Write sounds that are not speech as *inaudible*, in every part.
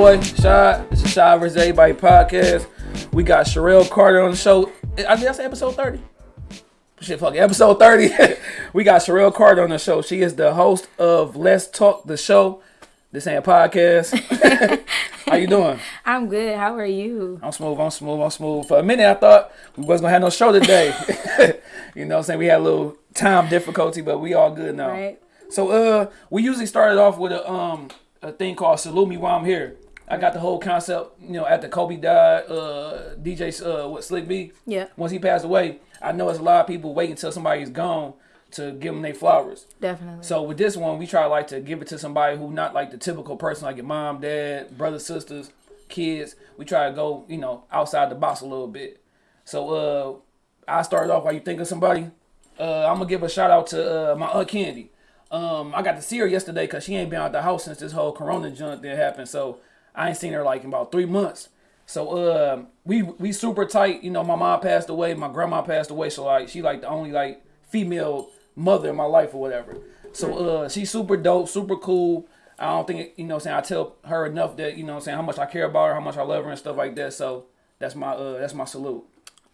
boy, Shad. It's the Shad vs. Everybody podcast. We got Sherelle Carter on the show. I I say episode 30? Shit, fuck it. Episode 30. *laughs* we got Sherelle Carter on the show. She is the host of Let's Talk the Show. This ain't a podcast. *laughs* How you *laughs* doing? I'm good. How are you? I'm smooth, I'm smooth, I'm smooth. For a minute, I thought we wasn't gonna have no show today. you know what I'm saying? We had a little time difficulty, but we all good now. Right. So uh we usually started off with a um a thing called Salute Me While I'm Here. I got the whole concept, you know, after Kobe died, uh DJ uh what Slick B. Yeah. Once he passed away, I know it's a lot of people waiting until somebody's gone to give them their flowers. Definitely. So with this one, we try like to give it to somebody who not like the typical person, like your mom, dad, brothers, sisters, kids. We try to go, you know, outside the box a little bit. So uh, I started off while you think of somebody. Uh, I'm gonna give a shout out to uh, my aunt Candy. Um, I got to see her yesterday because she ain't been out the house since this whole Corona junk that happened. So I ain't seen her like in about three months. So uh, we we super tight. You know, my mom passed away, my grandma passed away. So like she like the only like female mother in my life or whatever. So uh, she's super dope, super cool. I don't think you know I'm saying I tell her enough that you know I'm saying how much I care about her, how much I love her and stuff like that. So that's my uh that's my salute.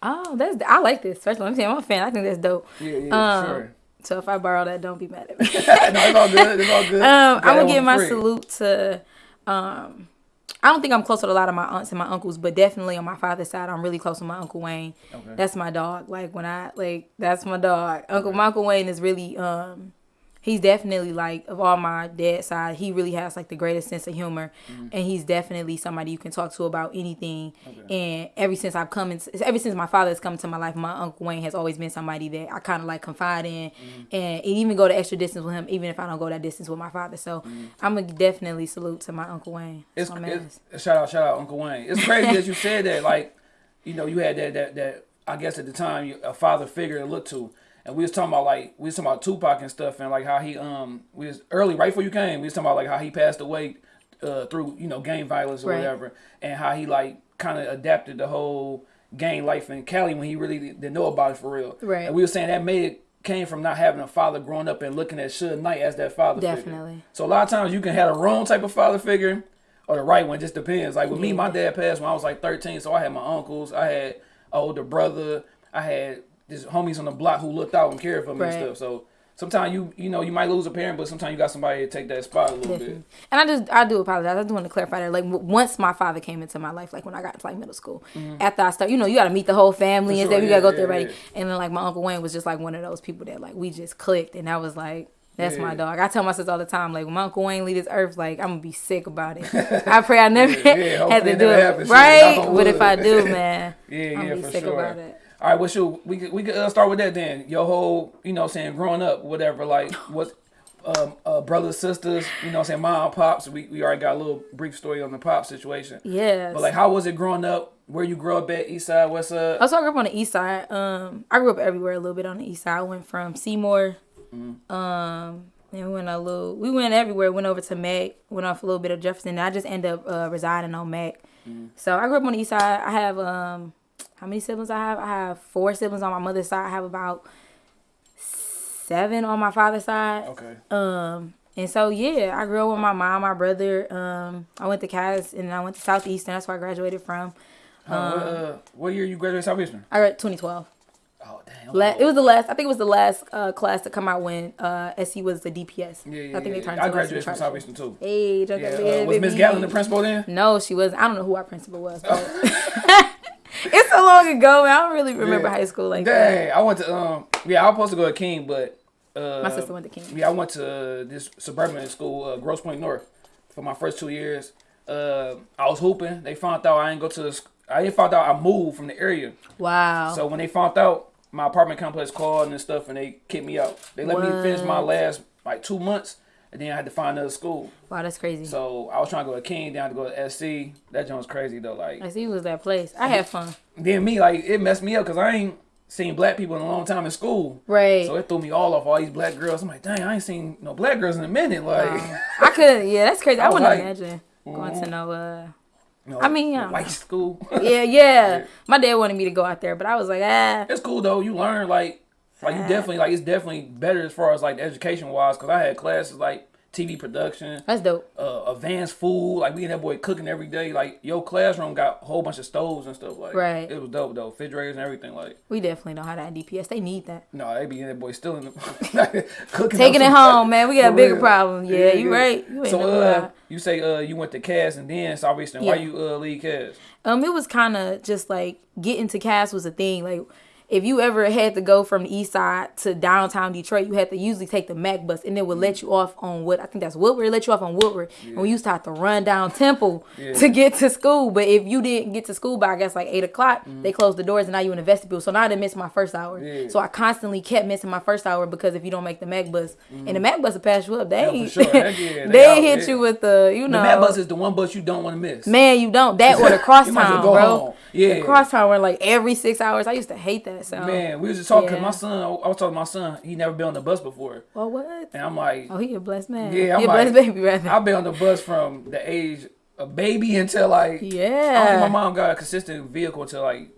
oh, that's I like this. First of all, I'm saying I'm a fan. I think that's dope. Yeah, yeah, Um, sure. So if I borrow that, don't be mad at me. *laughs* no, it's all good. It's all good. *laughs* um, I'm gonna give my free. salute to. Um, I don't think I'm close with a lot of my aunts and my uncles, but definitely on my father's side, I'm really close with my uncle Wayne. Okay. That's my dog. Like when I like, that's my dog. Uncle my Uncle Wayne is really um. He's definitely like of all my dad side, he really has like the greatest sense of humor, Mm-hmm. and he's definitely somebody you can talk to about anything. And ever since I've come in, ever since my father has come into my life, my uncle Wayne has always been somebody that I kind of like confide in, Mm-hmm. and even go the extra distance with him, even if I don't go that distance with my father. So I'm gonna definitely salute to my uncle Wayne. Mm-hmm. It's, it's shout out, shout out, Uncle Wayne. It's crazy that you *laughs* said that. Like, you know, you had that that that. I guess at the time, you, a father figure to look to, and we was talking about like we was talking about Tupac and stuff, and like how he um we was early right before you came. We was talking about like how he passed away uh, through you know gang violence or Right. whatever, and how he like kind of adapted the whole gang life in Cali when he really didn't know about it for real. Right. And we were saying that made it came from not having a father growing up and looking at Suge Knight as that father figure. Definitely. So a lot of times you can have the wrong type of father figure or the right one. Just depends. Like with me, my dad passed when I was like 13, so I had my uncles, I had an older brother, I had just homies on the block who looked out and cared for me Right. and stuff. So sometimes you you know you might lose a parent, but sometimes you got somebody to take that spot a little Definitely. bit. And I just I do apologize. I just want to clarify that. Like once my father came into my life, like when I got to like middle school, after I start, you know, you got to meet the whole family Mm-hmm. And sure, stuff. You got to go yeah, through yeah. And then like my uncle Wayne was just like one of those people that like we just clicked, and I was like. That's my dog. I tell my sister all the time, like when my uncle Wayne leave this earth, like I'm gonna be sick about it. *laughs* I pray I never *laughs* hopefully to do it, happens. Right? But if. I do, *laughs* man, Yeah, I'm yeah, gonna be for sick sure. about it. All right, what's your we could we could uh, start with that then. Your whole you know saying growing up, whatever. Like *sighs* what um, uh, brothers, sisters, you know I'm saying mom, pops. We we already got a little brief story on the pop situation. Yeah. But like, how was it growing up? Where you grew up at? East side, west side? Also, I grew up on the east side. Um, I grew up everywhere a little bit on the east side. I went from Seymour, um, and we went a little. We went everywhere. Went over to Mack. Went off a little bit of Jefferson. And I just ended up uh, residing on Mack. So I grew up on the east side. I have um, how many siblings I have? I have four siblings on my mother's side. I have about seven on my father's side. Okay. Um, and so yeah, I grew up with my mom, my brother. Um, I went to Cass and I went to Southeastern. That's where I graduated from. Uh, what, uh, what year you graduated Southeastern? I got 2012. Oh damn. La- it was the last. I think it was the last uh, class to come out when uh, SC was the DPS. Yeah, yeah, I think yeah. they turned. I to graduated from Southeastern too. Hey, Yeah, yeah, uh, was Miss Gallon the principal then? No, she was. I don't know who our principal was. *laughs* *laughs* *laughs* It's so long ago. Man. I don't really remember Yeah. high school like that. Dang, I went to um yeah, I was supposed to go to King, but uh My sister went to King. Yeah, I went to uh, this suburban school, uh, Grosse Pointe North, for my first two years. Uh, I was hooping. They found out I didn't go to the. I didn't find out I moved from the area. Wow. So when they found out, my apartment complex called and stuff, and they kicked me out. They let me finish my last like two months, and then I had to find another school. wow, that's crazy. So I was trying to go to King, then I had to go to SC. That joint was crazy though. Like I see it was that place. I had fun. then me, like it messed me up because I ain't seen black people in a long time in school. Right. So it threw me all off all these black girls. I'm like, dang, I ain't seen no black girls in a minute. Like, I could. Yeah, that's crazy. *laughs* I, I wouldn't like- imagine going to no. uh no, I mean, yeah. white school. Yeah, *laughs* yeah. My dad wanted me to go out there, but I was like, ah. it's cool though. You learn like, like you definitely like it's definitely better as far as like education wise. Cause I had classes like TV production, That's dope. uh, advanced food. Like we and that boy cooking every day. Like your classroom got a whole bunch of stoves and stuff. Like Right. it was dope though, refrigerators and everything. Like We definitely don't have that in DPS. They need that. no, they be in that boy still in the *laughs* cooking. Taking it home, man. We got For bigger real. problems. Yeah, you right. You so uh, you say uh, you went to Cass and then Southeastern. Why you uh leave Cass? Um, it was kind of just like getting to Cass was a thing. Like, if you ever had to go from the east side to downtown Detroit, you had to usually take the Mack bus, and it would let you off on what I think that's Woodward. It let you off on Woodward, and we used to have to run down Temple Yeah. to get to school. But if you didn't get to school by I guess like eight o'clock, they closed the doors, and now you in the vestibule. So now I didn't miss my first hour. Mm-hmm. Yeah. So I constantly kept missing my first hour because if you don't make the Mack bus, and the Mack bus will pass you up, they Mm-hmm. Yeah, ain't, sure. Yeah, they *laughs* they out, hit yeah. you with the you know The Mack Bus is the one bus you don't want to miss. Man, you don't. That *laughs* or the You might as crosstown, well bro. home. Yeah. The crosstown were like every six hours. I used to hate that sound. Man, we was just talking. Yeah. My son, I was talking to my son. He never been on the bus before, Well, what? and I'm like, Oh, he a blessed man. Yeah, he I'm a blessed like- baby, rather. I've been on the bus from the age of baby until like I yeah. my mom got a consistent vehicle until like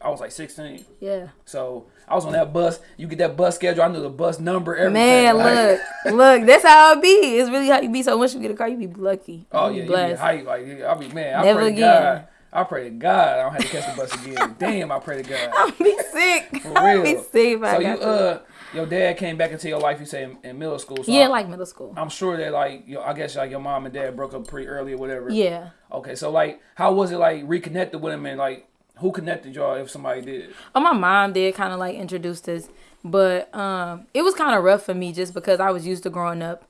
I was like 16. yeah. So I was on that bus. You get that bus schedule. I knew the bus number. Everything. Man, Like, look, *laughs* look. That's how it be. It's really how you be. So once you get a car, you be lucky. Oh you yeah, be you be blessed. hype. Like I be man. I Never pray again. God. I pray to God I don't have to catch the bus again. *laughs* Damn, I pray to God. I'm be sick. For I'm be real. sick. So you uh, your dad came back into your life. You say in, in middle school. So yeah, I, like middle school. I'm sure that like yo, I guess like your mom and dad broke up pretty early or whatever. Yeah. Okay, so like, how was it like reconnected with him and like who connected y'all if somebody did? Oh, my mom did kind of like introduced us, but um, it was kind of rough for me just because I was used to growing up.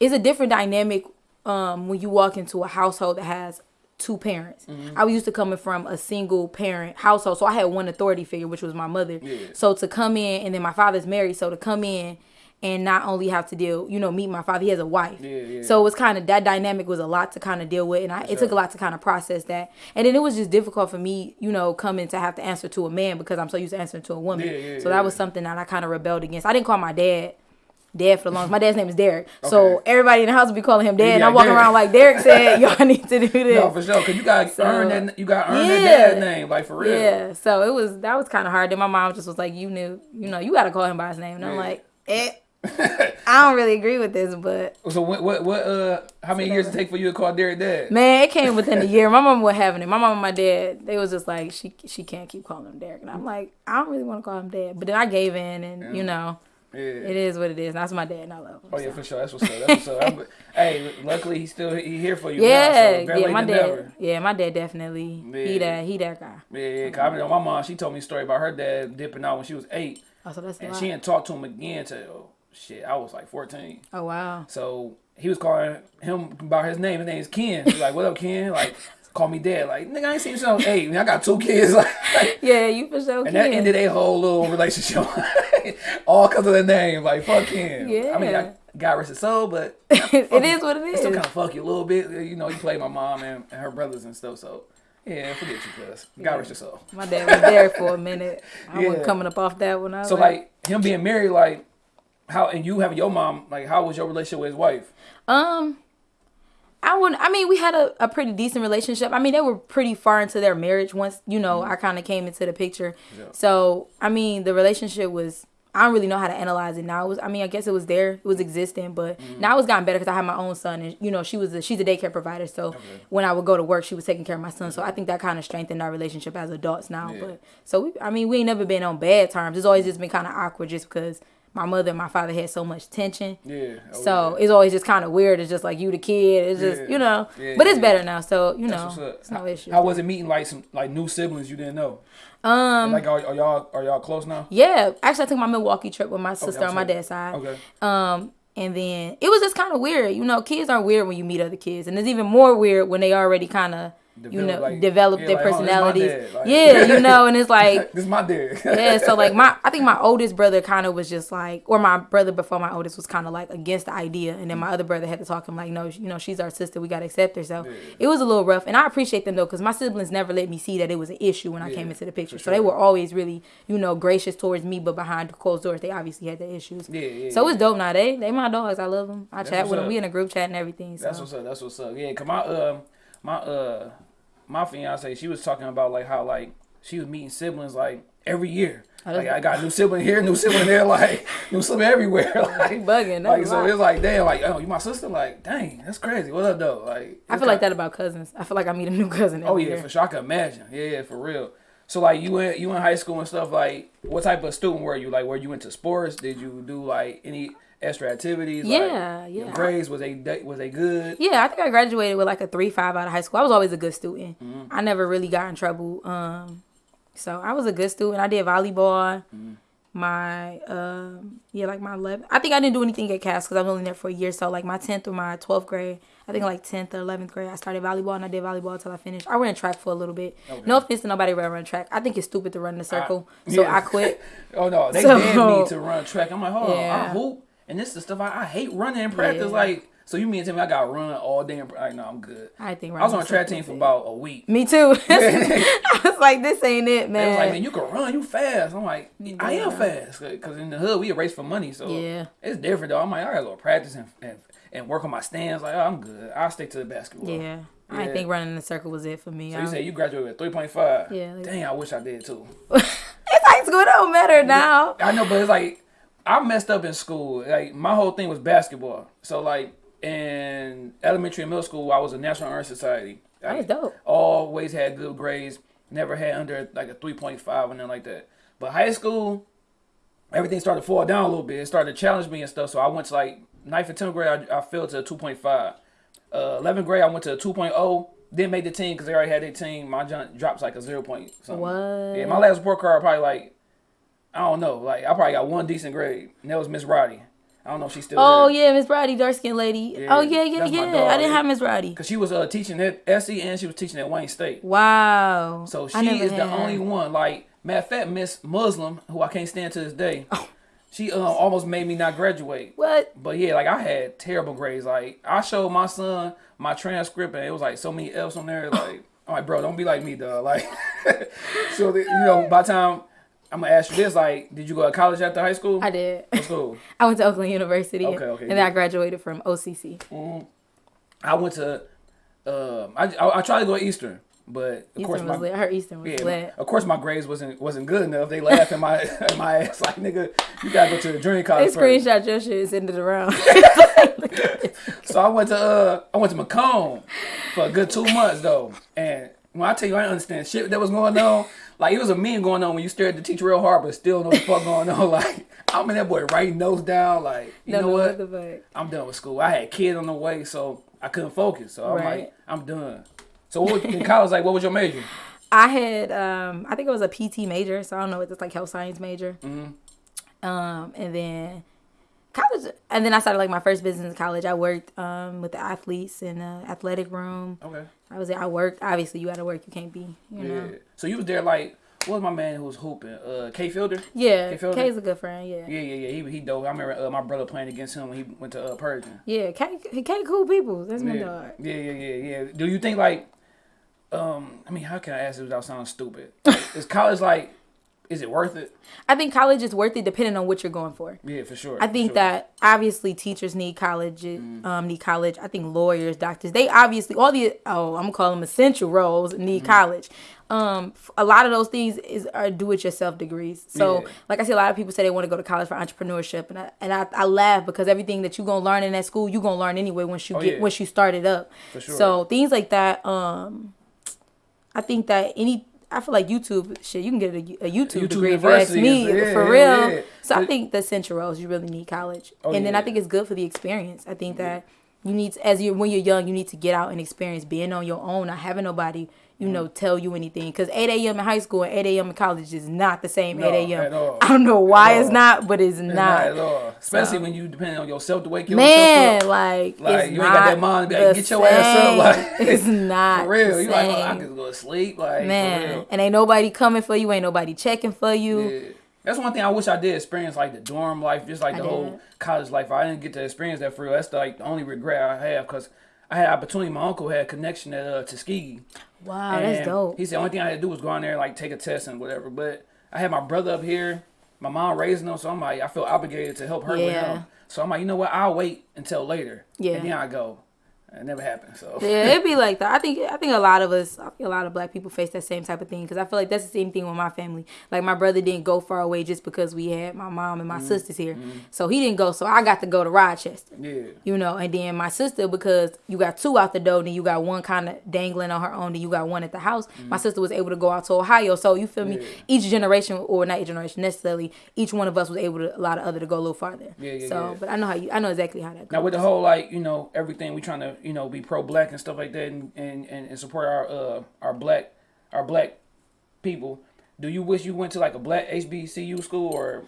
It's a different dynamic um when you walk into a household that has two parents. Mm-hmm. I was used to coming from a single parent household, so I had one authority figure, which was my mother. Yeah. So to come in, and then my father's married, so to come in and not only have to deal, you know, meet my father, he has a wife. Yeah, yeah. So it was kind of that dynamic was a lot to kind of deal with, and I, it took a lot to kind of process that. And then it was just difficult for me, you know, coming to have to answer to a man because I'm so used to answering to a woman. Yeah, so that was something that I kind of rebelled against. I didn't call my dad. Dad for the longest. My dad's name is Derek, so everybody in the house would be calling him Dad. and I'm walking Derek. around like Derek said, *laughs* "Y'all need to do this." No, for sure, cause you got So, earn that. You got to earn yeah. that dad name, like for real. Yeah, so it was that was kind of hard. Then my mom just was like, "You knew, you know, you got to call him by his name." And I'm like, *laughs* "Eh, I don't really agree with this, but So what, what, what, uh, how many years it take for you to call Derek dad? man, it came within a *laughs* year. My mom was having it. My mom and my dad, they was just like, she she can't keep calling him Derek, and I'm like, I don't really want to call him Dad. But then I gave in, and you know, Yeah. it is what it is. That's my dad, and I love him. Oh yeah, so. for sure. That's what's up. That's what's up. *laughs* Hey, luckily he's still he here for you. Yeah, now, so yeah, my dad, never. yeah, my dad definitely, he that, he that guy. Yeah, yeah. Cause I know my mom. She told me a story about her dad dipping out when she was eight, Oh, so that's and lot. she didn't talk to him again till shit. I was like fourteen. oh wow, So he was calling him by his name. His name is Ken. He's like, "What up, Ken?" Like, call me dad. Like, nigga, I ain't seen you since I. Man, I got two kids. *laughs* Like, yeah, you for sure. and that ended a whole little relationship, *laughs* all because of the name. Like, fuck him. Yeah. I mean, I, God rest his soul, but *laughs* it is what it it still kind of fuck you a little bit. You know, you play my mom and, and her brothers and stuff. So yeah, forget you, cuz God rest your soul. My dad was there for a minute. I Yeah. wasn't coming up off that one. I So like him being married, like how and you having your mom, like how was your relationship with his wife? Um, I wouldn't. I mean, we had a, a pretty decent relationship. I mean, they were pretty far into their marriage once you know I kind of came into the picture. Mm-hmm. Yeah. So I mean, the relationship was. I don't really know how to analyze it now. It was, I mean, I guess it was there, it was existing, but Mm-hmm. now it's gotten better because I had my own son, and you know, she was a, she's a daycare provider. So when I would go to work, she was taking care of my son. So I think that kind of strengthened our relationship as adults now. Yeah. But so we, I mean, we ain't never been on bad terms. It's always just been kind of awkward, just because my mother and my father had so much tension. Yeah. oh, So yeah. it's always just kind of weird. It's just like you the kid. It's just Yeah. you know. Yeah, but it's better now. So you That's know, it's no issue. How was it meeting like some like new siblings you didn't know? um. Like are, are y'all are y'all close now? yeah. Actually, I took my Milwaukee trip with my sister I'm on my dad's side. Okay. Um. And then it was just kind of weird. You know, kids are weird when you meet other kids, and it's even more weird when they already kind of. You Develop, know, like- develop yeah, their like, oh, personalities. dad, like- yeah, you *laughs* know, and it's like, *laughs* this is my dad. yeah so like my i think my oldest brother kind of was just like or my brother before my oldest was kind of like against the idea and then my other brother had to talk him like no you know she's our sister we got to accept her so Yeah. it was a little rough and i appreciate them though because my siblings never let me see that it was an issue when i Yeah, came into the picture for so they were always really you know gracious towards me but behind closed doors they obviously had their issues Yeah, yeah, so it's dope now they they my dogs i love them i That's chat with them up. we in a group chat and everything so That's what's up. That's what's up. Yeah, come my um my uh my fiance she was talking about like how like she was meeting siblings like every year. that's- Like I got a new sibling here, new sibling there, *laughs* like new sibling everywhere. *laughs* like You bugging. Like so, it's like damn, like oh, you my sister? Like dang, that's crazy. What up though? Like I feel like that about cousins. I feel like I meet a new *laughs* cousin. Every Oh yeah, year. for sure. I can imagine. Yeah, yeah, for real. So like you went you in high school and stuff. Like what type of student were you? Like were you into sports? Did you do like any extra activities? Yeah, like, yeah. Grades was a was they good? Yeah, I think I graduated with like a three five out of high school. I was always a good student. Mm-hmm. I never really got in trouble. Um, so I was a good student. I did volleyball. Mm-hmm. My um, yeah, like my 11th. I think I didn't do anything at Cass because I was only there for a year. So like my 10th or my 12th grade, I think like 10th or 11th grade, I started volleyball and I did volleyball until I finished. I ran track for a little bit. No offense to nobody ever run track. I think it's stupid to run in a circle. *laughs* so yeah. I quit. *laughs* Oh no, they So- banned me to run track. I'm like, hold on, I hoop, and this is the stuff I, I hate running in practice. Yeah. Like, so you mean to tell me I got run all day? In, like, no, I'm good. I think I was on a track team for about a week. Me too. *laughs* *laughs* I was like, this ain't it, man. was like, man, you can run, you fast. I'm like, I am fast. Because in the hood, we race for money. So Yeah. it's different, though. I'm like, I got to go practice and, and, and work on my stands. Like, oh, I'm good. I'll stick to the basketball. yeah. I Yeah. didn't think running in a circle was it for me. So you said you graduated with 3.5. Yeah, like- Dang, I wish I did too. *laughs* it's high school. It don't matter now. I know, but it's like, I messed up in school. Like, my whole thing was basketball. So, like, in elementary and middle school, I was a National Honor Society. That was dope. always had good grades. Never had under like a 3.5 and nothing like that. But high school, everything started to fall down a little bit. It started to challenge me and stuff. So I went to like ninth and 10th grade, I, I fell to a 2.5. Uh, 11th grade, I went to a 2.0. Didn't make the team because they already had their team. My jump drops like a 0. Point something. What? Yeah, my last report card probably like, I don't know. Like, I probably got one decent grade. And that was Miss Roddy. I don't know if she's still Oh there. yeah, Miss Roddy, dark skinned lady. Yeah, oh yeah, yeah, yeah. dog, I didn't have Miss Roddy. Because she was uh, teaching at SE and she was teaching at Wayne State. Wow. So she is the her. only one. Like matter of fact, Miss Muslim, who I can't stand to this day. Oh. She um, almost made me not graduate. What? But yeah, like I had terrible grades. Like I showed my son my transcript and it was like so many F's on there. Like I'm like, bro, don't be like me, dog. Like *laughs* so the, you know, by the time I'm gonna ask you this, like, did you go to college after high school? I did. What school? *laughs* I went to Oakland University. Okay, okay, And then yeah. I graduated from OCC. I went to. Um, I, I I tried to go to Eastern, but of course Eastern my was lit. I heard Eastern was Yeah, lit. of course my grades wasn't wasn't good enough. They laughed at my *laughs* at my ass like nigga, you gotta go to the junior They college first. screenshot your shit and send it around. *laughs* So I went to uh I went to Macomb for a good two months though. And when I tell you I didn't understand shit that was going on, like it was a meme going on when you stare at the teacher real hard but still know what the fuck going on. *laughs* Like I'm in that boy writing notes down, like, you Don't know what? the. I'm done with school. I had kids on the way, so I couldn't focus. So I'm Right. like, I'm done. So what in college, like what was your major? *laughs* I had um I think it was a PT major, so I don't know what it's like health science major. Mm-hmm. Um and then college and then I started like my first business in college. I worked um with the athletes in the athletic room. Okay. I was there. I worked. Obviously, you got to work. You can't be, you Yeah. know. So you was there like what was my man who was hooping? Uh K Fielder? Yeah, K Fielder? K's a good friend. Yeah, Yeah, yeah, yeah. He he dope. I remember uh, my brother playing against him when he went to uh, Pershing. yeah. K, K cool people. That's my Yeah. dog. yeah, yeah, yeah, yeah. Do you think like, um, I mean, how can I ask this without sounding stupid? is college like, is it worth it? I think college is worth it depending on what you're going for. Yeah, for sure. I think sure. that obviously teachers need college, Mm-hmm. um, need college. I think lawyers, doctors, they obviously all the oh, I'm gonna call them essential roles need Mm-hmm. college. Um, a lot of those things is are do it yourself degrees. So, Yeah. like I see, a lot of people say they want to go to college for entrepreneurship, and I and I, I laugh because everything that you are gonna learn in that school, you are gonna learn anyway once you Oh, get yeah. once you start it up. For sure. So things like that. Um, I think that any. I feel like YouTube shit. You can get a, a YouTube, YouTube degree if you ask me yeah, for real. yeah. So I think the central roles you really need college, Oh, and then I think it's good for the experience. I think that you need to, as you when you're young, you need to get out and experience being on your own, not having nobody you know Mm-hmm. tell you anything. Because 8 a.m. in high school and 8 a.m. in college is not the same No, 8 a.m. I don't know why it's not, but it's, It's not. not at all. Especially So- when you depend on yourself to wake yourself Man, up. like, Like, you ain't got that mind to be like, get your ass up, like, *laughs* it's not For real, the you like, oh, I same. can go to sleep, like man, and ain't nobody coming for you, ain't nobody checking for you. Yeah. That's one thing I wish I did experience, like the dorm life, just like I the whole college life. I didn't get to experience that for real. That's like the only regret I have because I had opportunity. My uncle had a connection at uh, Tuskegee. Wow, that's dope. He said the only thing I had to do was go on there and like take a test and whatever. But I had my brother up here, my mom raising him, so I'm like I feel obligated to help her with Yeah. him. So I'm like, you know what? I'll wait until later. Yeah. And then I go. It never happened. So Yeah, it'd be like that. I think I think a lot of us, I think a lot of black people face that same type of thing because I feel like that's the same thing with my family. Like my brother didn't go far away just because we had my mom and my Mm-hmm. sisters here, so he didn't go. So I got to go to Rochester. yeah. You know, and then my sister because you got two out the door, then you got one kind of dangling on her own, then you got one at the house. My sister was able to go out to Ohio, so you feel me? Mm-hmm. Yeah. Each generation, or not each generation necessarily, each one of us was able to allow the other to go a little farther. Yeah, yeah, so, yeah. but I know how you, I know exactly how that goes. Now with the whole like you know everything we trying to you know be pro black and stuff like that and, and, and, and support our uh our black our black people. Do you wish you went to like a black HBCU school or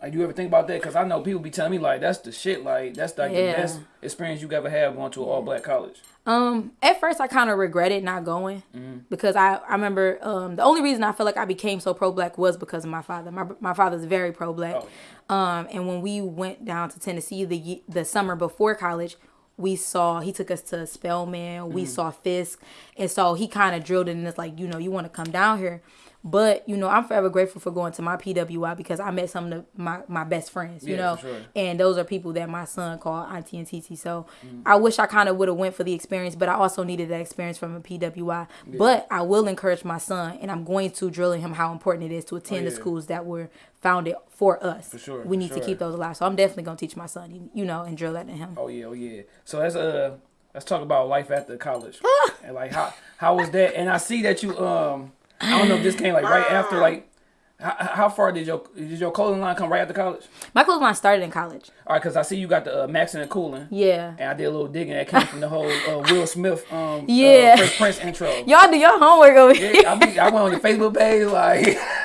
like do you ever think about that? Because I know people be telling me like that's the shit. Like that's like Yeah. the best experience you ever have going to an all black college. Um, at first I kind of regretted not going Mm-hmm. because I, I remember um the only reason I feel like I became so pro black was because of my father. My my father's very pro black. Oh, Um, and when we went down to Tennessee the the summer before college, we saw he took us to Spelman. We mm. saw Fisk, and so he kind of drilled it in us like you know you want to come down here. But you know, I'm forever grateful for going to my PWI because I met some of the, my my best friends. You Yeah, know, sure. and those are people that my son called Auntie and TT. So I wish I kind of would have went for the experience, but I also needed that experience from a PWI. But I will encourage my son, and I'm going to drill in him how important it is to attend the Oh, yeah. schools that were founded for us. For sure, we need to keep those alive. So I'm definitely gonna teach my son, you- know, and drill that in him. Oh yeah, oh yeah. So let's uh let's talk about life after college *laughs* and like how how was that? And I see that you um I don't know if this came like right after like how, how far did your did your clothing line come right after college? My clothes line started in college. All right, because I see you got the uh, Maxing and Cooling. Yeah. And I did a little digging that came from the whole uh, Will Smith um *laughs* Yeah. uh, Fresh Prince intro. Y'all do your homework over here. I, be, I went on your Facebook page like *laughs*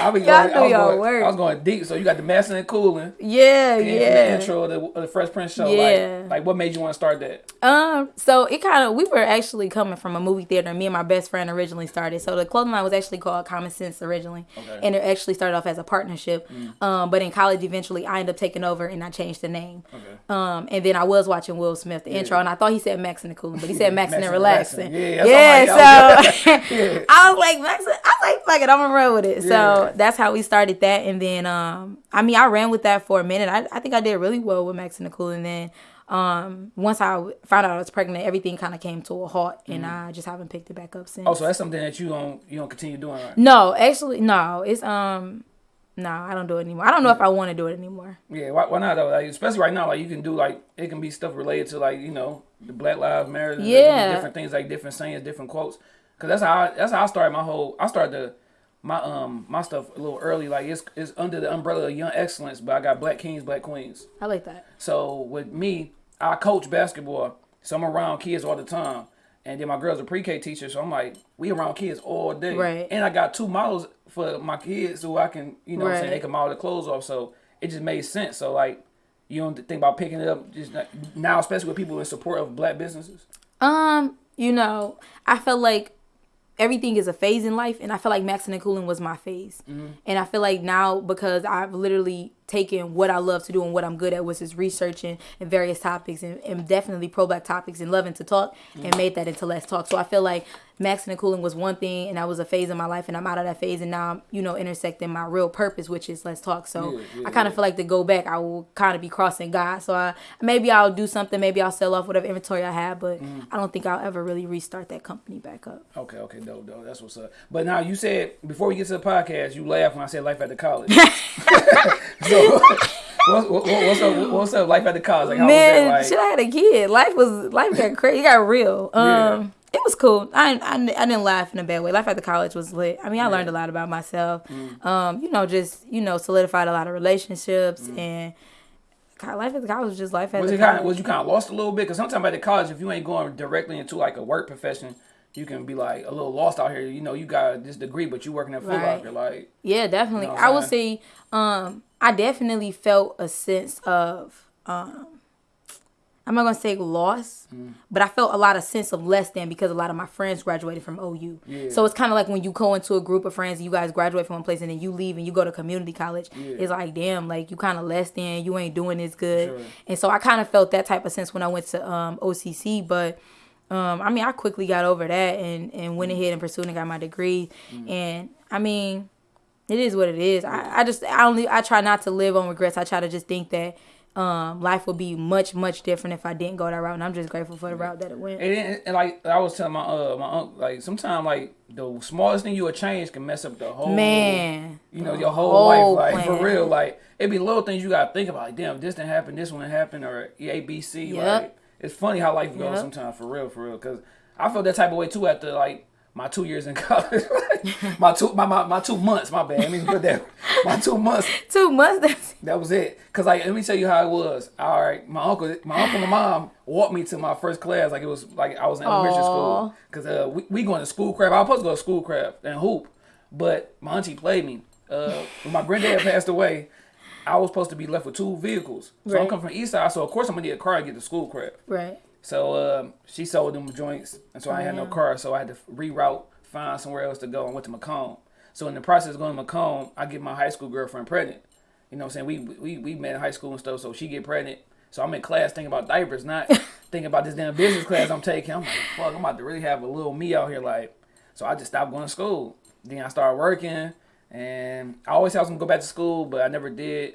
I be Y'all going, do I was your going, work. I was going deep. So you got the Maxing and Cooling. Yeah, And from the yeah. intro of the, of the Fresh Prince show. Yeah. Like, like what made you want to start that? Um, so it kind of we were actually coming from a movie theater. Me and my best friend originally started. So the clothing line was actually called Common Sense originally, Okay. Mm. and it actually started off as a partnership. Um, but in college, eventually, I ended up taking over and I changed the name. Okay. Um, and then I was watching Will Smith the intro, and I thought he said Max and the Cooling, but he said *laughs* Max and the Maxing and Relaxing. Relaxing. Yeah, yeah. So *laughs* Yeah. I was like Max. I was like, fuck it, I'm gonna run with it. Yeah. So that's how we started that, and then um, I mean, I ran with that for a minute. I, I think I did really well with Maxing and Cooling. And then um, once I found out I was pregnant, everything kind of came to a halt, and I just haven't picked it back up since. Oh, so that's something that you don't you don't continue doing, right? no, actually, no, it's um, no, I don't do it anymore. I don't know if I want to do it anymore. Yeah, why, why not though? Like, especially right now, like you can do like it can be stuff related to like you know the Black Lives Matter, and there can be Yeah. different things like different sayings, different quotes. Cause that's how I, that's how I started my whole. I started the my um my stuff a little early. Like it's it's under the umbrella of Young Excellence, but I got Black Kings, Black Queens. I like that. So with me, I coach basketball, so I'm around kids all the time. And then my girl's a pre-K teacher, so I'm like, we around kids all day. Right. And I got two models for my kids who I can, you know, what I'm saying they can model the clothes off. So it just made sense. So like, you don't think about picking it up just now, especially with people in support of black businesses. Um, you know, I feel like everything is a phase in life, and I feel like maxing and cooling was my phase. Mm-hmm. And I feel like now because I've literally taken what I love to do and what I'm good at, which is researching and various topics, and, and definitely pro black topics, and loving to talk, and mm-hmm. made that into Let's Talk. So I feel like maxing and cooling was one thing, and that was a phase in my life, and I'm out of that phase, and now I'm you know intersecting my real purpose, which is Let's Talk. So Yeah, yeah, I kind of yeah. feel like to go back, I will kind of be crossing God. So I maybe I'll do something, maybe I'll sell off whatever inventory I have, but I don't think I'll ever really restart that company back up. Okay, okay, dope, dope. That's what's up. But now you said before we get to the podcast, you laughed when I said life at the college. *laughs* *laughs* so what's, what, what's up? What's up? Life at the college? Like how Man, was that? shit, I had a kid. Life was life got crazy. It got real. Um. It was cool. I, I I didn't laugh in a bad way. Life at the college was lit. I mean, I learned a lot about myself. Mm. Um, you know, just you know, solidified a lot of relationships Mm. and. Life at the college was just life at was the it kind college. of was you kind of lost a little bit? Because sometimes at the college, if you ain't going directly into like a work profession, you can be like a little lost out here. You know, you got this degree, but you working at Foot Right. Locker, like Yeah, definitely. You know I would say um I definitely felt a sense of um I'm not gonna say loss, Mm. but I felt a lot of sense of less than because a lot of my friends graduated from OU. Yeah. So it's kind of like when you go into a group of friends and you guys graduate from one place and then you leave and you go to community college. Yeah. It's like damn, like you kind of less than, you ain't doing as good. Sure. And so I kind of felt that type of sense when I went to um, OCC, but. Um, I mean, I quickly got over that and, and went ahead and pursued and got my degree. And I mean, it is what it is. I, I just I only I try not to live on regrets. I try to just think that um, life would be much much different if I didn't go that route. And I'm just grateful for the route that it went. And, and, and like I was telling my uh my uncle, like sometimes like the smallest thing you would change can mess up the whole Man, you know your whole, whole life. Like plan. for real, like it'd be little things you gotta think about. Like damn, this didn't happen, this one happened, or A B C. Yep. Like it's funny how life goes Yep. sometimes. For real, for real. Because I felt that type of way too after like my two years in *laughs* college. my two my, my my two months. My bad. Let me put that. My two months. two months. That was it. Cause like let me tell you how it was. All right, my uncle, my uncle and mom walked me to my first class. Like it was like I was in elementary Aw. school. Cause uh, we, we going to Schoolcraft. I was supposed to go to Schoolcraft and hoop, but my auntie played me. Uh, when my granddad passed away, I was supposed to be left with two vehicles. So I'm coming from East Side, so of course I'm gonna need a car to get to Schoolcraft. right. So um, she sold them joints, and so I had no car, so I had to reroute, find somewhere else to go, and went to Macomb. So in the process of going to Macomb, I get my high school girlfriend pregnant. You know what I'm saying? We we we met in high school and stuff, so she get pregnant. So I'm in class thinking about diapers, not *laughs* thinking about this damn business class I'm taking. I'm like, fuck, I'm about to really have a little me out here, like. So I just stopped going to school. Then I started working, and I always said I was gonna go back to school, but I never did.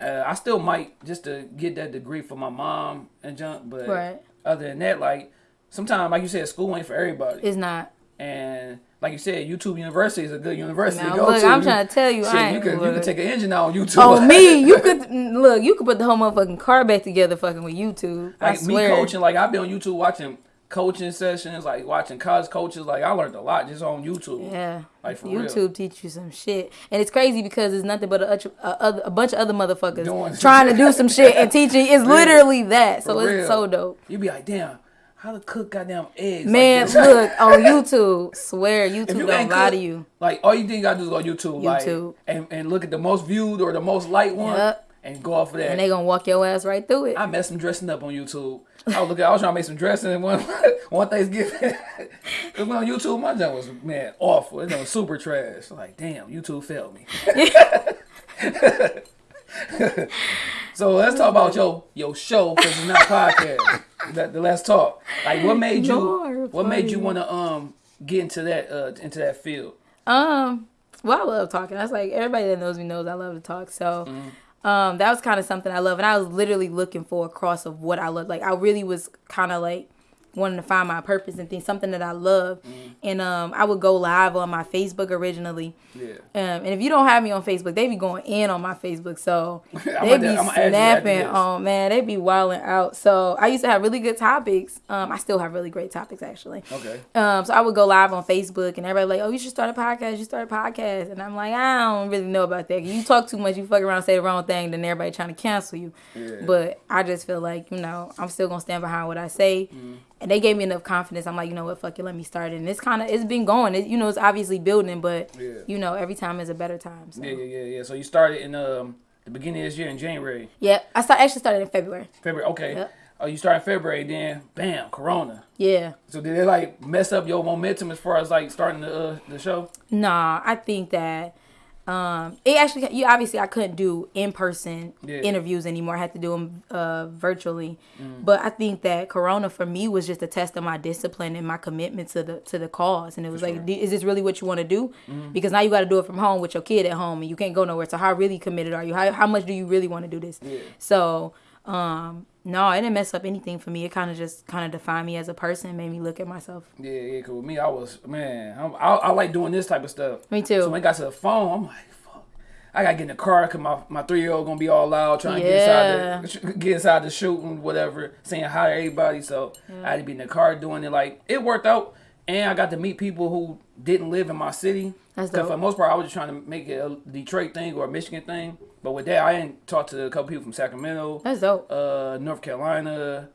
Uh, I still might just to get that degree for my mom and junk, but Right. Other than that, like sometimes, like you said, school ain't for everybody. It's not. and like you said, YouTube University is a good university Now, to go look, to. I'm You- trying to tell you, shit, I you could you could take an engine out on YouTube. Oh me, *laughs* you could look. You could put the whole motherfucking car back together, fucking with YouTube. I like me swear. coaching, like I've been on YouTube watching coaching sessions, like watching college coaches. Like I learned a lot just on YouTube. Yeah. Like, for real. YouTube teach you some shit, and it's crazy because it's nothing but a, a, a bunch of other motherfuckers Doing trying to do some shit and *laughs* teaching. It's literally that, so For it's real. so dope. You be like, damn, how to cook goddamn eggs? Man, this? look *laughs* on YouTube. Swear YouTube you don't lie cook, to you. Like all you think gotta do is go YouTube, like YouTube. and, and look at the most viewed or the most liked one, Yep. and go off of that. And they gonna walk your ass right through it. I messed some dressing up on YouTube. I was looking, I was trying to make some dressing and one *laughs* one Thanksgiving. *laughs* When on YouTube, my junk was man awful. It was super trash. Like damn, YouTube failed me. *laughs* so let's talk about your your show because it's not podcast. That the let's talk. Like what made you You're what made you want to um get into that uh into that field? Um, well, I love talking. That's like everybody that knows me knows I love to talk. So, Mm-hmm. Um, that was kind of something I love, and I was literally looking for a cross of what I love. Like I really was kind of like wanting to find my purpose and things, something that I love. Mm-hmm. And um, I would go live on my Facebook originally. Yeah. Um, and if you don't have me on Facebook, they be going in on my Facebook. So *laughs* they be I'ma add you after snapping on man, they be wilding out. So I used to have really good topics. Um, I still have really great topics actually. Okay. Um, so I would go live on Facebook and everybody like, oh, you should start a podcast. You start a podcast, and I'm like, I don't really know about that. You talk too much, you fuck around, say the wrong thing, then everybody trying to cancel you. Yeah. But I just feel like you know I'm still gonna stand behind what I say, Mm-hmm. And they gave me enough confidence. I'm like, you know what, fuck it, let me start. And it's kind of it's been going. It, you know, it's obviously building, but Yeah. you know, every time is a better time. So. Yeah, yeah, yeah, yeah. So you started in um the beginning of this year in January, Yeah, I start actually started in February. February. Okay. Yep. Oh, you started in February, then bam, Corona. Yeah. So did it like mess up your momentum as far as like starting the uh, the show? Nah, I think that um it actually you obviously I couldn't do in person Yeah. interviews anymore. I had to do them uh virtually. Mm. But I think that corona for me was just a test of my discipline and my commitment to the to the cause and it was like sure. Mm. Is this really what you want to do? Because now you got to do it from home with your kid at home and you can't go nowhere. So how really committed are you? How how much do you really want to do this? Yeah. So um no, it didn't mess up anything for me. It kind of just kind of defined me as a person, made me look at myself. Yeah, yeah. Cause with me, I was man, I'm, I I like doing this type of stuff. Me too. So when it got to the phone, I'm like, fuck. I gotta get in the car because my, my three year old gonna be all loud trying to get inside the get inside the shoot and whatever, saying hi to everybody. So I had to be in the car doing it. Like it worked out, and I got to meet people who didn't live in my city. That's dope. for the most part, I was just trying to make it a Detroit thing or a Michigan thing. But with that, I didn't talk to a couple people from Sacramento, That's dope. uh, North Carolina.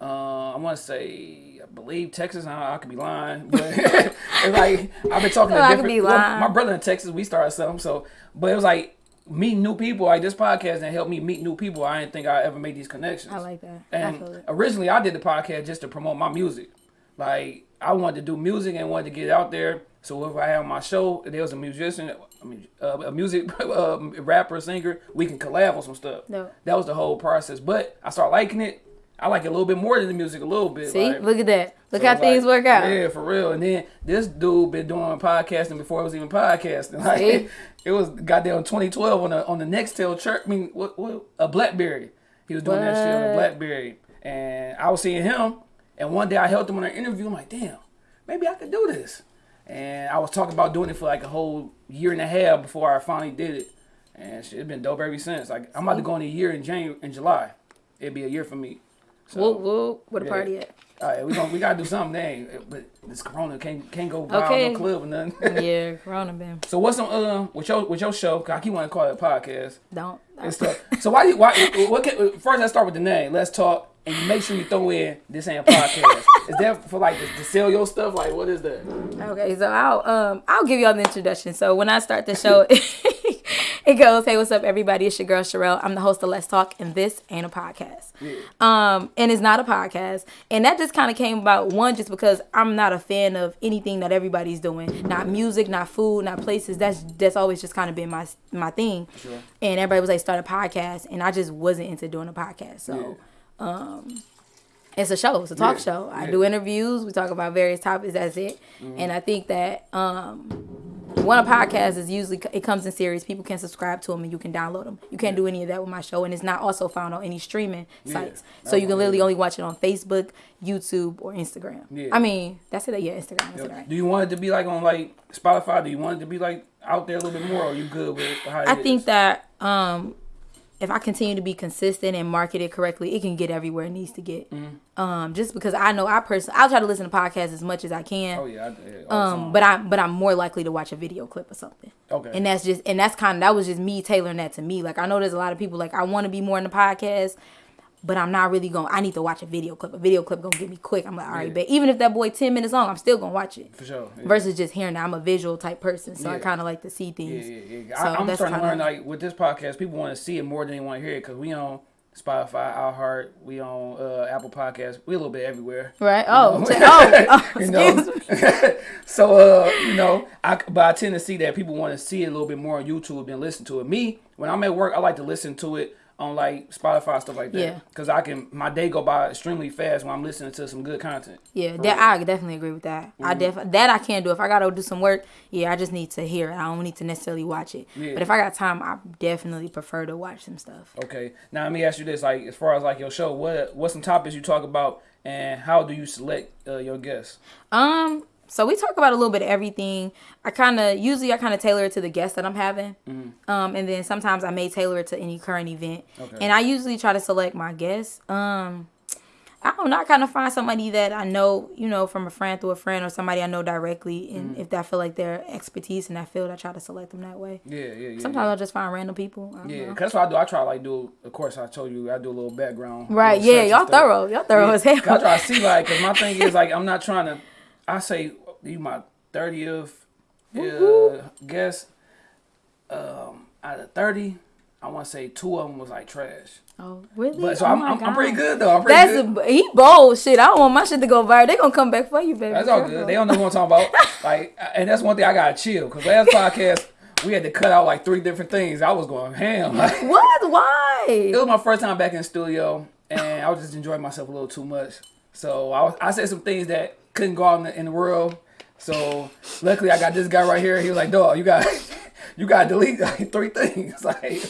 Uh, I want to say, I believe Texas. I, I could be lying, but *laughs* it's like I've been talking to *laughs* I could different. well, my brother in Texas, we started something. So, but it was like meeting new people. Like this podcast and helped me meet new people. I didn't think I ever made these connections. I like that. I And it. originally, I did the podcast just to promote my music. Like I wanted to do music and wanted to get out there. So if I had my show, if there was a musician, I mean, uh, a music uh, *laughs* rapper, singer, we can collab on some stuff. Dope. That was the whole process. But I started liking it. I like it a little bit more than the music, a little bit. See, like- look at that. Look so how things like, work out. Yeah, for real. And then this dude been doing podcasting before it was even podcasting. *laughs* Like See? it was goddamn 2012 on the on the Nextel church. I mean, what, what a BlackBerry. He was doing that shit on a BlackBerry, and I was seeing him. And one day I helped him on an interview. I'm like, damn, maybe I could do this. And I was talking about doing it for like a whole year and a half before I finally did it. And shit, it's been dope ever since. Like I'm about to go in a year in January, in July. It'd be a year for me. So, Whoop whoop. Where the yeah. party at? all right, we gonna we gotta do something, dang. But this Corona can't can't go wild Okay. no club or nothing. yeah, *laughs* Corona been. so what's some uh with your with your show? 'cause I keep wanting to call it a podcast Don't. So why you why what can, first let's start with the name. Let's talk and make sure you throw in this ain't a podcast. is that for like to, to sell your stuff? Like what is that? Okay, so I'll um I'll give y'all the introduction. So when I start the show, *laughs* it goes, "Hey, what's up, everybody? It's your girl Sherelle. I'm the host of Let's Talk, and this ain't a podcast. Um, and it's not a podcast, and that just kind of came about one just because I'm not a fan of anything that everybody's doing, not music, not food, not places. That's that's always just kind of been my my thing. Sure. And everybody was like, start a podcast, and I just wasn't into doing a podcast. So. It's a show. It's a talk Yeah, show. I yeah. do interviews. We talk about various topics. That's it. Mm-hmm. And I think that um, one a podcast is usually it comes in series. People can subscribe to them and you can download them. You can't do any of that with my show, and it's not also found on any streaming sites. So you can literally only watch it on Facebook, YouTube, or Instagram. Yeah. I mean, that's it. Yeah, Instagram. That's it. Do you want it to be like on like Spotify? Do you want it to be like out there a little bit more? Or are you good with how it I is? think that um, if I continue to be consistent and market it correctly, it can get everywhere it needs to get. Mm-hmm. Um, just because I know I personally, I'll try to listen to podcasts as much as I can. Oh yeah. I, yeah all the Um, but I but I'm more likely to watch a video clip or something. Okay. And that's just and that's kind of that was just me tailoring that to me. Like I know there's a lot of people like I want to be more in the podcast, but I'm not really going. I need to watch a video clip. A video clip gonna get me quick. I'm like, all right, Yeah. bet. Even if that boy ten minutes long, I'm still gonna watch it. for sure. Yeah. Versus just hearing that I'm a visual type person, so I kind of like to see things. yeah, yeah. So I, I'm that's starting to learn like with this podcast, people want to see it more than they want to hear it because we on Spotify, iHeart, we on uh, Apple Podcasts, we a little bit everywhere. Right? Oh, *laughs* t- oh, *laughs* oh, you know, *laughs* so uh, you know, I but I tend to see that people want to see it a little bit more on YouTube than listen to it. Me, when I'm at work, I like to listen to it on like Spotify stuff like that. Yeah. Because I can my day go by extremely fast when I'm listening to some good content. Yeah, that real. I definitely agree with that. I Mm-hmm. def that I can do. If I gotta do some work, yeah, I just need to hear it. I don't need to necessarily watch it. Yeah. But if I got time, I definitely prefer to watch some stuff. Okay. Now let me ask you this: like, as far as like your show, what what some topics you talk about, and how do you select uh, your guests? Um, so we talk about a little bit of everything. I kind of usually I kind of tailor it to the guest that I'm having. Um, and then sometimes I may tailor it to any current event. Okay. And I usually try to select my guests. Um, I don't know. I kind of find somebody that I know, you know, from a friend through a friend or somebody I know directly, and if I feel like their expertise in that field, I try to select them that way. Yeah, yeah, yeah. Sometimes I'll just find random people. Yeah, know. cause that's what I do. I try to like do. Of course, I told you I do a little background. Right, little yeah, y'all thorough. Y'all thorough Yeah, as hell. I try to see like, cause my thing is like, I'm not trying to. I say you my thirtieth uh, guess. Um, out of thirty, I want to say two of them was like trash. Oh, really? But so Oh I'm, I'm, I'm pretty good though. I'm pretty That's good. a, he bold shit. I don't want my shit to go viral. They gonna come back for you, baby. That's all good. They don't know what I'm talking about. *laughs* Like, and that's one thing I gotta chill. Cause last podcast we had to cut out like three different things. I was going ham. Like, *laughs* What? Why? it was my first time back in the studio, and I was just enjoying myself a little too much. So I, was, I said some things that couldn't go out in the, in the world. So luckily, I got this guy right here. He was like, "Dog, you got *laughs* you got to delete *laughs* like three things." *laughs* Like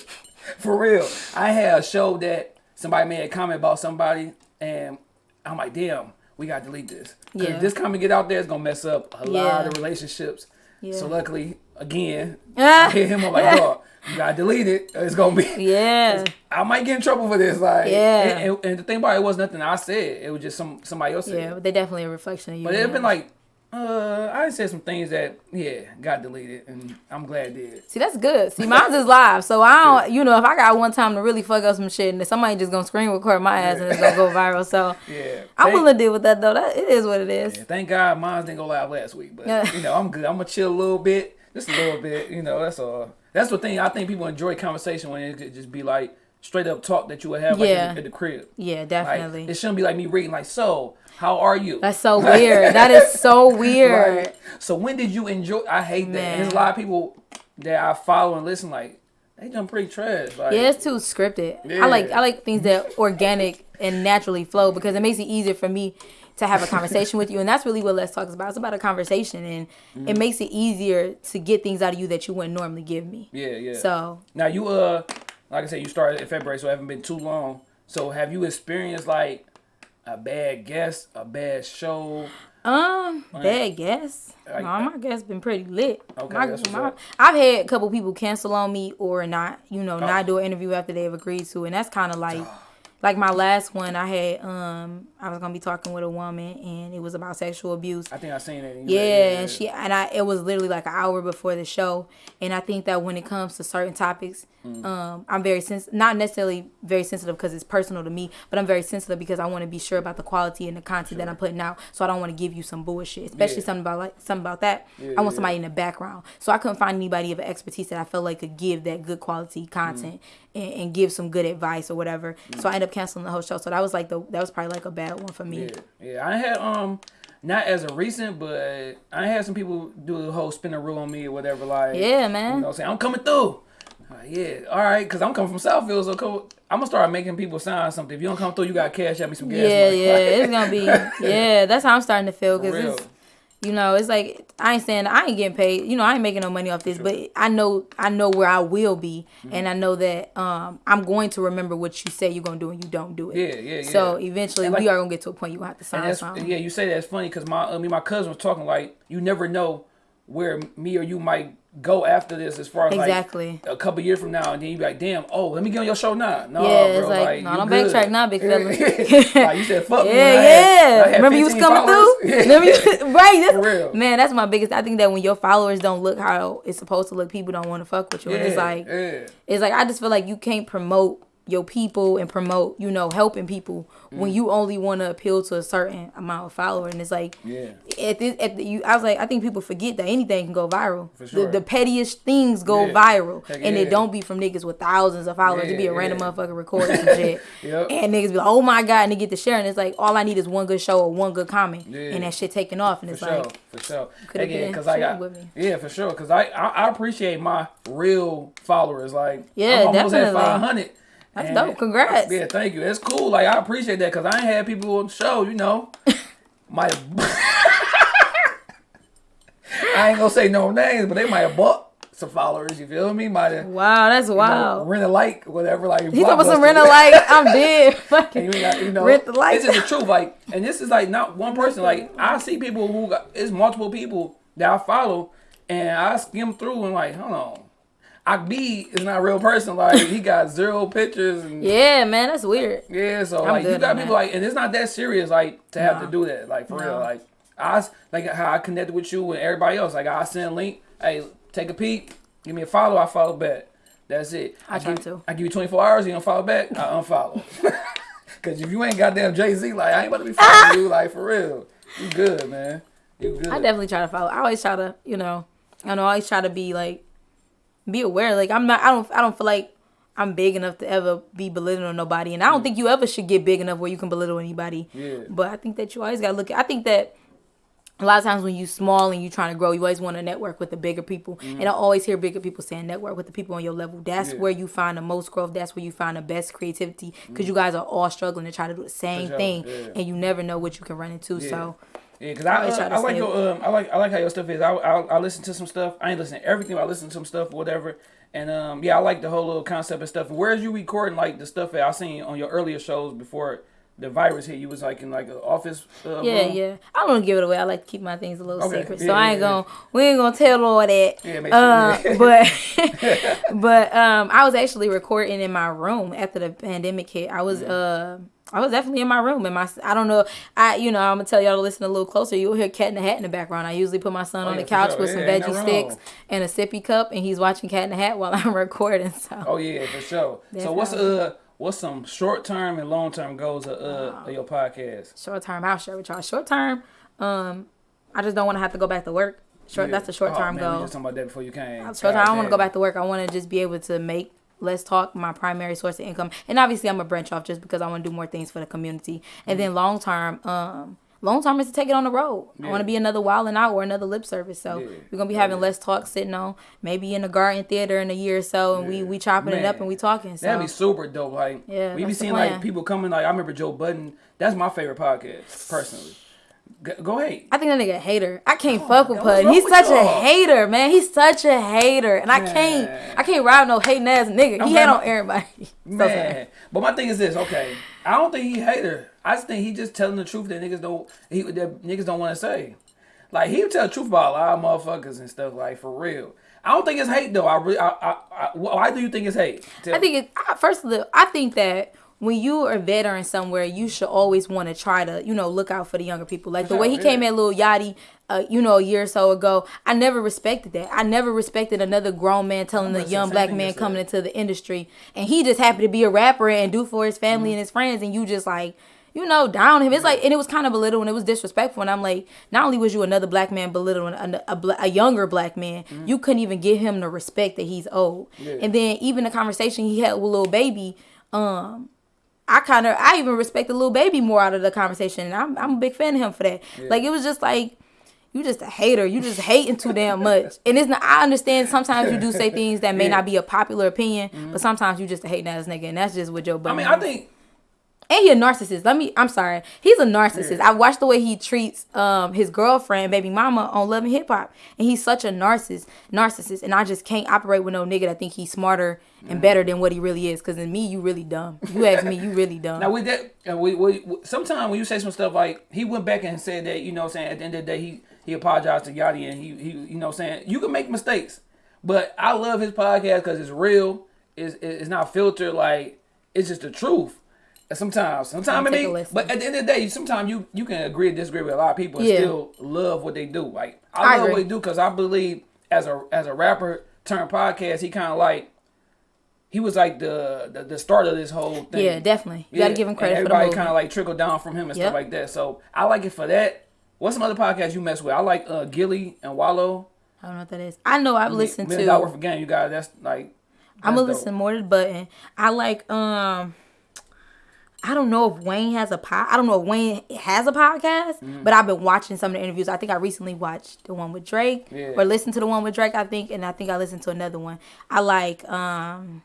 for real. I had a show that somebody made a comment about somebody, and I'm like, "Damn, we got to delete this. Yeah. if this comment get out there, it's gonna mess up a lot of relationships. Yeah. So luckily, again, I hit him up like, "Dog, you got to delete it. It's gonna be." *laughs* Yeah. I might get in trouble for this. Like, Yeah. And, and, and the thing about it, it was nothing I said. It was just some somebody else said. Yeah, but they definitely a reflection of you. But it's been like, uh, I said some things that yeah got deleted, and I'm glad it did. See, that's good. See, mine's is live, so I don't. You know, if I got one time to really fuck up some shit, and then somebody just gonna screen record my ass and it's gonna go viral. So *laughs* Yeah, I'm Thank- willing to deal with that though. That it is what it is. yeah, Thank God, mine didn't go live last week, but Yeah. you know I'm good. I'm gonna chill a little bit, just a little bit. You know, that's all. That's the thing. I think people enjoy conversation when it could just be like straight up talk that you would have like Yeah. at, the, crib. Yeah, Like, definitely. it shouldn't be like me reading like, so how are you? that's so *laughs* weird. That is so *laughs* weird. Right. So when did you enjoy? I hate that. There's a lot of people that I follow and listen like they done pretty trash. Like, Yeah, it's too scripted. Yeah. I like I like things that organic and naturally flow because it makes it easier for me to have a *laughs* conversation with you, and that's really what Let's Talk is about. It's about a conversation, and Mm-hmm. it makes it easier to get things out of you that you wouldn't normally give me. yeah, yeah. So now you uh, like I said, you started in February, so it haven't been too long. So have you experienced like a bad guest, a bad show? Um, bad guess. Like- no, my guess been pretty lit. Okay, My- my- I've had a couple people cancel on me or not, you know, not do an interview after they've agreed to, and that's kind of like, *sighs* like my last one. I had, um, I was gonna be talking with a woman, and it was about sexual abuse. I think I seen it. Yeah, and she and I it was literally like an hour before the show, and I think that when it comes to certain topics, Mm. um, I'm very sens not necessarily very sensitive because it's personal to me, but I'm very sensitive because I want to be sure about the quality and the content that I'm putting out. So I don't want to give you some bullshit, especially Yeah. something about like something about that. Yeah, I want yeah. somebody in the background, so I couldn't find anybody of expertise that I felt like could give that good quality content Mm. and, and give some good advice or whatever. So I ended up canceling the whole show. So that was like the that was probably like a bad one for me. Yeah, yeah. I had um, not as a recent, but I had some people do the whole spinner rule on me or whatever. Like, Yeah, man. You know, saying I'm coming through. Like, yeah, all right, because I'm coming from Southfield, so cool. I'm gonna start making people sign something. If you don't come through, you got cash at me some gas. Yeah, money. *laughs* yeah, it's gonna be. Yeah, that's how I'm starting to feel *laughs* because real. it's, you know, it's like I ain't saying I ain't getting paid. You know, I ain't making no money off this, but I know I know where I will be, Mm-hmm. and I know that um I'm going to remember what you say you're gonna do and you don't do it. Yeah, yeah, yeah. So eventually, like- we are gonna get to a point you gonna have to sign something. yeah, you say that's funny because my I mean my cousin was talking like you never know where me or you might go after this as far as Exactly. like a couple years from now, and then you be like, damn, oh, let me get on your show now. No, Yeah, it's bro, like, no, you don't good. backtrack now, big *laughs* fella. like you said, fuck. Yeah, *laughs* yeah. Had Remember you was coming followers. through. *laughs* Remember you, right? For real. Man, that's my biggest. I think that when your followers don't look how it's supposed to look, people don't want to fuck with you. and it's like, yeah. it's like I just feel like you can't promote your people and promote, you know, helping people Mm. when you only want to appeal to a certain amount of follower. And it's like, Yeah. at this, at the, you, I was like, I think people forget that anything can go viral. For sure. The, the pettiest things go Yeah. viral, Heck and yeah. it don't be from niggas with thousands of followers. it be Yeah, a random motherfucker recording some shit, *laughs* Yep. and niggas be like, oh my god, and they get to sharing. It's like all I need is one good show or one good comment, Yeah. and that shit taking off, and For it's sure, like. for sure. Again, been because I got with me. yeah, for sure. Because I, I I appreciate my real followers. Like Yeah, I'm almost at definitely. five hundred. That's dope. Congrats. Yeah, thank you. It's cool. Like I appreciate that because I ain't had people on the show. You know, *laughs* might. *laughs* I ain't gonna say no names, but they might have bought some followers. You feel me? Might have. Wow, that's wild. Rent a like, whatever. Like He talking about some rent a like. *laughs* I'm dead. Fucking you, got, you know, Rent the light. This is the truth. Like, and this is like not one person. Like, I see people who got it's multiple people that I follow, and I skim through and like, hold on, Akb is not a real person. Like, he got zero pictures and yeah. man, that's weird. Yeah, so I'm like you got people that. like, and it's not that serious. Like to have No. to do that. Like for real. Like I like how I connected with you and everybody else. Like I send a link. Hey, take a peek. Give me a follow. I follow back. That's it. I try give, to. I give you 24 hours. You don't follow back. I unfollow. *laughs* Cause if you ain't goddamn Jay Z, like I ain't about to be following you, like for real. You good, man. You good. I definitely try to follow. I always try to, you know, I know I always try to be like, be aware. Like I'm not. I don't. I don't feel like I'm big enough to ever be belittling nobody, and I don't think you ever should get big enough where you can belittle anybody. Yeah. But I think that you always gotta look. At, I think that. A lot of times when you small and you trying to grow, you always want to network with the bigger people. And I always hear bigger people saying network with the people on your level. That's. Yeah. where you find the most growth. That's where you find the best creativity because you guys are all struggling to try to do the same Mm. thing, yeah. and you never know what you can run into. So Yeah, cause I, uh, I like your um I like I like how your stuff is. I, I I listen to some stuff. I ain't listen to everything. But I listen to some stuff, whatever. And um yeah, I like the whole little concept and stuff. Where's you recording like the stuff that I seen on your earlier shows before the virus hit? You was like in like an office. Uh, Yeah, room? yeah. I don't give it away. I like to keep my things a little Okay. secret, Yeah, so I ain't yeah. gonna. We ain't gonna tell all that. Yeah, make sure- uh, yeah. but *laughs* *laughs* but um, I was actually recording in my room after the pandemic hit. I was uh. I was definitely in my room, and my I don't know. I you know I'm gonna tell y'all to listen a little closer. You'll hear Cat in the Hat in the background. I usually put my son on Oh, yeah, the couch sure. with some Yeah, ain't veggie sticks and a sippy cup, and he's watching Cat in the Hat while *laughs* I'm recording. So Oh yeah, for sure. That's so what's uh what's some short term and long term goals of uh of your podcast? short term, I'll share with y'all. Short term, um, I just don't want to have to go back to work. Short, that's a short term oh, man, We goal. just talking about that before you came. Short term, I don't want to go back to work. I want to just be able to make Let's Talk my primary source of income. And obviously, I'm a branch off just because I want to do more things for the community. And then long term, um, long term is to take it on the road. I want to be another Wild and Out or another Lip Service. So Yeah. we're gonna be having yeah. Let's Talk sitting on maybe in the Garden Theater in a year or so, and we Yeah. we chopping it up and we talking. So That'd be super dope. Like, Yeah, we be seeing like people coming. Like, I remember Joe Budden. That's my favorite podcast, personally. Go, ahead. I think that nigga a hater. I can't oh, fuck with Pud. He's such a hater, man. He's such a hater, and I can't. I can't ride no hating ass nigga. He hate on everybody. *laughs* Man, sorry. but my thing is this. Okay, I don't think he hater. I just think he just telling the truth that niggas don't. He that niggas don't want to say. Like he tell the truth about a lot of motherfuckers and stuff. Like for real. I don't think it's hate though. I really. I, I, I, why do you think it's hate? Tell I think it. I, first of all, I think that when you are a veteran somewhere, you should always want to try to, you know, look out for the younger people. Like the way he came at Lil Yachty, uh, you know, a year or so ago. I never respected that. I never respected another grown man telling a young black man coming into the industry, and he just happened to be a rapper and do for his Mm-hmm. family and his friends, and you just like. You know, down him. It's like, and it was kind of belittling. It was disrespectful. And I'm like, not only was you another black man belittling a, a, a younger black man, you couldn't even give him the respect that he's owed. Mm-hmm. Yeah. And then even the conversation he had with Lil Baby, um, I kind of I even respect the Lil Baby more out of the conversation, and I'm I'm a big fan of him for that. Like it was just like you just a hater. You just hating too damn much. And it's not. I understand sometimes you do say things that may Yeah. not be a popular opinion, but mm-hmm. sometimes you just a hating ass nigga, and that's just what Joe I mean. I think And he a narcissist. Let me. I'm sorry. He's a narcissist. I watched the way he treats um his girlfriend, baby mama, on Love and Hip Hop, and he's such a narcissist. Narcissist, and I just can't operate with no nigga that think he's smarter and better than what he really is. Cause in me, you really dumb. You ask me, you really dumb. now with that, uh, we, we, we sometimes when you say some stuff like he went back and said that you know what I'm saying at the end of the day he he apologized to Yachty and he he you know what I'm saying you can make mistakes, but I love his podcast because it's real. It's it's not filtered like it's just the truth. And sometimes, sometimes I mean, but at the end of the day, sometimes you you can agree or disagree with a lot of people and Yeah. still love what they do. Like I, I love agree. what they do because I believe as a as a rapper turned podcast, he kind of like he was like the, the the start of this whole thing. yeah, definitely. You gotta give him credit for the Everybody kind of like trickled down from him and Yep. stuff like that. So I like it for that. What's some other podcasts you mess with? I like uh, Gillie and Wallo. I don't know what that is. I know I've listened Million Dollar to. Worth of Game. You guys, that's like. I'm gonna dope. listen more to the button. I like um. I don't know if Wayne has a pod. I don't know if Wayne has a podcast, Mm-hmm. but I've been watching some of the interviews. I think I recently watched the one with Drake, Yeah. or listened to the one with Drake. I think, and I think I listened to another one. I like um,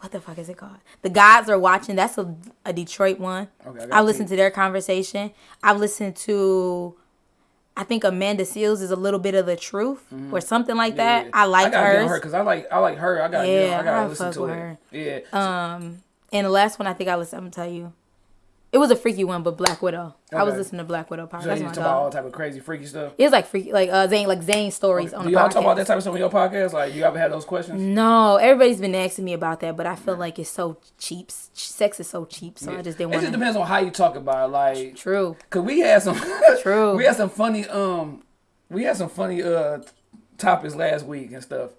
what the fuck is it called? The Gods Are Watching. That's a, a Detroit one. Okay, I got I listened to their conversation. I've listened to. I think Amanda Seales is a little bit of the truth, or something like that. I like. I gotta her because I like I like her. I gotta get on, Yeah, I gotta I listen to her. her. Yeah. Um, and the last one I think I listened. I'm gonna tell you, it was a freaky one, but Black Widow. I was listening to Black Widow podcast. so That's you talk about all type of crazy freaky stuff. It was like freaky, like uh Zane, like Zane stories on Do the y'all podcast. talk about that type of stuff on your podcast? Like, you ever have those questions? No, everybody's been asking me about that, but I feel like it's so cheap. Sex is so cheap, so I just didn't It want just depends on how you talk about it. Like, True. Cause we had some *laughs* True. we had some funny um we had some funny uh topics last week and stuff.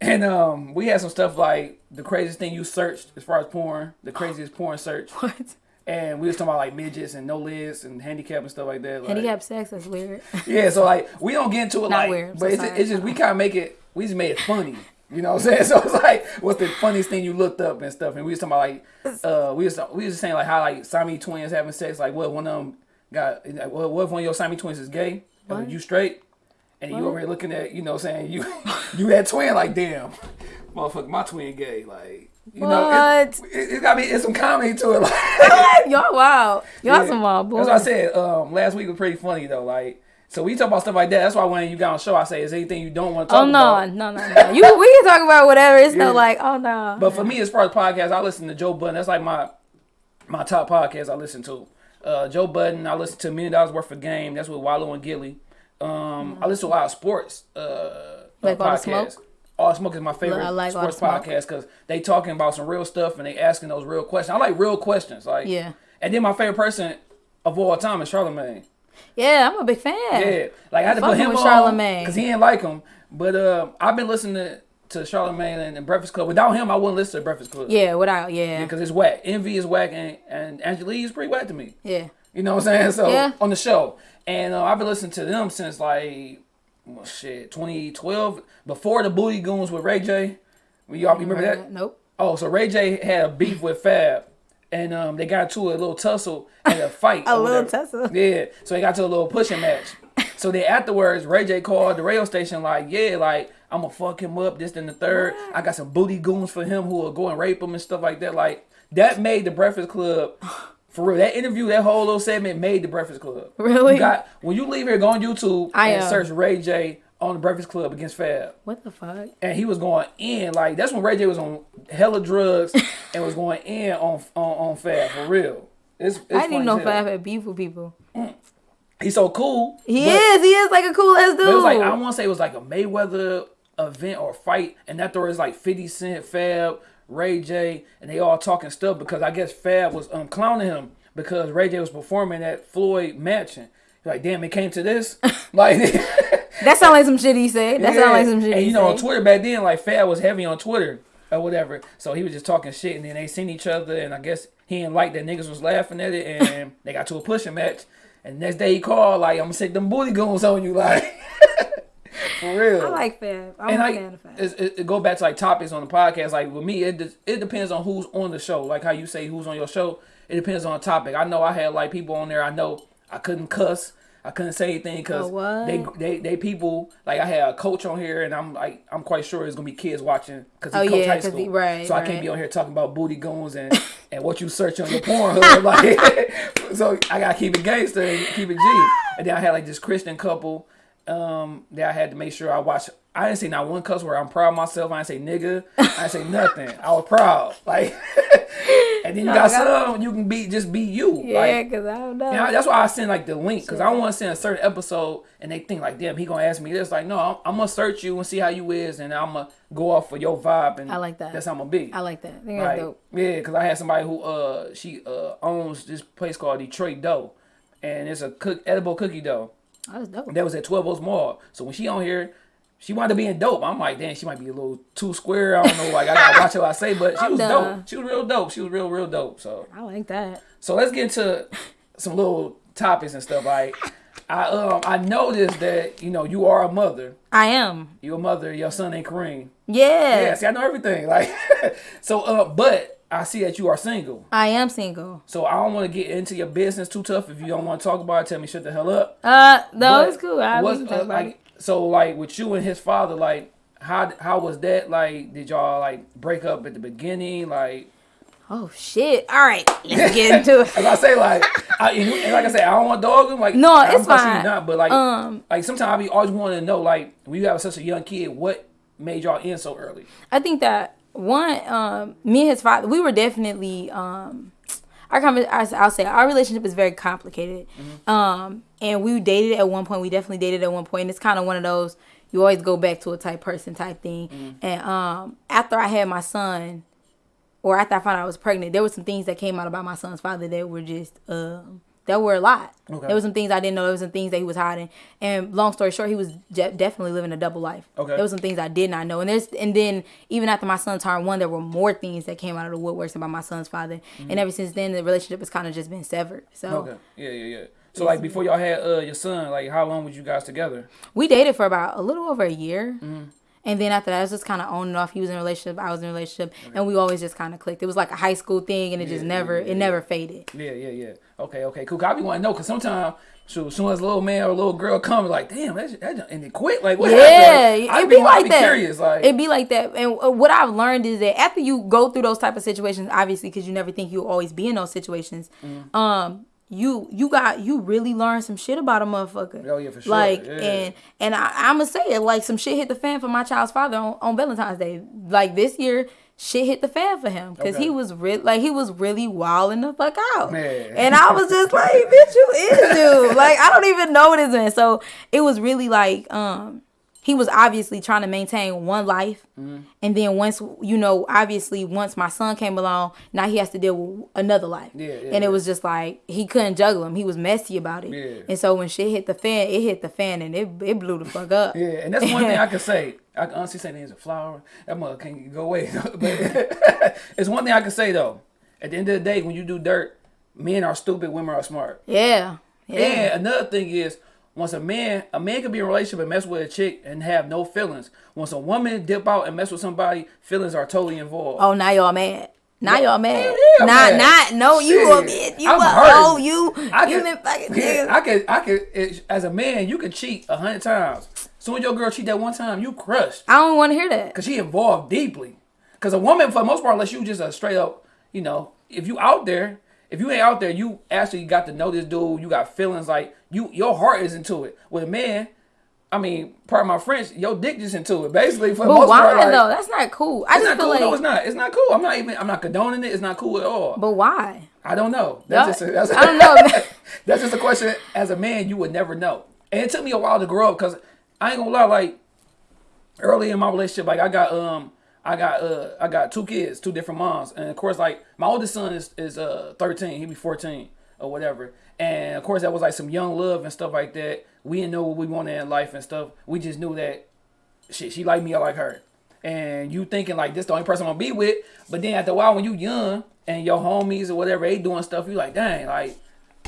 And um we had some stuff like the craziest thing you searched as far as porn, the *gasps* craziest porn search. What? And we was talking about like midgets and no lids and handicap and stuff like that. Like, Handicap sex? is weird. *laughs* Yeah, so like we don't get into it Not like weird, but so it's, it's just we kinda make it we just made it funny. You know what I'm saying? *laughs* So it's like, what's the funniest thing you looked up and stuff? And we was talking about like, uh, we was we was just saying like how like Siamese twins having sex. Like, what if one of them got? What what if one of your Siamese twins is gay? And What? you straight? And you over here looking at, you know, what saying you *laughs* you that twin like, damn, motherfucker, my twin gay. Like, you know, it, What? it, it got me. It's some comedy to it. *laughs* Like, Y'all wild. Y'all yeah. some wild boys. That's what I said. Um, last week was pretty funny though. Like, so we talk about stuff like that. That's why when you got on show, I say, is anything you don't want to talk Oh no, about? no, no, no. You we can talk about whatever. It's Yeah. no like, oh no. But for me, as far as podcasts, I listen to Joe Budden. That's like my my top podcast I listen to. Uh, Joe Budden. I listen to Million Dollars Worth of Game. That's with Wallo and Gillie. Um, I listen to a lot of sports. Uh, Like uh, All the podcasts. Smoke? All Smoke is my favorite I like sports podcast because they talking about some real stuff and they asking those real questions. I like real questions. Like Yeah. And then my favorite person of all time is Charlamagne. yeah, I'm a big fan. Yeah, like I had to put him with on Charlamagne. because he didn't like him. But uh, I've been listening to, to Charlamagne and, and Breakfast Club. Without him, I wouldn't listen to Breakfast Club. Yeah, without yeah. because it's whack. Envy is whack, and and Angela Yee is pretty whack to me. Yeah. You know what I'm saying? So Yeah. on the show, and uh, I've been listening to them since like well, shit 2012, before the Booty Goons with Ray J. Y'all remember that? Nope. Oh, so Ray J had a beef with Fab, and um, they got to a little tussle and a fight. *laughs* A little tussle. Yeah, so they got to a little pushing match. *laughs* so then afterwards, Ray J called the radio station like, yeah, like I'm gonna fuck him up, this and the third. I got some booty goons for him who will go and rape him and stuff like that. Like that made the Breakfast Club *laughs* For real, that interview, that whole little segment made the Breakfast Club. Really? You got when you leave here, go on YouTube I and am. search Ray J on the Breakfast Club against Fab. What the fuck? and he was going in like that's when Ray J was on hella drugs *laughs* and was going in on on, on Fab for real. It's, it's I didn't even know funny as hell. Fab had beef with people. Mm. He's so cool. He but- is. He is like a cool ass dude. It was like I want to say it was like a Mayweather event or fight, and that there was like Fifty Cent, Fab, Ray J, and they all talking stuff because I guess Fab was um clowning him because Ray J was performing at Floyd Mansion. Like, damn, it came to this. *laughs* like *laughs* that sound like some shit he said. That sound like some shit And you know, on. Twitter back then, like Fab was heavy on Twitter or whatever. So he was just talking shit, and then they seen each other, and I guess he didn't like that niggas was laughing at it, and *laughs* they got to a pushing match. And next day he called like, "I'm gonna stick them booty goons on you," like for real. I like Fab. I'm and a like fan of Fab. it, it, it go back to like topics on the podcast. Like with me, it it depends on who's on the show. Like how you say who's on your show. It depends on the topic. I know I had like people on there. I know I couldn't cuss. I couldn't say anything because Oh, they, they they people like I had a coach on here and I'm like I'm quite sure it's gonna be kids watching because he Oh, coach yeah, high 'cause school. he- right, so I can't be on here talking about booty goons and *laughs* and what you search on your Pornhub. *laughs* like *laughs* so I gotta keep it gangster and keep it G. And then I had like this Christian couple um that I had to make sure I watch. I didn't say not one cuss word. I'm proud of myself. I didn't say nigga. I didn't say *laughs* nothing. I was proud. Like, *laughs* and then you got some you can be just be you. yeah, Like, because I don't know. I- that's why I send like the link because I don't want to send a certain episode and they think like, damn, he gonna ask me this. Like, no, I'm, I'm gonna search you and see how you is, and I'm gonna go off for your vibe. And I like that. That's how I'm gonna be. I like that. I Like, dope. yeah, because I had somebody who uh she uh owns this place called Detroit Dough, and it's a cook edible cookie dough That's dope. that was at 12 Oaks Mall. So when she on here, she wanted to being dope. I'm like, damn, she might be a little too square. I don't know. Like I gotta *laughs* watch what I say, but she was done. dope. She was real dope. She was real, real dope. So I like that. so let's get into some little topics and stuff. Like I um I noticed that you know you are a mother. I am. You're a mother. Your son ain't Kareem. Yeah. Yeah, see, I know everything. Like *laughs* so, uh, but I see that you are single. I am single. So I don't want to get into your business too tough. If you don't want to talk about it, tell me shut the hell up. Uh, no, But it's cool. I we uh, like. So like with you and his father, like how how was that? Like did y'all like break up at the beginning? Like Oh shit! All right, let's get into it. *laughs* as I say, like I, and, like I say, I don't want to dog him. Like No, I'm it's fine. Not, but like Um, like sometimes I be always wanting to know like when you have such a young kid, what made y'all end so early? I think that one, um, me and his father, we were definitely, um, our conver- I'll say our relationship is very complicated. Um, and we dated at one point. We definitely dated at one point. And it's kind of one of those you always go back to a type person type thing. And um, after I had my son, or after I found out I was pregnant, there were some things that came out about my son's father that were just um, that were a lot. Okay. There were some things I didn't know. There were some things that he was hiding. And long story short, he was definitely living a double life. Okay. There was some things I did not know. And there's and then even after my son turned one, there were more things that came out of the woodworks about my son's father. And ever since then, the relationship has kind of just been severed. So Mm-hmm. Okay, yeah, yeah, yeah. So like before y'all had uh your son, like how long were you guys together? we dated for about a little over a year. Mm-hmm. And then after that, it was just kind of on and off. He was in a relationship, I was in a relationship, and we always just kind of clicked. It was like a high school thing, and it just Yeah, never, yeah, it never faded. Yeah, yeah, yeah. Okay, okay, cool. I be wanting to know because sometimes, so as soon as a little man or a little girl come, like, damn, that, that and they quit. Like, what Yeah. Like, I it be, be like be that. curious, like, It be like that. And uh, what I've learned is that after you go through those type of situations, obviously, because you never think you'll always be in those situations, Mm-hmm. um, you you got you really learn some shit about a motherfucker. Oh, yeah, for sure. Like Yeah. and and I, I'ma say it like some shit hit the fan for my child's father on, on Valentine's Day. Like this year. Shit hit the fan for him because Okay. he was re- like he was really wilding the fuck out, Man. and I was just like, "Bitch, you is you." *laughs* Like I don't even know this man. So it was really like, um, he was obviously trying to maintain one life Mm-hmm. and then once you know obviously once my son came along now he has to deal with another life Yeah, yeah, and yeah. it was just like he couldn't juggle him. he was messy about it Yeah. and so when shit hit the fan it hit the fan and it, it blew the fuck up yeah, and that's one thing I can say. *laughs* I can honestly say there's a flower. That mother can't go away. *laughs* but *laughs* it's one thing I can say though. At the end of the day, when you do dirt, men are stupid, women are smart. yeah yeah And another thing is, once a man, a man can be in a relationship and mess with a chick and have no feelings. Once a woman dip out and mess with somebody, feelings are totally involved. oh now y'all mad now y'all mad yeah, not mad. not no you a Shit, bitch you I'm a hurting. oh you I you can- been fucking *laughs* Yeah. I can, I could. it- As a man, you can cheat a hundred times. Soon your girl cheat that one time, you crushed I don't want to hear that because she involved deeply. Because a woman, for the most part, unless you just a straight up, you know, if you out there, if you ain't out there, you actually got to know this dude. You got feelings like you, your heart is into it. With a man, I mean, part of my French, your dick just into it. Basically, for the But most why part, like, though? That's not cool. I it's just not feel cool. like. no, it's not. It's not cool. I'm not even. I'm not condoning it. It's not cool at all. But why? I don't know. That's Y'all- just. A, that's I don't know. *laughs* that's just a question. As a man, you would never know. And it took me a while to grow up because I ain't gonna lie. Like early in my relationship, like I got um, I got uh, I got two kids, two different moms, and of course, like my oldest son is is uh 13. He be 14 or whatever. And of course, that was like some young love and stuff like that. We didn't know what we wanted in life and stuff. We just knew that shit, she like me, I like her. And you thinking like this the only person I'm gonna be with, but then after a while when you young and your homies or whatever they doing stuff, you like, dang, like,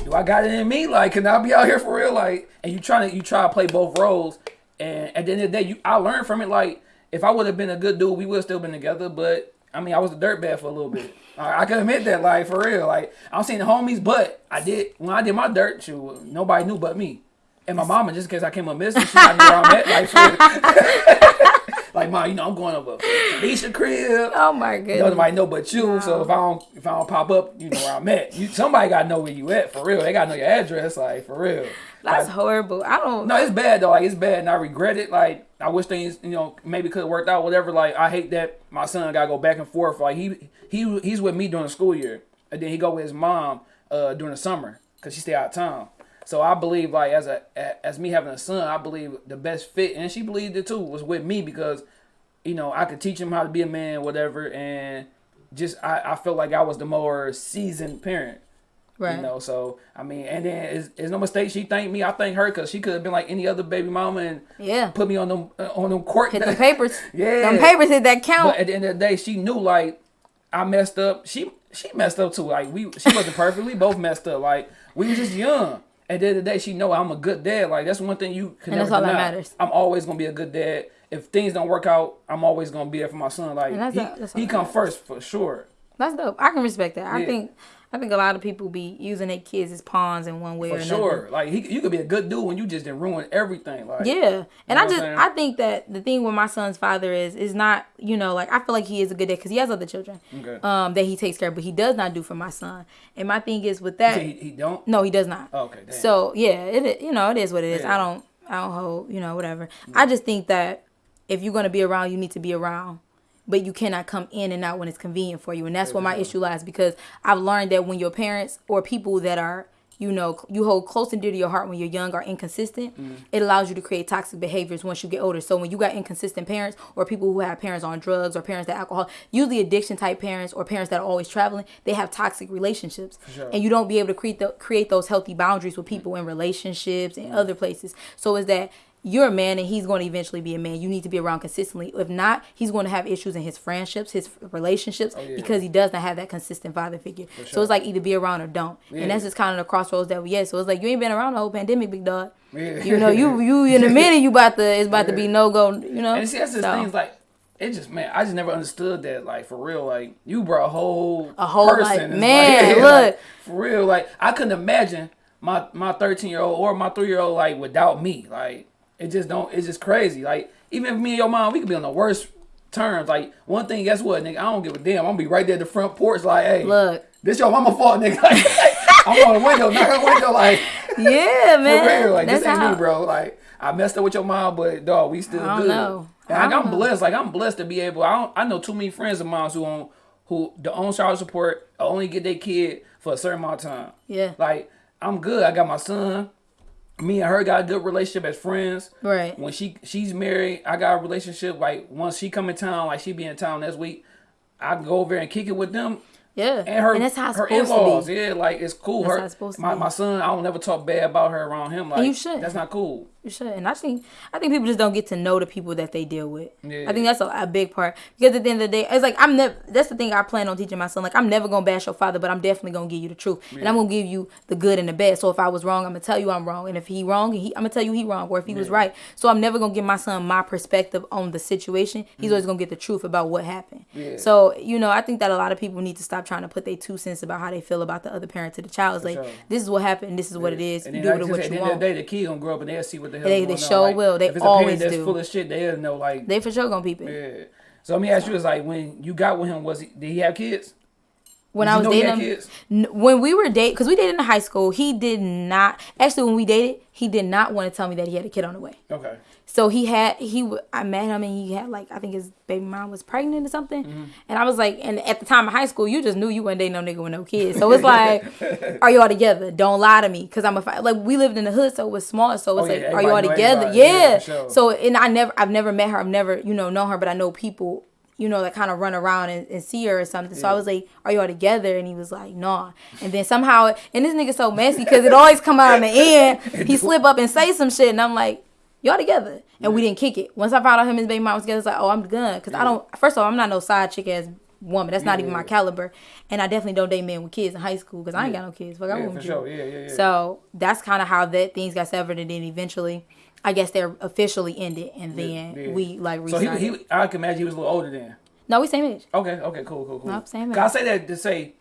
do I got it in me? Like, can I be out here for real? Like, and you trying to you try to play both roles, and at the end of the day, you I learned from it. Like, if I would have been a good dude, we would have still been together. But I mean, I was a dirtbag for a little bit. *laughs* I, I can admit that, like, for real. Like, I'm seeing the homies, but I did when I did my dirt, shoot, nobody knew but me. And my mama, just in case I came up missing, she knew where I'm at. Like, *laughs* *laughs* like, mom, you know, I'm going over Alicia crib. Oh my goodness. Nobody know but you. So if I don't if I don't pop up, you know where I'm at. You somebody gotta know where you at for real. They gotta know your address, like for real. That's Like, horrible. I don't. no, it's bad though. Like it's bad, and I regret it. Like I wish things, you know, maybe could have worked out. Whatever. Like I hate that my son gotta go back and forth. Like he he he's with me during the school year, and then he go with his mom uh during the summer because she stay out of town. So I believe like as a as me having a son, I believe the best fit, and she believed it too, was with me because you know, I could teach him how to be a man, whatever, and just I, I felt like I was the more seasoned parent. Right. You know, so I mean, and then it's, it's no mistake. She thanked me. I thank her because she could have been like any other baby mama and Yeah. put me on them uh, on them court. Hit the papers. *laughs* Yeah. Them papers hit that count. But at the end of the day, she knew like I messed up. She she messed up too. Like we she wasn't perfect. We both messed up. Like we was just young. At the end of the day, she know I'm a good dad. Like that's one thing you can And never that's all that matters. I'm always gonna be a good dad. If things don't work out, I'm always gonna be there for my son. Like he, that's he come matters. first for sure. That's dope. I can respect that. I think I think a lot of people be using their kids as pawns in one way For or another. sure. Like he, you could be a good dude when you just didn't ruin everything. Like Yeah, and know I just? I think that the thing with my son's father is is not you know like I feel like he is a good dad because he has other children Okay. um that he takes care of, but he does not do for my son. And my thing is with that, he, he don't. no, he does not. Okay. Damn. So yeah, it you know it is what it is. Yeah. I don't I don't hold you know whatever. I just think that if you're gonna be around, you need to be around, but you cannot come in and out when it's convenient for you, and that's where my issue lies because I've learned that when your parents or people that are you know you hold close and dear to your heart when you're young are inconsistent mm-hmm. it allows you to create toxic behaviors once you get older. So when you got inconsistent parents or people who have parents on drugs or parents that alcohol usually addiction type parents or parents that are always traveling they have toxic relationships. Sure. and you don't be able to create the, create those healthy boundaries with mm-hmm. people in relationships and mm-hmm. other places. So is that you're a man and he's going to eventually be a man you need to be around consistently if not he's going to have issues in his friendships his relationships Oh, yeah. because he does not have that consistent father figure so it's like either be around or don't Yeah. and that's just kind of the crossroads that we at so it's like you ain't been around the whole pandemic big dog Yeah. you know you you in a minute you about to it's about to be no go you know And see, that's the So, things like it just man, I just never understood that. Like for real, like you brought a whole A whole, person. It's man, *laughs* like, look. for real, like I couldn't imagine my my thirteen year old or my three year old like without me. Like it just don't. It's just crazy. Like even if me and your mom, we could be on the worst terms. Like one thing, guess what, nigga? I don't give a damn. I'm gonna be right there at the front porch, like, hey, Look. this your mama fault, nigga. *laughs* I'm on the window, knock on the window, like. *laughs* yeah *laughs* For man real, like that's this ain't how me, bro. Like I messed up with your mom, but dog, we still I good. know. I like, I'm know. blessed. Like I'm blessed to be able. I don't, I know too many friends of mine who on who the own child support only get their kid for a certain amount of time. Yeah. Like I'm good. I got my son. Me and her got a good relationship as friends. Right. When she she's married, I got a relationship. Like once she come in town, like she be in town next week, I go over there and kick it with them. yeah And her, and that's how it's her to be yeah, like it's cool. That's her, how it's supposed to my, be. my son, I don't never talk bad about her around him. Like you should. That's not cool. You should, and I think I think people just don't get to know the people that they deal with. Yeah. I think that's a, a big part because at the end of the day, it's like I'm never. That's the thing I plan on teaching my son. Like I'm never gonna bash your father, but I'm definitely gonna give you the truth, and I'm gonna give you the good and the bad. So if I was wrong, I'm gonna tell you I'm wrong, and if he wrong, he, I'm gonna tell you he wrong, or if he was right. So I'm never gonna give my son my perspective on the situation. He's mm-hmm. always gonna get the truth about what happened. Yeah. So you know, I think that a lot of people need to stop trying to put their two cents about how they feel about the other parent to the child. It's like sure. this is what happened. This is what it is. And You do like it what at you the end of want. the day, the kid gonna grow up and they'll see what the hell They- they sure Like, will. They if it's always a parent that's do. full of shit, they'll know. Like, They for sure gonna peep it. yeah. So let me ask you: Is like when you got with him, was he? Did he have kids? when Did I was know he had dating him, when we were date, because we dated in high school, he did not. Actually, when we dated, he did not want to tell me that he had a kid on the way. Okay. So he had he I met him and he had like I think his baby mom was pregnant or something, Mm-hmm. and I was like, and at the time of high school, you just knew you wasn't dating no nigga with no kids. So it's like, *laughs* are you all together? Don't lie to me, cause I'm a fi- like we lived in the hood, so it was small. So it's Oh, yeah, like, are you all together? everybody. Yeah, Yeah. sure. So and I never I've never met her. I've never you know known her, but I know people you know that kind of run around and, and see her or something. So I was like, are you all together? And he was like, nah. And then somehow and this nigga so messy because it always come out in the end. *laughs* He slip up and say some shit, and I'm like y'all together. And we didn't kick it. Once I found out him and his baby mom was together, it's like, oh, I'm done. Because I don't, first of all, I'm not no side chick ass woman. That's not even my Yeah. caliber. And I definitely don't date men with kids in high school because I ain't got no kids. Fuck, I Yeah, for sure. Yeah, yeah, yeah. So that's kind of how that things got severed. And then eventually, I guess they're officially ended. And then yeah. we like So restarted. he, he, I can imagine he was a little older then. no, we same age. Okay, okay, cool, cool, cool. Nope, same 'Cause I say that to say,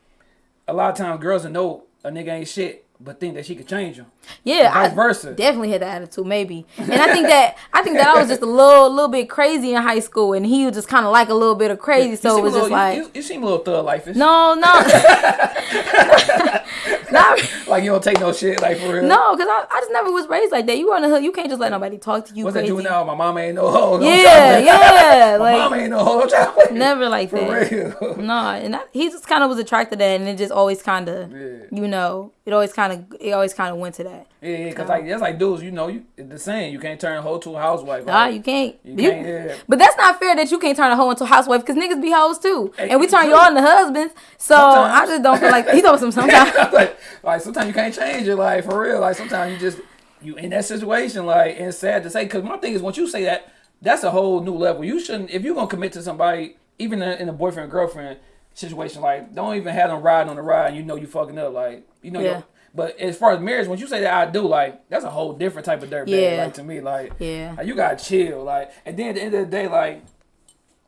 a lot of times girls will know a nigga ain't shit, but think that she could change him. Yeah, Vice I versa. definitely had that attitude, maybe. And I think that I think that I was just a little little bit crazy in high school, and he was just kind of like a little bit of crazy. You So it was a just little, like, you, you, you seem a little thug life. no, no, *laughs* not. Like you don't take no shit, like for real. No, because I, I just never was raised like that. You on the hood, you can't just let nobody talk to you What's that crazy. juvenile? My mama ain't no hoe. no Yeah, yeah, *laughs* My like mama ain't no hoe. no *laughs* never like For that. real. No, and I, he just kind of was attracted to that, and it just always kind of, Yeah. you know, it always kind of, it always kind of went to that. Yeah, yeah, cause like that's like dudes, you know, you the same. you can't turn a hoe to a housewife. Nah, like, you can't. You You- can't. Yeah. But that's not fair that you can't turn a hoe into a housewife because niggas be hoes too, Hey, and we turn y'all into husbands. So Sometimes. I just don't feel like he told some *laughs* sometimes. like, like sometimes you can't change your life for real. Like sometimes you just you in that situation. Like and it's sad to say, because my thing is once you say that, that's a whole new level. You shouldn't if you're gonna commit to somebody, even in, in a boyfriend girlfriend situation. Like don't even have them riding on the ride. And you know you fucking up. Like you know. Yeah. But as far as marriage, when you say that I do, like that's a whole different type of dirtbag. Yeah. Like to me, like Yeah. like, you gotta chill. Like and then at the end of the day, like.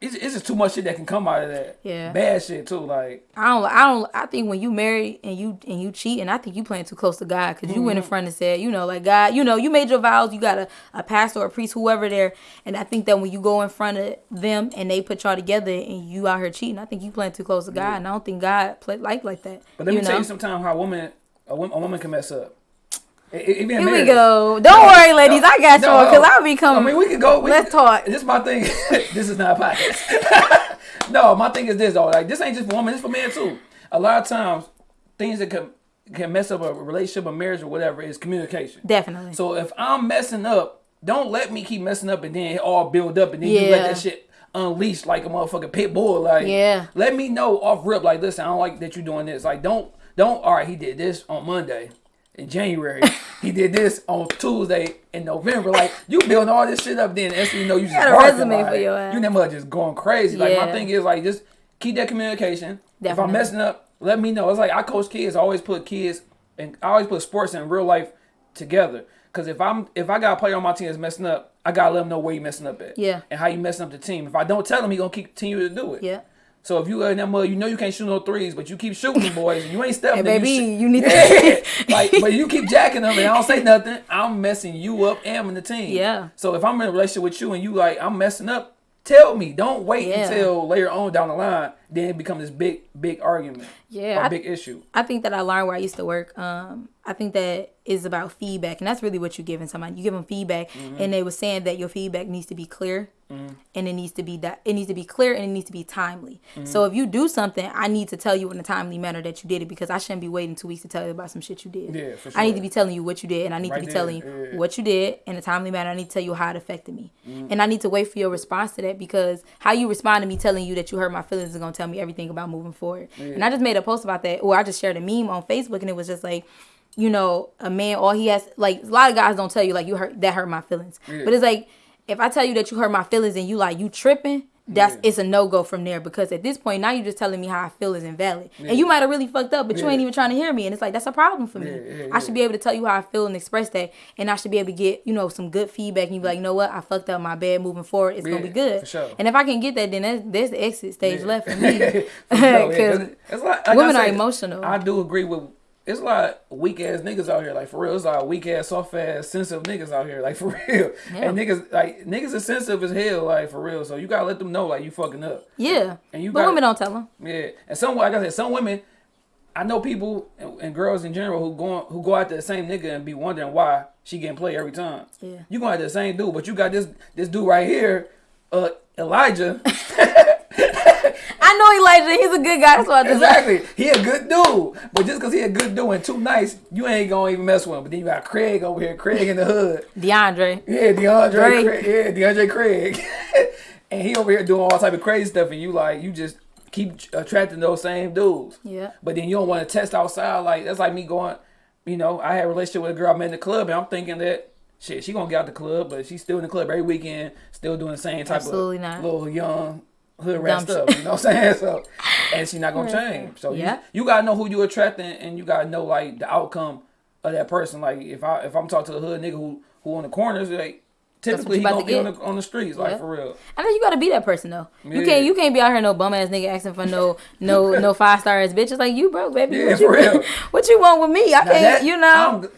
It's, it's just too much shit that can come out of that. Yeah. Bad shit too. Like I don't. I don't. I think when you married and you and you cheat, and I think you playing too close to God because you went in mm-hmm. front and said, you know, like God, you know, you made your vows. You got a, a pastor or a priest, whoever there, and I think that when you go in front of them and they put y'all together and you out here cheating, I think you playing too close to God, and I don't think God play like like that. But let me you tell you sometimes how a woman a woman, a woman can mess up. Even Here we go. Don't worry, ladies. I got No, y'all because no. I'll be coming. I mean, we can go. We, Let's talk. This is my thing. *laughs* this is not a podcast. *laughs* no, my thing is this though. Like this ain't just for women. This for men too. A lot of times, things that can can mess up a relationship, a marriage, or whatever is communication. Definitely. So if I'm messing up, don't let me keep messing up and then it all build up and then you let that shit unleash like a motherfucking pit bull. Like Yeah. let me know off rip. Like listen, I don't like that you're doing this. Like don't don't. All right, he did this on Monday. In January, *laughs* he did this on Tuesday in November. Like you building all this shit up, then thing you know you just got a resume like, for your ass. You never just going crazy. Like my thing is like just keep that communication. If I'm messing up, let me know. It's like I coach kids. I always put kids and I always put sports and real life together. Cause if I'm if I got a player on my team that's messing up, I gotta let him know where you messing up at. Yeah. And how you messing up the team. If I don't tell him, he gonna keep continue to do it. yeah. So if you in that mud, you know you can't shoot no threes, but you keep shooting them boys, you ain't stepping. Hey, baby, you, you need to. *laughs* like, *laughs* but you keep jacking them, and I don't say nothing. I'm messing you up and the team. Yeah. So if I'm in a relationship with you and you like I'm messing up, tell me. Don't wait Yeah. until later on down the line. Then it becomes this big, big argument. Yeah, Or I- big issue. I think that I learned where I used to work. Um, I think that is about feedback, and that's really what you're giving somebody. You give them feedback, Mm-hmm. and they were saying that your feedback needs to be clear, and it needs to be that it needs to be clear and it needs to be timely. Mm-hmm. So if you do something, I need to tell you in a timely manner that you did it because I shouldn't be waiting two weeks to tell you about some shit you did. Yeah, for I need to be telling you what you did, and I need Right to be there, telling you yeah. what you did in a timely manner. I need to tell you how it affected me, Mm. and I need to wait for your response to that because how you respond to me telling you that you hurt my feelings is gonna tell me everything about moving forward. And I just made a post about that, or I just shared a meme on Facebook, and it was just like, you know, a man all he has like a lot of guys don't tell you like you hurt that hurt my feelings, but it's like if I tell you that you hurt my feelings and you like you tripping. That's Yeah. it's a no go from there because at this point now you're just telling me how I feel is invalid and you might have really fucked up but you ain't even trying to hear me and it's like that's a problem for me. Yeah, yeah, I should be able to tell you how I feel and express that, and I should be able to get you know some good feedback. And you be like, you know what, I fucked up my bad. Moving forward, it's gonna be good. sure. And if I can get that, then that's, there's the exit stage left for *laughs* me. For sure, yeah, 'Cause *laughs* 'cause it's like, like women are emotional. I do agree with. It's a lot of weak ass niggas out here. Like for real, it's a lot of weak ass, soft ass, sensitive niggas out here. Like *laughs* for real, Yeah. and niggas like niggas are sensitive as hell. Like for real, so you gotta let them know like you fucking up. yeah, And you but gotta- women don't tell them. Yeah, and some like I said, some women I know people and, and girls in general who go who go after the same nigga and be wondering why she getting played every time. Yeah. You going after the same dude, but you got this this dude right here, uh, Elijah. *laughs* *laughs* Know Elijah. He's a good guy. Why I exactly, he a good dude, but just cause he a good dude and too nice, you ain't gonna even mess with him. But then you got Craig over here, Craig in the hood. DeAndre. Yeah, DeAndre Drake. Craig. Yeah, DeAndre Craig. *laughs* and he over here doing all type of crazy stuff, and you like you just keep attracting those same dudes. Yeah. But then you don't want to test outside. Like that's like me going. You know, I had a relationship with a girl I met in the club, and I'm thinking that shit, she gonna get out the club, but she's still in the club every weekend, still doing the same type Absolutely of not. little young hood rat Dumb stuff. You know what I'm saying? *laughs* So, and she's not gonna change. So Yeah. you, you gotta know who you attracting, and you gotta know like the outcome of that person. Like if I if I'm talking to a hood nigga who who on the corners, like typically he gonna be on the on the streets, like Yeah. for real. I know you gotta be that person though. You can't you can't be out here no bum ass nigga asking for no no no *laughs* five star ass bitches like you broke baby. Yeah, what you, for real. *laughs* What you want with me? I Now can't. that- you know. I'm-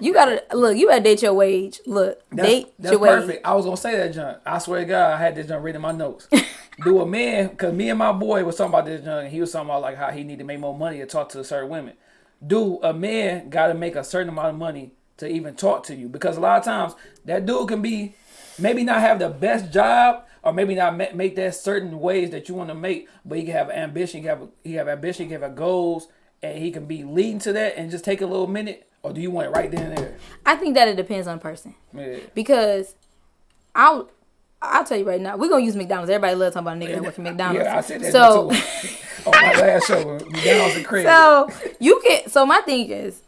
you gotta look. You gotta date your wage. Look, That's, date that's your wage. perfect. I was gonna say that, John. I swear to God, I had this John reading my notes. *laughs* Do a man, because me and my boy was talking about this, John. He was talking about like how he need to make more money to talk to certain women. Do a man got to make a certain amount of money to even talk to you? Because a lot of times that dude can be maybe not have the best job. Or maybe not ma- make that certain ways that you want to make, but he can have ambition. He can have he have ambition. He can have goals, and he can be leading to that, and just take a little minute. Or do you want it right then and there? I think that it depends on the person Yeah. because I'll I'll tell you right now. We're gonna use McDonald's. Everybody loves talking about a nigga that work at McDonald's. Yeah, I said that so. too. *laughs* on oh, my last show, McDonald's and Craig. So you can. So my thing is,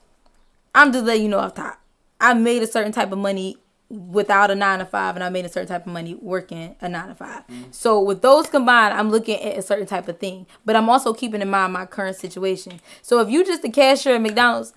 I'm just letting you know off top. I made a certain type of money without a nine to five, and I made a certain type of money working a nine to 5 mm-hmm. So with those combined, I'm looking at a certain type of thing, but I'm also keeping in mind my current situation. So if you just a cashier at McDonald's,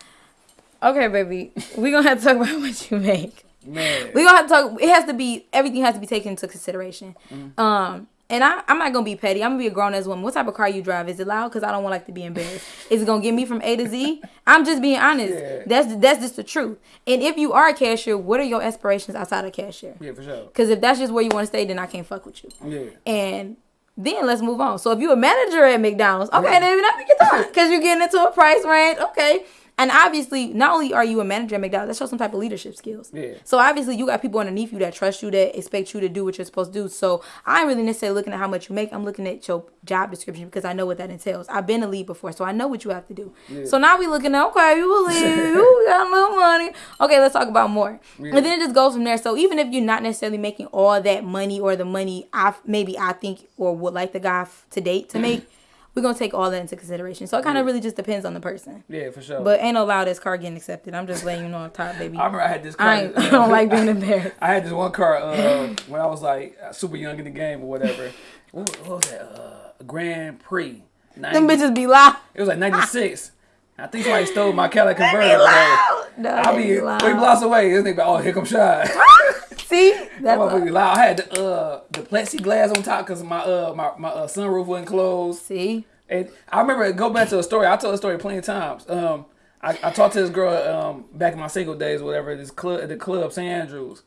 okay, baby, *laughs* We're gonna have to talk about *laughs* what you make. Man, We gonna have to talk. It has to be everything has to be taken into consideration. Mm-hmm. Um, and I, I'm not gonna be petty. I'm gonna be a grown ass woman. What type of car you drive? Is it loud? Cause I don't want like to be embarrassed. *laughs* Is it gonna get me from A to Z? I'm just being honest. Yeah. That's that's just the truth. And if you are a cashier, what are your aspirations outside of cashier? yeah, for sure. Cause if that's just where you want to stay, then I can't fuck with you. Yeah, And then let's move on. So if you're a manager at McDonald's, okay, then now we can talk because you're getting into a price range, okay. And obviously, not only are you a manager at McDonald's, that shows some type of leadership skills. Yeah. So obviously, you got people underneath you that trust you, that expect you to do what you're supposed to do. So I ain't really necessarily looking at how much you make. I'm looking at your job description because I know what that entails. I've been a lead before, so I know what you have to do. Yeah. So now we looking at okay, you a lead, *laughs* you got a little money. Okay, let's talk about more. And then it just goes from there. So even if you're not necessarily making all that money or the money I maybe I think or would like the guy to date to *clears throat* make, we're gonna take all that into consideration. So it kind of really just depends on the person. yeah, for sure. But ain't no loud car getting accepted. I'm just letting you know on top, baby. *laughs* I remember I had this car. I, *laughs* I don't like being embarrassed. I had this one car uh, *laughs* when I was like super young in the game or whatever. What, what was that? Uh, Grand Prix. 90, Them bitches be loud. It was like '96. I think somebody stole my Cadillac converter. Loud. No, I'll be be three blocks away. This nigga, oh, here come Shy. *laughs* See, That that's motherfucker be loud. I had the uh the plexiglass on top because my uh my, my uh, sunroof wasn't closed. see. And I remember go back to a story. I told the story plenty of times. Um, I, I talked to this girl um back in my single days, whatever. This club at the club, St. Andrews,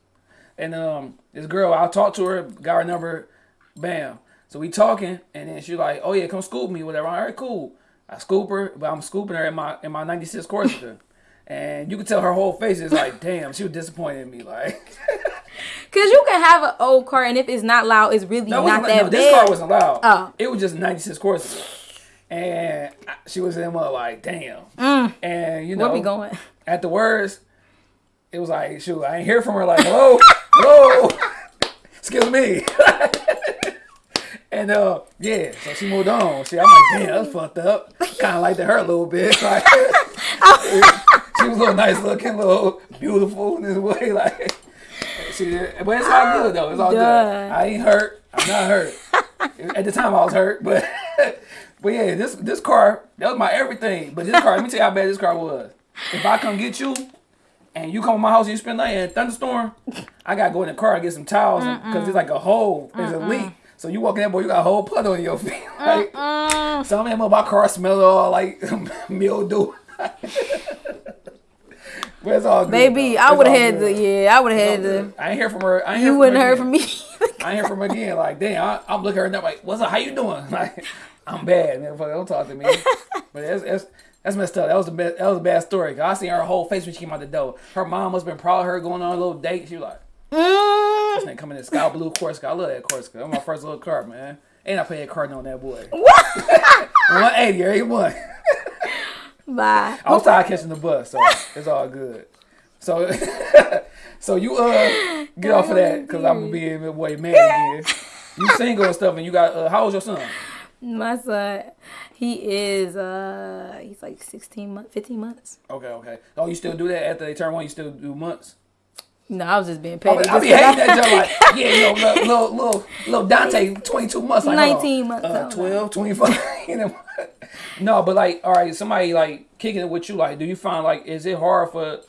and um this girl I talked to her, got her number, bam. So we talking, and then she like, oh yeah, come scoop me, whatever. All right, cool. I scoop her, but I'm scooping her in my in my '96 Corsica. *laughs* And you could tell her whole face is like, damn, she was disappointed in me. Like, *laughs* Cause you can have an old car, and if it's not loud, it's really that not that no, bad. this car wasn't loud. Oh. It was just 96 Corsica. And I- she was in there like, damn. Mm. And, you know, Where we going? at the worst, it was like, shoot, I ain't hear from her. Like, hello, *laughs* hello, excuse me. And uh, yeah, so she moved on. She, I'm like, damn, that's fucked up. Kind of liked her a little bit. *laughs* Like, she was a little nice looking, little beautiful in this way. *laughs* Like, she, but it's all good though. It's all good. I ain't hurt. I'm not hurt. At the time, I was hurt, but *laughs* but yeah, this this car that was my everything. But this car, let me tell you how bad this car was. If I come get you, and you come to my house and you spend the night in a thunderstorm, I gotta go in the car and get some towels because it's like a hole, there's a leak. So you walk in there, boy, you got a whole puddle on your *laughs* feet. Uh-uh. like, some of them my car smell all like *laughs* mildew. *laughs* but it's all good. Baby, though. I would have had good. the yeah, I would have had the. I ain't hear from her. I ain't You from wouldn't her heard from me. I ain't hear from her again. Like, damn, I, I'm looking at her and I'm like, what's up? How you doing? Like, I'm bad, man. Fuck, Don't talk to me. but it's, it's That's messed up. That was the bad, that was a bad story. I seen her whole face when she came out the door. Her mom must have been proud of her going on a little date. She was like, Mm. this nigga coming in Sky Blue Corsica. I love that Corsica. That's my first little car, man. And I paid a card on that boy. What? *laughs* 180 every month. Bye. I was tired of catching the bus, so it's all good. So, *laughs* so you uh get off of that because I'm gonna be in boy man again. You single and stuff, and you got uh, how old's your son? My son, he is uh he's like 16 months, 15 months. Okay, okay. Oh, you still do that after they turn one? You still do months? No, I was just being I petty. be, I be hating that joke like, *laughs* yeah, you know, little, little, little, Dante, 22 months. Like, hold on. 19 months, Uh, oh, 12, 25. *laughs* you know? no, but like, all right, somebody like kicking it with you, like, do you find like, is it hard for,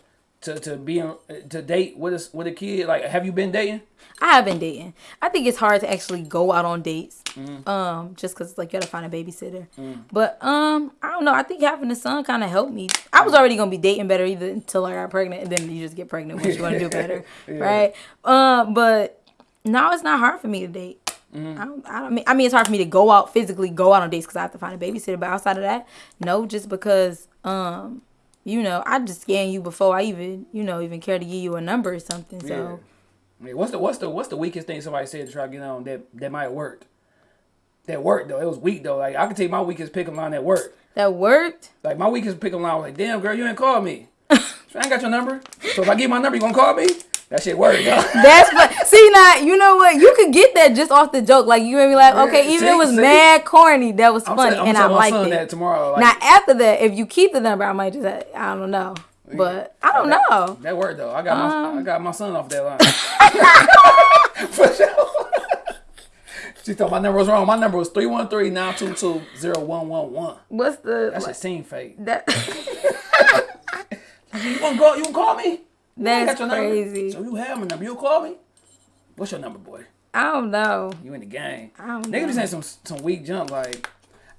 to, to be, to date with a, with a kid? Like, have you been dating? I have been dating. I think it's hard to actually go out on dates, Mm. um, just because like you gotta find a babysitter. But um, I don't know. I think having a son kind of helped me. I was already gonna be dating better either until I got pregnant, and then you just get pregnant once you want to do better, *laughs* right? Um, but now it's not hard for me to date. Mm-hmm. I, don't, I don't mean I mean it's hard for me to go out physically go out on dates because I have to find a babysitter. But outside of that, no, just because um, you know, I just scan you before I even you know even care to give you a number or something. So. Mean, what's the what's the what's the weakest thing somebody said to try to get on that that might worked? That worked though. It was weak though. Like I can take my weakest pickup line that worked. That worked. Like my weakest pickup line was like, "Damn girl, you ain't called me. *laughs* I ain't got your number. So if I give my number, you gonna call me? That shit worked. *laughs* That's but see now you know what you could get that just off the joke like you made be like okay even see, if it was see? mad corny that was I'm funny I'm and I liked it. that tomorrow. Like, now after that if you keep the number I might just I don't know but I don't that, know That worked though. I got Um, my I got my son off that line. *laughs* For sure. She thought my number was wrong. My number was 313-922-0111. what's the That shit seemed fake. that *laughs* You gonna go? You gonna call me? Ain't number. crazy So you have my number. You call me? What's your number, boy? I don't know You in the game. I don't Niggas be know. saying some some weak jump like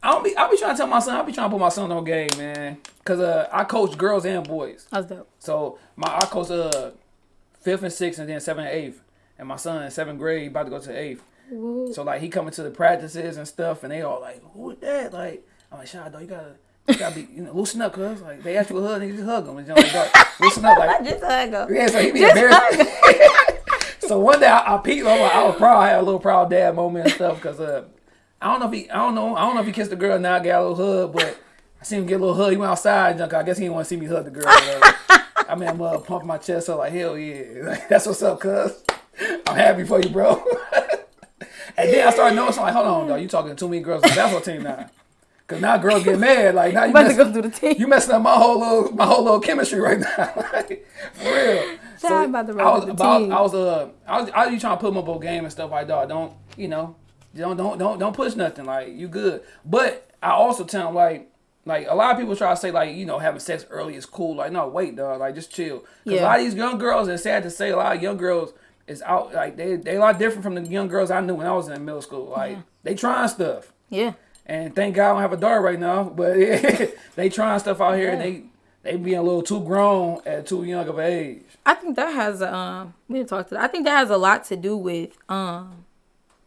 I don't be I be trying to tell my son I be trying to put my son on game, man. Cause uh I coach girls and boys. that's dope So my I coach uh fifth and sixth and then seventh and eighth. And my son in seventh grade about to go to eighth. Woo. So like he coming to the practices and stuff and they all like, Who is that? Like I'm like, dog, you gotta you gotta be you know, loosen up, cuz like they ask you a hug, nigga just hug them. And you know, like, loosen up like *laughs* just hug him yeah, so he be Just embarrassed. *laughs* so one day I, I peeped. I was, like, I was proud. I had a little proud dad moment and stuff because uh, I don't know if he, I don't know, I don't know if he kissed the girl now, got a little hug, but I seen him get a little hug. He went outside, and I guess he didn't want to see me hug the girl. Like, I mean, I'm uh, pumping my chest up like hell yeah, *laughs* like, that's what's up, cuz. I'm happy for you, bro. And then I started noticing like, hold on, dog, you talking to too many girls on the basketball team now. Cause now girls get mad, like now you about to go through the team you messing up my whole little my whole little chemistry right now. *laughs* like, for real. To I was, the team. I was uh I was I was trying to put my up game and stuff like that. Don't you know? Don't don't don't don't push nothing. Like you good. But I also tell him like like a lot of people try to say like you know having sex early is cool. Like no wait dog like just chill. Cause a lot of these young girls and sad to say a lot of young girls is out like they they a lot different from the young girls I knew when I was in middle school. Like they trying stuff. yeah And thank God I don't have a daughter right now, but *laughs* they trying stuff out here and they they being a little too grown at too young of an age. I think that has um we didn't talk to that. I think that has a lot to do with um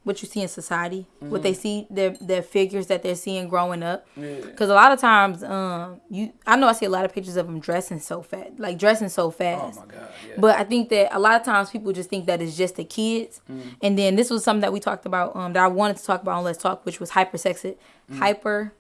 what you see in society, what they see their their figures that they're seeing growing up. Yeah. Because a lot of times, um, you I know I see a lot of pictures of them dressing so fat, like dressing so Oh fast. my God, yeah. But I think that a lot of times people just think that it's just the kids. Mm. And then this was something that we talked about, um, that I wanted to talk about on Let's Talk, which was hypersex, Mm. hyper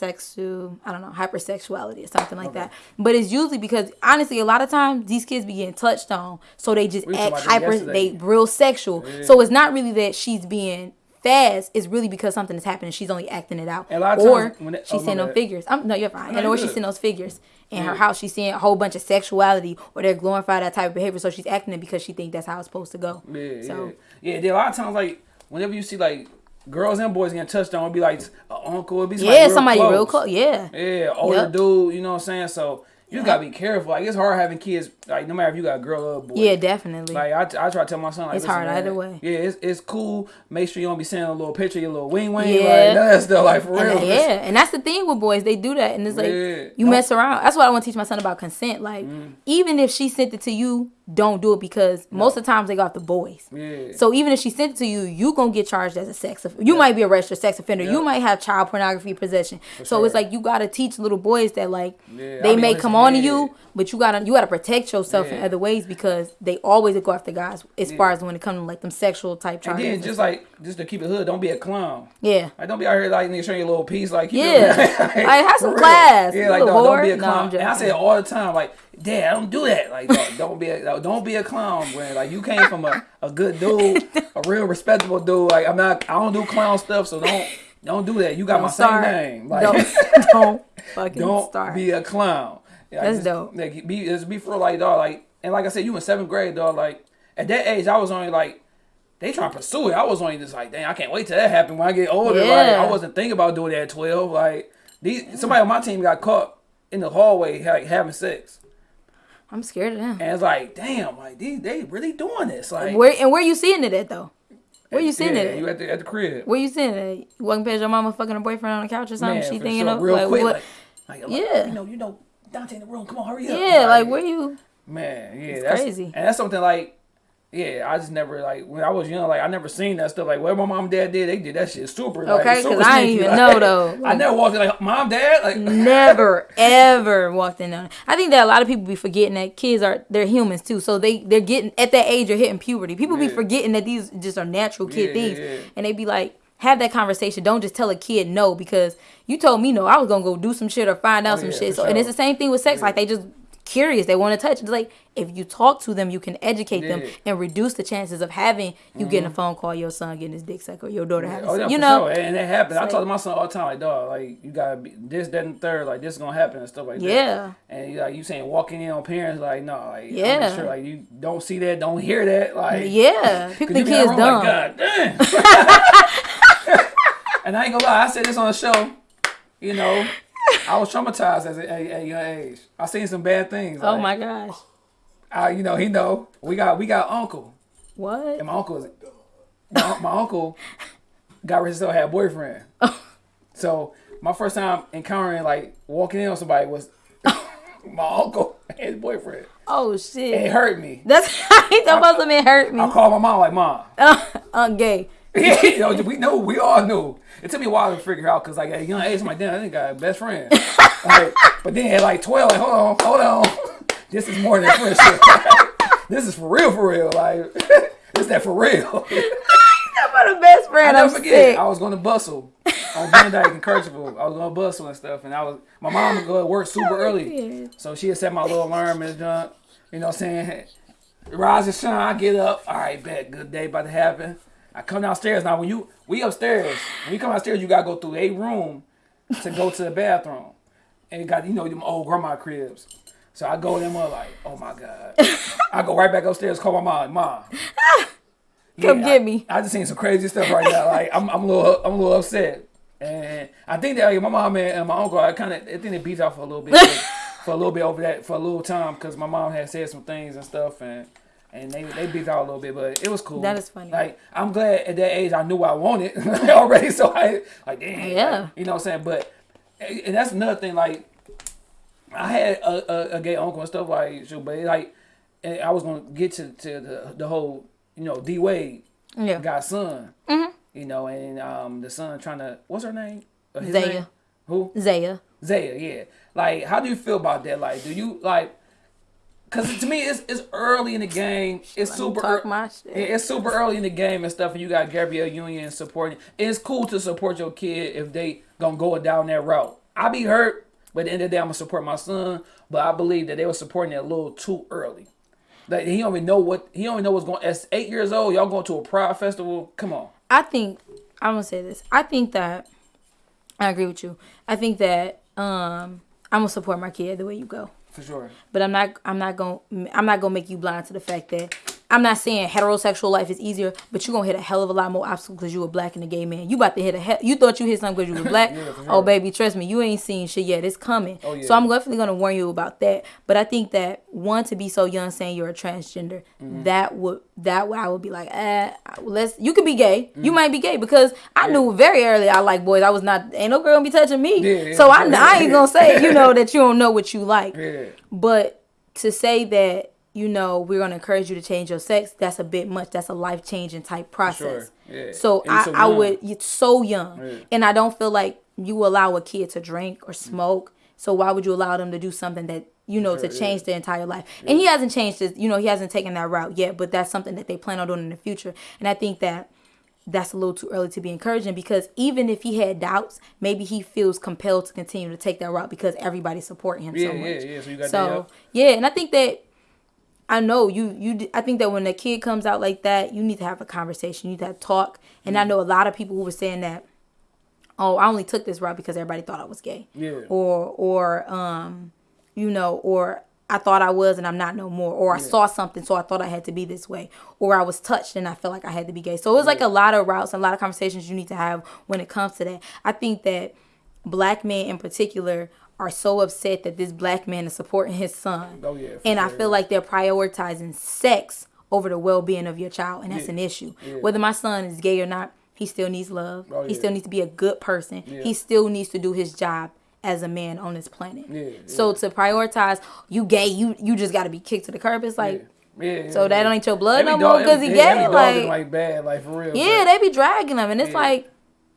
sexu, I don't know, hypersexuality or something like that. But it's usually because honestly, a lot of times these kids be getting touched on, so they just We act hyper, they real sexual. So it's not really that she's being fast. It's really because something is happening. She's only acting it out, a lot of or it- she's oh, seeing those figures. I'm, no, you're fine. No, and or she's seeing those figures in her house. She's seeing a whole bunch of sexuality, or they're glorifying that type of behavior. So she's acting it because she thinks that's how it's supposed to go. Yeah, so yeah, yeah. Then a lot of times, like whenever you see like girls and boys getting touched on, it'll be like an uncle, it'll be somebody yeah, real somebody close. real close. Yeah. Yeah, older Yep. dude. You know what I'm saying? So you just gotta be careful. Like it's hard having kids like no matter if you got a girl or a boy. Yeah, definitely. Like I, I try to tell my son, like It's hard man, either way. Yeah, it's, it's cool. Make sure you don't be sending a little picture, of your little wing wing. Yeah. Like that's still like for real. And, yeah, and that's the thing with boys. They do that, and it's like Yeah. you mess around. That's what I want to teach my son about consent. Like, Mm. even if she sent it to you, don't do it because most of the times they got the boys. Yeah. So even if she sent it to you, you gonna get charged as a sex. Off- you might be a registered sex offender. Yeah. You might have child pornography possession. so it's like you gotta teach little boys that like Yeah, they I be may come on to you, but you gotta you gotta protect yourself in Yeah. other ways because they always go after guys as far as when it comes to like them sexual type and charges. then just like just to keep it hood, don't be a clown. yeah. Like don't be out here like nigga showing your little piece. Like keep Yeah. it- *laughs* Like, have some class, Yeah, like dog, don't be a whore. No, clown. and I say it all the time, like Dad, I don't do that. Like *laughs* don't be a don't be a clown. When like you came from a, a good dude, *laughs* a real respectable dude. Like I'm not. I don't do clown stuff, so don't don't do that. You got Don't my start. same name. Like Don't don't fucking don't start. be a clown. Yeah, That's just, dope. Like, be just be for like dog. Like and like I said, you in seventh grade, dog. Like at that age, I was only like. They trying to pursue it. I was only just like, dang, I can't wait till that happen when I get older. Like, Yeah. I wasn't thinking about doing that at twelve. Like, these somebody on my team got caught in the hallway like having sex, I'm scared of them. and it's like, damn, like these they really doing this. Like, Where and where you seeing it at though? Where you seeing yeah, it? You At? at the at the crib. Where you seeing it? At? You walking past your mama fucking her boyfriend on the couch or something? Man, she thinking sure. of real like quick. what? Like, like, Yeah. you know, you know, Dante in the room. Come on, hurry up. Yeah, like where you? Man, yeah, that's crazy. and that's something like, yeah, I just never like when I was young, like I never seen that stuff. Like what my mom and dad did, they did that shit super. like, Okay, 'cause super I didn't even like, know, though. *laughs* I never walked in like mom, dad, like *laughs* Never ever walked in on. I think that a lot of people be forgetting that kids are they're humans too. So they they're getting at that age they're hitting puberty. People be forgetting that these just are natural kid Yeah, things, yeah. and they be like. Have that conversation. Don't just tell a kid no because you told me no. I was gonna go do some shit or find out Oh, some yeah, shit. So and it's the same thing with sex. Like they just curious. They want to touch. It's like if you talk to them, you can educate them Yeah. Mm-hmm. and reduce the chances of having you getting a phone call, your son getting his dick sucked, or your daughter having. Oh yeah, you know, sure. and it happened. I like- talk to my son all the time, like dog, like you gotta be this, that, and third, like this is gonna happen and stuff like that. Yeah. And you like you saying walking in on parents, like no, like yeah, Yeah. sure like you don't see that, don't hear that, like yeah. *laughs* People think you kids dumb. Like, God damn. *laughs* *laughs* and I ain't gonna lie, I said this on the show. You know, I was traumatized as a, at a young age. I seen some bad things. Oh like, my gosh. I, you know, he know. We got we got uncle, What? and my uncle is my, my uncle got rich so had a boyfriend. *laughs* So my first time encountering like walking in on somebody was *laughs* my uncle and his boyfriend. Oh shit. It hurt me. That's he supposed to be hurt me. I called my mom like, Mom. I'm gay. *laughs* you know, we know, we all knew. It took me a while to figure out because like at a young age, I'm like, damn, I think I got a best friend. *laughs* like, but then at like 12, like, hold on, hold on. *laughs* This is more than friendship. *laughs* this is for real, for real. Like, this that for real. I'm the best I friend. never I'm forget. sick. I was going to bustle on Van Dyke and Kercheval. I was going to bustle and stuff, and I was my mom would go to work super oh, early, so she had set my little alarm and junk. You know, what I'm saying rise and shine. I get up. All right, bet good day about to happen. I come downstairs now. When you we upstairs, when you come downstairs, you gotta go through a room to go to the bathroom, and you got you know them old grandma cribs. So I go in them up like, oh my god. I go right back upstairs, call my mom, mom. *laughs* Come Yeah, get I- me. I, just seen some crazy stuff right now. Like I'm, I'm a little, I'm a little upset, and I think that like, my mom and, my uncle, I kind of, I think they beat out for a little bit, *laughs* for a little bit over that, for a little time, because my mom had said some things and stuff, and and they they beat out a little bit, but it was cool. That is funny. Like I'm glad at that age I knew what I wanted *laughs* already, so I like damn, Yeah. like, you know what I'm saying. But and that's another thing, like I had a, a, a gay uncle and stuff like, so, but like, and I was gonna get to, to the the whole, you know, D Wade Yeah. got son, Mm-hmm. you know, and um the son trying to what's her name? Zaya. name? Who? Zaya. Zaya. Yeah. Like, how do you feel about that? Like, do you like? Cause to me, it's it's early in the game. It's super. talk ear- my shit. It's super early in the game and stuff, and you got Gabrielle Union supporting. It's cool to support your kid if they gonna go down that route. I be hurt, but at the end of the day, I'm gonna support my son. But I believe that they were supporting it a little too early. Like he don't even know what he don't even know what's going. At eight years old, y'all going to a pride festival? Come on. I think I'm gonna say this. I think that I agree with you. I think that um I'm gonna support my kid the way you go. For sure. But I'm not I'm not gonna I'm not gonna make you blind to the fact that I'm not saying heterosexual life is easier, but you're gonna hit a hell of a lot more obstacles because you were black and a gay man. You about to hit a hell. You thought you hit something because you were *laughs* black. Yeah, Oh baby, trust me, you ain't seen shit yet. It's coming. Oh, yeah. So I'm definitely gonna warn you about that. But I think that one to be so young saying you're a transgender, Mm-hmm. that would that would I would be like, eh, let's. You could be gay. Mm-hmm. You might be gay because I knew very early I like boys. I was not. Ain't no girl gonna be touching me. Yeah, yeah, so I. I ain't gonna say you know that you don't know what you like. *laughs* Yeah. But to say that, you know, we're gonna encourage you to change your sex, that's a bit much. That's a life changing type process. sure. Yeah. So And I, so I would it's so young. Yeah. And I don't feel like you allow a kid to drink or smoke. So why would you allow them to do something that you know to Sure, change their entire life? And he hasn't changed his, you know, he hasn't taken that route yet, but that's something that they plan on doing in the future. And I think that that's a little too early to be encouraging because even if he had doubts, maybe he feels compelled to continue to take that route because everybody's supporting him Yeah, so much. yeah. So you got So yeah, and I think that I know you you d- I think that when a kid comes out like that, you need to have a conversation. You need to have talk. And Mm. I know a lot of people who were saying that, oh, I only took this route because everybody thought I was gay. Yeah. Or or um, you know, or I thought I was and I'm not no more. Or I saw something so I thought I had to be this way. Or I was touched and I felt like I had to be gay. So it was like a lot of routes, and a lot of conversations you need to have when it comes to that. I think that black men in particular are so upset that this black man is supporting his son. Oh, yeah, And I feel like they're prioritizing sex over the well being of your child, and that's Yeah, an issue. yeah. Whether my son is gay or not, he still needs love. Oh, he still needs to be a good person. He still needs to do his job as a man on this planet. So to prioritize you gay, you you just got to be kicked to the curb. It's like. Yeah, So that ain't your blood no more 'cause he gay, like- like bad, like for real. Yeah, but- they be dragging them, and it's like,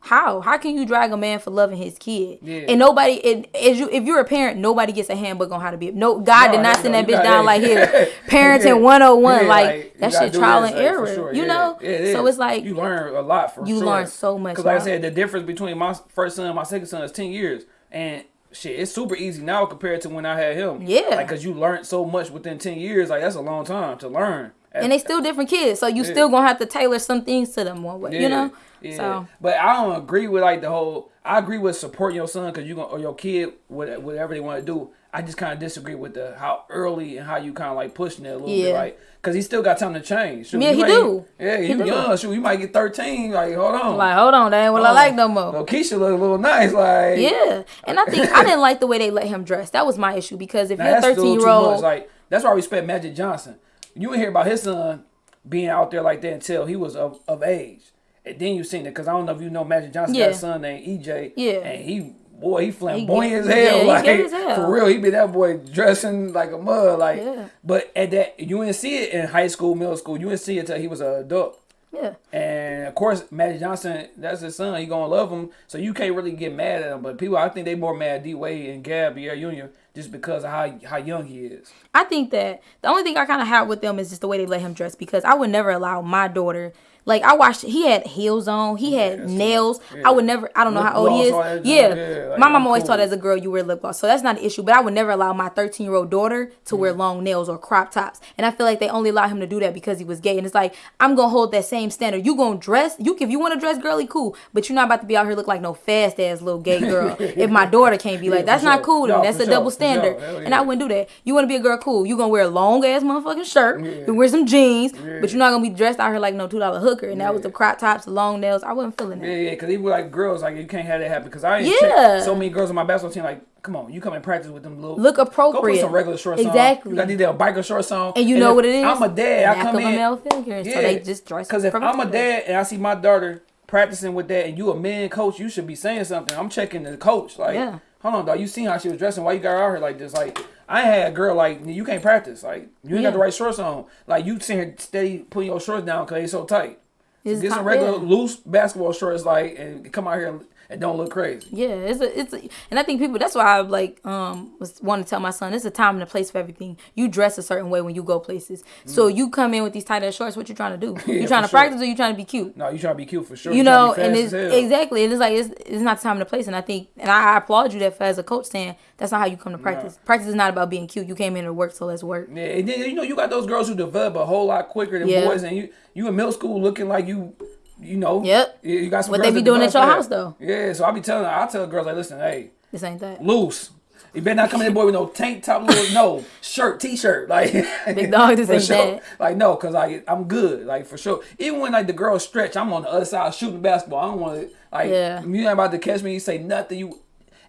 how? How can you drag a man for loving his kid? Yeah. And nobody, and as you, if you're a parent, nobody gets a handbook on how to be. No, God No, did not send that bitch down like here, *laughs* parenting Yeah. 101. Yeah, like, you that shit trial and error. sure, You yeah. know, Yeah, it so it's like you learn a lot for you sure. learn so much, Because like I said, the difference between my first son and my second son is ten years, and shit, it's super easy now compared to when I had him. Yeah. like because you learned so much within ten years. Like that's a long time to learn. and they still different kids, so you Yeah. still gonna have to tailor some things to them one way. You know, Yeah. so But I don't agree with like the whole. I agree with supporting your son because you gonna or your kid whatever they want to do. I just kind of disagree with the how early and how you kind of like pushing it a little bit, Yeah. like because he still got time to change. Shoot, Yeah, he do. Yeah, He you do. young. Shoot, you might get thirteen. Like, hold on. like, hold on, that ain't what I like no more. Little Keisha look a little nice. Like, Yeah, and I think I didn't like the way they let him dress. That was my issue because if Now, you're a that's a little 13 year old, Like that's why I respect Magic Johnson. You didn't hear about his son being out there like that until he was of, of age, and then you seen it because I don't know if you know Magic Johnson Yeah. got a son named EJ. Yeah. and he boy he flamboyant gay- as hell. yeah, he like as hell. for real, he be that boy dressing like a mud. Like, Yeah. but at that you didn't see it in high school, middle school. You didn't see it till he was an adult. yeah, And of course, Magic Johnson, that's his son. He gonna love him, so you can't really get mad at him. But people, I think they more mad at D Wade and Gabrielle Union just because of how how young he is. I think that the only thing I kind of have with them is just the way they let him dress because I would never allow my daughter. Like I watched, he had heels on, he had nails. Yeah. I would never. I don't know how old he is. Yeah, yeah, like, my mom always cool. taught as a girl you wear lip gloss, so that's not an issue. But I would never allow my 13 year old daughter to Mm. wear long nails or crop tops, and I feel like they only allow him to do that because he was gay. And it's like I'm gonna hold that same standard. You gonna dress? You if you want to dress girly, cool, but you're not about to be out here look like no fast ass little gay girl. *laughs* if my daughter can't be like, that's not cool. to me. No, that's a sure, double for standard, Hell and. I wouldn't do that. You want to be a girl, cool. You gonna wear a long ass motherfucking shirt, Yeah. you wear some jeans, Yeah. but you're not gonna be dressed out here like no two dollar hooker. And that was the crop tops, the long nails. I wasn't feeling that. Yeah, yeah, because even like girls, like you can't have that happen. Because I ain't Yeah. so many girls on my basketball team. Like, come on, you come and practice with them little. Look Go put appropriate. some regular shorts on. Exactly. You got these biker shorts on. And you know what it is? I'm a dad. I come in. male figure, so they just dress Because if I'm a dad and I see my daughter practicing with that, and you a man coach, you should be saying something. I'm checking the coach. Like, Yeah. Hold on, dog. You seen how she was dressing? Why you got her out here like this? Like, I had a girl like you can't practice. Like, you ain't Yeah. got the right shorts on. Like, you sitting here steady putting your shorts down because they so tight. It's Get some regular loose basketball shorts, like, and come out here and, and don't look crazy. Yeah, it's a, it's a, and I think people. That's why I like um was wanting to tell my son it's a time and a place for everything. You dress a certain way when you go places. So you come in with these tight ass shorts. What you trying to do? Mm. *laughs* Yeah, you trying to sure. practice or you trying to be cute? No, you trying to be cute for sure. you tryna know, and it's exactly, and it's like it's, it's not the time and the place, and I think, and I, I applaud you that for as a coach saying that's not how you come to practice. Practice is not about being cute. You came in to work, so let's work. Yeah, and then you know you got those girls who develop a whole lot quicker than Yeah. boys, and you you in middle school looking like you, you know. Yep. You got some. What they be doing at your house, though. Yeah, so I be telling, I tell girls like, listen, hey, This ain't that. loose. You better not come in boy with no tank top, little *laughs* no shirt, t-shirt, like Big dog, this *laughs* ain't sure. that. Like no, cause like I'm good, like for sure. Even when like the girls stretch, I'm on the other side shooting basketball. I don't want to like Yeah. you ain't about to catch me. You say nothing. You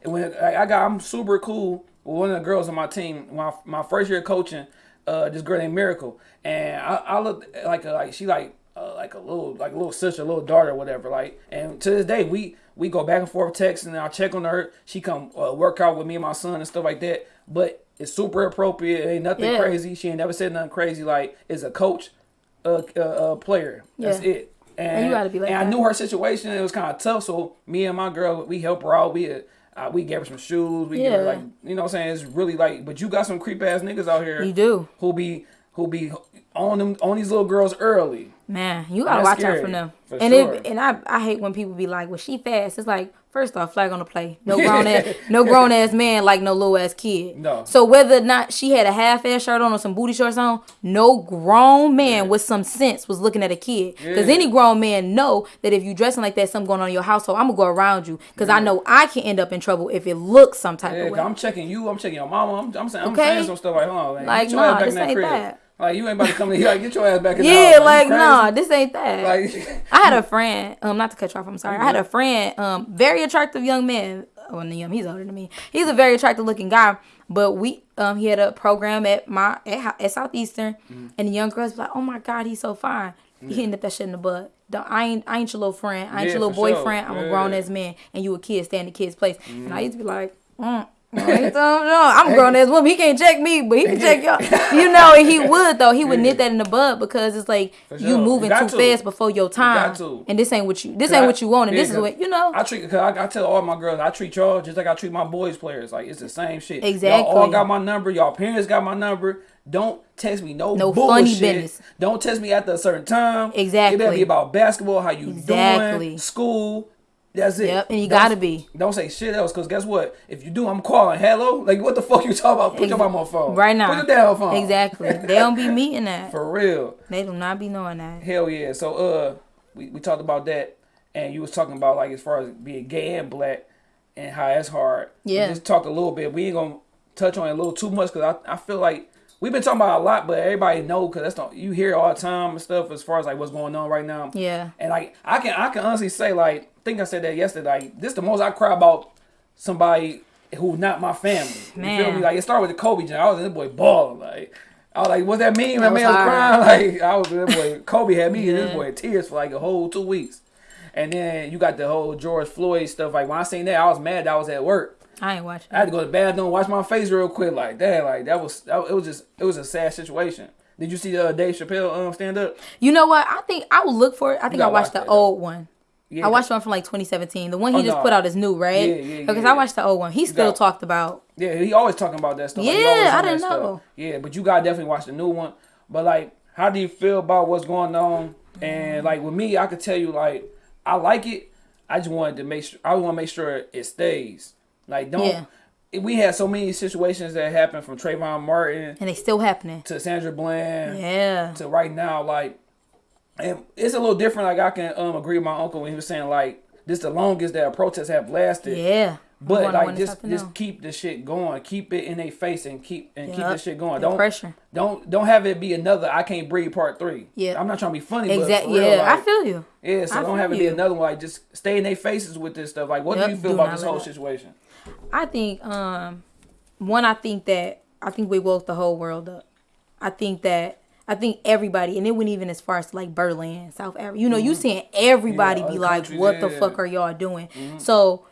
and when like, I got, I'm super cool with one of the girls on my team. My my first year coaching, uh, this girl named Miracle, and I, I look like a, like she like uh, like a little like a little sister, a little daughter, whatever. Like, and to this day, we we go back and forth texting, and I check on her. She come uh, work out with me and my son and stuff like that. But it's super appropriate. It ain't nothing Yeah. crazy. She ain't never said nothing crazy. Like, it's a coach, a, uh, uh player. That's Yeah. it. And, you gotta be like and I knew her situation. It was kind of tough. So me and my girl, we help her out. We uh, we gave her some shoes. We give her Yeah. like you know what I'm saying. It's really like, but you got some creep ass niggas out here. You do. Who be who be on them on these little girls early. Man, you gotta watch out for them. for and sure. it, and I, I hate when people be like, "Well, she fast." It's like, first off, flag on the play. No grown ass, *laughs* no grown ass man like no little ass kid. No. So whether or not she had a half ass shirt on or some booty shorts on, no grown man with some sense was looking at a kid. Because Yeah. any grown man know that if you dressing like that, something going on in your household, I'm gonna go around you because I know I can end up in trouble if it looks some type Yeah, of way. I'm checking you. I'm checking your mama. I'm, I'm saying I'm Okay. saying some stuff like, hold on, man, Like, nah, this ain't crib. that. Like you ain't about to come in here. Like get your ass back in the yeah, house. you like nah, this ain't that. Like I had a friend, um, not to cut you off, I'm sorry. I had a friend, um, very attractive young man. Well, um, he's older than me. He's a very attractive looking guy. But we, um, he had a program at my at, at Southeastern, Mm-hmm. and the young girls was like, "Oh my God, he's so fine." He hitting up that shit in the butt. Don't, I ain't, I ain't your little friend. I ain't Yeah, your little for sure. boyfriend. I'm a grown ass man, and you a kid. Stay in the kid's place. And I used to be like, mm. I ain't telling you, I'm a grown ass woman. He can't check me, but he can check y'all. *laughs* You know, and he would though. He would nip that in the bud because it's like For you moving You too to. fast before your time, got to. and this ain't what you. This ain't I- what you want, and yeah, this is what you know. I treat, cause I, I tell all my girls, I treat y'all just like I treat my boys players. Like it's the same shit. Y'all all got my number. Y'all parents got my number. Don't text me no, No bullshit. funny business. Don't text me after a certain time. Exactly. It better be about basketball, how you Exactly. doing, school. That's it. Yep, and you Don't- gotta be. Don't say shit else, cause guess what? If you do, I'm calling. Hello, like what the fuck you talking about? Put your mom on phone right now. Put your damn phone. Exactly. *laughs* they don't be meeting that. For real. They do not be knowing that. Hell yeah. So uh we, we talked about that and you was talking about like as far as being gay and black and how that's hard. We Yeah. just talked a little bit. We ain't gonna touch on it a little too much because I, I feel like we've been talking about it a lot, but everybody know because that's not you hear it all the time and stuff as far as like what's going on right now. Yeah. And like I can I can honestly say like think I said that yesterday. Like this the most I cry about somebody who's not my family. You feel Man. me? Like it started with the Kobe joint. I was in this boy balling like. I was like, what's that mean? My man was crying. *laughs* Like I was that boy. Kobe had me in this boy tears for like a whole two weeks. And then you got the whole George Floyd stuff. Like when I seen that, I was mad. that I was at work. I ain't watching. I had to go to the bathroom, wash my face real quick. Like that, like that was that, it was just it was a sad situation. Did you see the uh, Dave Chappelle um, stand up? You know what? I think I will look for it. I think I watched watch the that, old one. Yeah, I watched one from like 2017. The one he Oh, just no. put out is new, right? Yeah, yeah, Because yeah. I watched the old one. He still got- talked about. Yeah, he always talking about that stuff. Yeah, always I didn't stuff. know. Yeah, but you gotta definitely watch the new one. But like, how do you feel about what's going on? And like with me, I could tell you like I like it. I just wanted to make sure I want to make sure it stays. Like don't. Yeah. We had so many situations that happened from Trayvon Martin And they still happening. to Sandra Bland Yeah. to right now. Like, and it's a little different. Like I can um agree with my uncle when he was saying like this the longest that protests have lasted. Yeah. But like just just now. keep the shit going. Keep it in their face and keep and keep the shit going. The Don't pressure. don't don't have it be another I can't breathe part three. Yeah. I'm not trying to be funny, but Exactly. real, Yeah, I feel you. yeah. So I don't have it be another one. Like just stay in their faces with this stuff. Like what Yup, do you feel do about this whole up. situation? I think um one I think that I think we woke the whole world up. I think that I think everybody and it went even as far as like Berlin, South Africa. You know, you seeing everybody Mm-hmm. Yeah, be like, What the yeah. fuck are y'all doing? So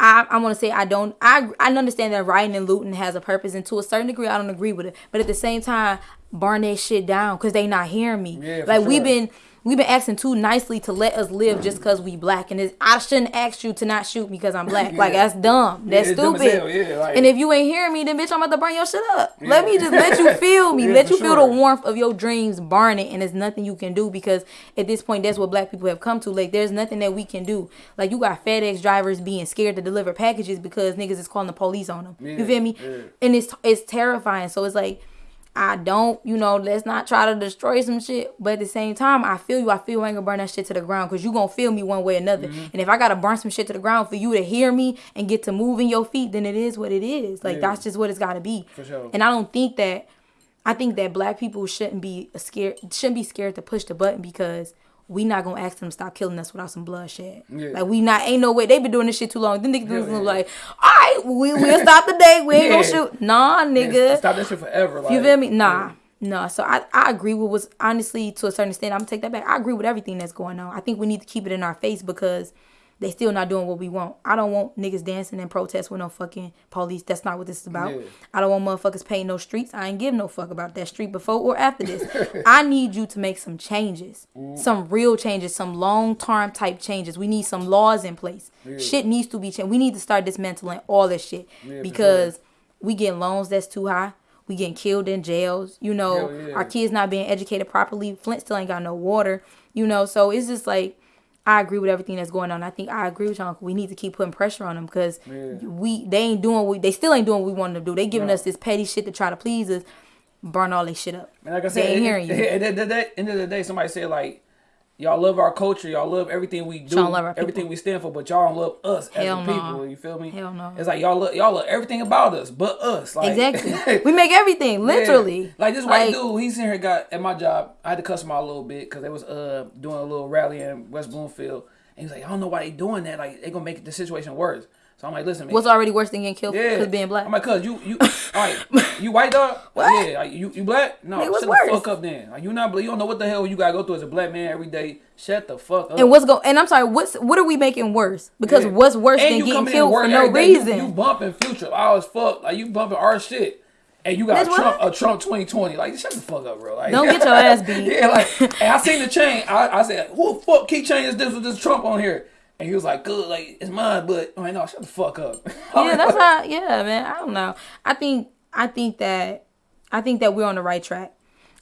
I, I want to say I don't I I understand that rioting and looting has a purpose and to a certain degree I don't agree with it but at the same time burn that shit down because they not hearing me Yeah, like we've been we've been asking too nicely to let us live just mm. because we black and it's, I shouldn't ask you to not shoot because I'm black. Like that's dumb. That's dumb as stupid. hell, yeah, like- and if you ain't hearing me then bitch I'm about to burn your shit up. Let me just let you *laughs* feel me. Yeah, let you feel the warmth of your dreams burning and there's nothing you can do because at this point that's what black people have come to. Like there's nothing that we can do. Like you got FedEx drivers being scared to deliver packages because niggas is calling the police on them Yeah, you feel me? yeah. and it's it's terrifying. So it's like I don't, you know, let's not try to destroy some shit. But at the same time, I feel you. I feel you ain't gonna burn that shit to the ground because you gonna feel me one way or another. Mm-hmm. And if I gotta burn some shit to the ground for you to hear me and get to moving your feet, then it is what it is. Like Yeah. that's just what it's gotta be. Sure. And I don't think that I think that black people shouldn't be scared shouldn't be scared to push the button because we not gonna ask them to stop killing us without some bloodshed. Yeah. Like we not ain't no way they been doing this shit too long. Then niggas yeah. like, all right, we we'll stop the day. We ain't gonna shoot. Nah, nigga. Stop that shit forever. Like, You feel me? Nah. No, so I, I agree with what's honestly to a certain extent. I'm gonna take that back. I agree with everything that's going on. I think we need to keep it in our face because they still not doing what we want. I don't want niggas dancing and protest with no fucking police. That's not what this is about. Yeah. I don't want motherfuckers painting no streets. I ain't give no fuck about that street before or after this. *laughs* I need you to make some changes, mm. some real changes, some long term type changes. We need some laws in place. Shit needs to be changed. We need to start dismantling all this shit for because we getting loans that's too high. We getting killed in jails. You know, yeah. our kids not being educated properly. Flint still ain't got no water. You know, so it's just like I agree with everything that's going on. I think I agree with y'all. We need to keep putting pressure on them because Yeah. we they ain't doing what they still ain't doing what we want them to do. They giving No. us this petty shit to try to please us. Burn all this shit up. And like I They said, ain't at- hearing you. *laughs* At the end of the day, somebody said like, y'all love our culture, y'all love everything we do, Y'all love our everything people. we stand for, but y'all don't love us as Hell a no. people. You feel me? Hell no. It's like y'all love y'all love everything about us, but us. Like, Exactly. *laughs* we make everything literally. Yeah. Like this white Like- dude, he's in here got at my job. I had to cuss him out a little bit because they was uh doing a little rally in West Bloomfield, and he's like, I don't know why they doing that. Like they gonna make the situation worse. So I'm like, listen, man. What's already worse than getting killed yeah, because being black? I'm like, cuz you you *laughs* all right, you white dog? What? Yeah, like, you you black? No, shut what's the fuck up then. Like you not you don't know what the hell you gotta go through as a black man every day. Shut the fuck up. and what's go? And I'm sorry. What's what are we making worse? Because Yeah. what's worse And than getting killed for no day, you- reason? You, bumping future all as fuck. Like you bumping our shit. And you got That's Trump, what? a Trump 2020. Like, shut the fuck up, bro. Like, Don't get *laughs* your ass beat. yeah, like, *laughs* and I seen the chain. I, I said, who the fuck keep changing this with this Trump on here? And he was like, good, like, it's mine, but, I'm like, no, shut the fuck up. *laughs* yeah, that's how. Yeah, man. I don't know. I think. I think that. I think that we're on the right track.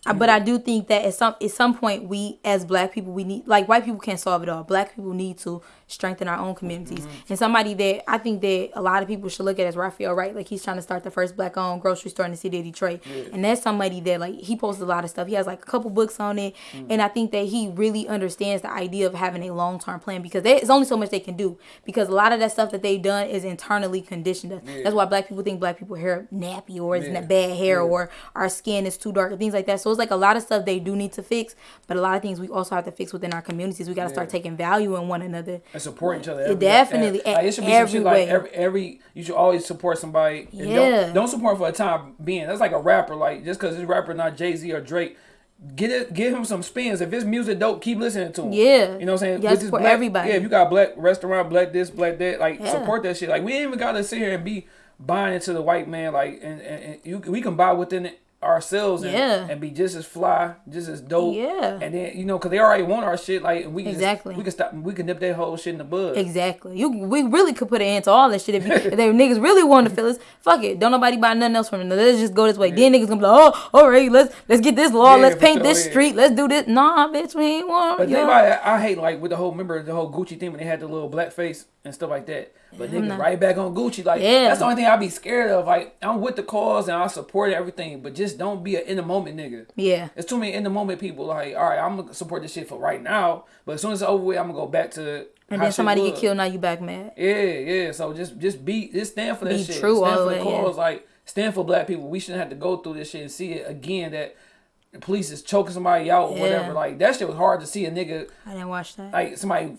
I- But I mm-hmm. do think that at some at some point we as black people we need like white people can't solve it all. Black people need to strengthen our own communities. Mm-hmm. And somebody that I think that a lot of people should look at as Raphael Wright. Like he's trying to start the first black owned grocery store in the city of Detroit. And that's somebody that like he posts a lot of stuff. He has like a couple books on it. Mm. And I think that he really understands the idea of having a long term plan because there's only so much they can do. Because a lot of that stuff that they've done is internally conditioned us. That's why black people think black people hair nappy or it's Yeah. bad hair Yeah. or our skin is too dark and things like that. So it's like a lot of stuff they do need to fix, but a lot of things we also have to fix within our communities. We got to start taking value in one another. And support each other. Every- definitely, Like, it should be some every shit like every, every. You should always support somebody. and Yeah. Don't, don't support for a time being. That's like a rapper. Like just because this rapper not Jay Z or Drake. Get it, give him some spins. If his music dope, keep listening to him. Yeah. you know what I'm saying. You gotta With this support black- everybody. Yeah, if you got black restaurant, black this, black that, like Yeah. support that shit. Like we ain't even gotta sit here and be buying into the white man. Like and, and, and you, we can buy within it ourselves and, Yeah. and be just as fly, just as dope. Yeah. and then you know because they already want our shit. Like we can just- Exactly. we can stop. We can nip that whole shit in the bud. Exactly. You we really could put an end to all this shit if, you, *laughs* if they niggas really wanted to feel us. Fuck it. Don't nobody buy nothing else from them. Let's just go this way. Then niggas gonna be like, oh, all right, let's let's get this law. Yeah, let's paint sure, this yeah. street. Let's do this. Nah, bitch, we ain't want. But know? about I hate like with the whole remember the whole Gucci thing when they had the little black face and stuff like that. But niggas not- right back on Gucci. Like Yeah. that's the only thing I be scared of. Like I'm with the cause and I support everything, but just don't be an in the moment nigga. Yeah. It's too many in the moment people. Like all right, I'm gonna support this shit for right now, but as soon as it's over with, I'm gonna go back to. And then somebody get killed. Now you back mad. Yeah, yeah. So just just be just stand for that Be shit. true stand for the the cause. yeah. Like stand for black people. We shouldn't have to go through this shit and see it again that the police is choking somebody out or Yeah. whatever. Like that shit was hard to see a nigga I didn't watch that. like somebody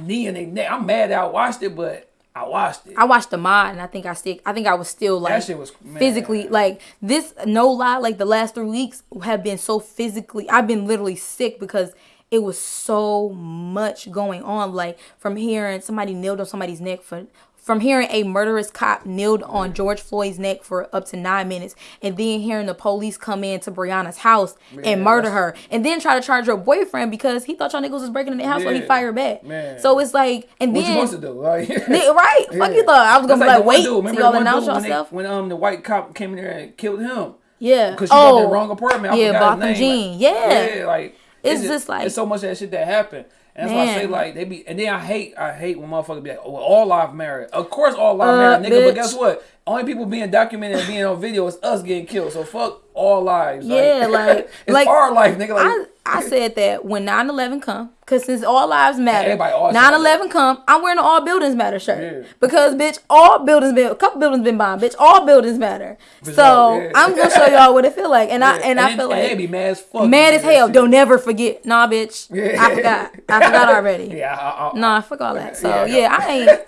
knee in their neck. I'm mad that I watched it, but I watched it. I watched the mod and I think I stick. I think I was still like that shit was man. physically like this. No lie, like the last three weeks have been so physically. I've been literally sick because it was so much going on. Like from hearing somebody kneeled on somebody's neck for. From hearing a murderous cop kneeled on George Floyd's neck for up to nine minutes, and then hearing the police come in to Breonna's house and murder her, and then try to charge her boyfriend because he thought y'all niggas was breaking in the house, so he fired back. Man. So it's like, and What then you supposed to do? Like, *laughs* right? Fuck Yeah. you thought I was gonna That's be like, one wait y'all the announce dude when, they, yourself? when um the white cop came in there and killed him Yeah. because she got the wrong apartment. I yeah, his Botham. Jean. Like, Yeah. yeah, like It's just like- it's so much of that shit that happened. And that's why I say like they be, and then I hate, I hate when motherfuckers be like, "Oh, well, all live matter." Of course, all live Uh, matter, nigga. But guess what? Only people being documented and being on video is us getting killed. So fuck all lives. Yeah, like- *laughs* it's like, our life, nigga. Like, I, I said that when 9-11 come, because since all lives matter, Everybody always say 9-11 come, I'm wearing an all buildings matter shirt. Yeah. Because, bitch, all buildings been, a couple buildings been bombed, bitch, all buildings matter. So, yeah. I'm going to show y'all what it feel like. And I and I feel and like, be mad as fuck. mad as hell, shit. don't never forget. Nah, bitch, Yeah. I forgot. I forgot *laughs* already. Yeah, I, I, Nah, fuck all that. So Yeah. yeah, I ain't.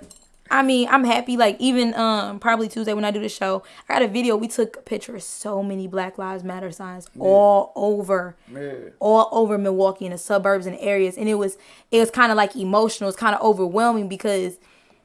I mean, I'm happy. Like even um probably Tuesday when I do the show, I got a video. We took a picture of so many Black Lives Matter signs all over, Yeah. all over Milwaukee in the suburbs and areas, and it was it was kind of like emotional. It's kind of overwhelming because.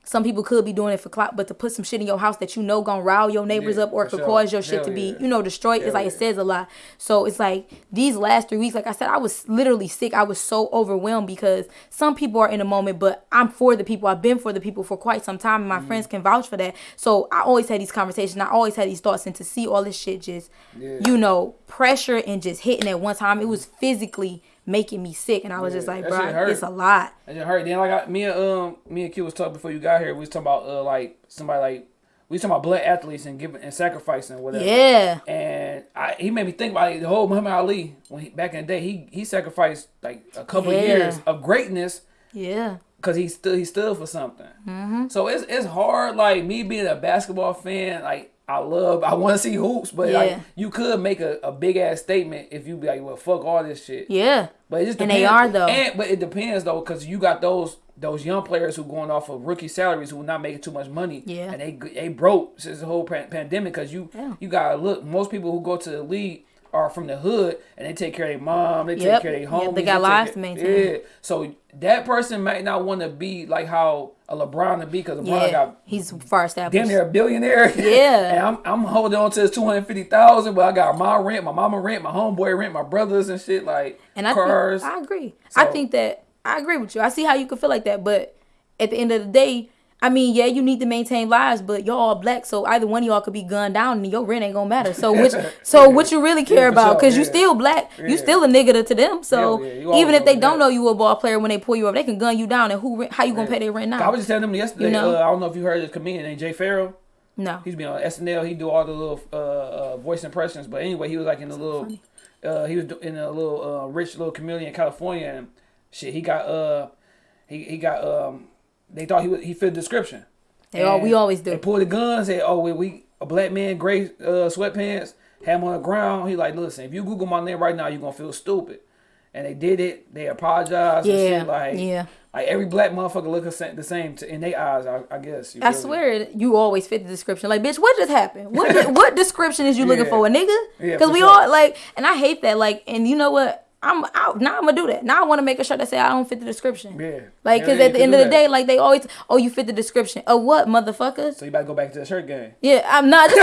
Some people could be doing it for clout, but to put some shit in your house that you know gonna rile your neighbors Yeah, up or could sure. cause your shit Hell to be, yeah. you know, destroyed, it's Hell like it says a lot. So it's like these last three weeks, like I said, I was literally sick. I was so overwhelmed because some people are in a moment, but I'm for the people. I've been for the people for quite some time, and my Mm-hmm. friends can vouch for that. So I always had these conversations. I always had these thoughts, and to see all this shit just, Yeah. you know, pressure and just hitting at one time, it was physically making me sick, and I was Yeah, just like, bro, it's a lot. I just heard. Then like I, me and um me and Q was talking before you got here. We was talking about uh like somebody like we was talking about black athletes and giving and sacrificing or whatever. Yeah, And I, he made me think about it, the whole Muhammad Ali when he, back in the day he he sacrificed like a couple Yeah. years of greatness yeah, because he stood he stood for something. Mm-hmm. So it's it's hard. Like me being a basketball fan, like I love I want to see hoops, but Yeah. like you could make a, a big ass statement if you be like, well, fuck all this shit. yeah. But it just And they are, though. And, but it depends though, because you got those those young players who going off of rookie salaries who are not making too much money. Yeah. And they they broke since the whole pandemic because you Yeah. you gotta look. Most people who go to the league are from the hood and they take care of their mom. They Yep. take care of their Yeah, homies. they got lives to maintain. Yeah. So that person might not want to be like how a LeBron to be because LeBron Yeah, got he's far established. damn near a billionaire. *laughs* Yeah. and I'm I'm holding on to this two hundred fifty thousand, but I got my rent, my mama rent, my homeboy rent, my brothers and shit like And I cars. think I agree. I think that I agree with you. I see how you could feel like that, but at the end of the day, I mean, yeah, you need to maintain lives, but y'all all black, so either one of y'all could be gunned down and your rent ain't gonna matter. So which, *laughs* so what you really care about? Because you still black, you still a nigga to, to them. So even if they don't know you a ball player, when they pull you up, they can gun you down. And who, how you gonna pay their rent now? I was just telling them yesterday. You know? uh, I don't know if you heard this comedian named Jay Pharoah. No, He's been on SNL. He do all the little uh, uh, voice impressions. But anyway, he was like in a little. Uh, he was in a little uh, rich little community in California and shit. He got uh, he he got um. They thought he was, he fit the description. They all- we always do. They pulled the gun. Said, "Oh, we, we a black man, gray uh, sweatpants, had him on the ground." He like, "Listen, if you Google my name right now, you are gonna feel stupid." And they did it. They apologized. Yeah, shit, like yeah. Like every black motherfucker look the same, to, in their eyes. I, I guess. I me? swear you always fit the description. Like, bitch, what just happened? What *laughs* what description is you looking Yeah. for, a nigga? Yeah, Because for we sure. all like, and I hate that. Like, and you know what? I'm out now. I'm gonna do that. Now I want to make a shirt that say I don't fit the description. Yeah. Like, because yeah, at the end of the that. day, like they always, oh, you fit the description. Of what, motherfuckers? So you better go back to the shirt game. Yeah, I'm not. *laughs*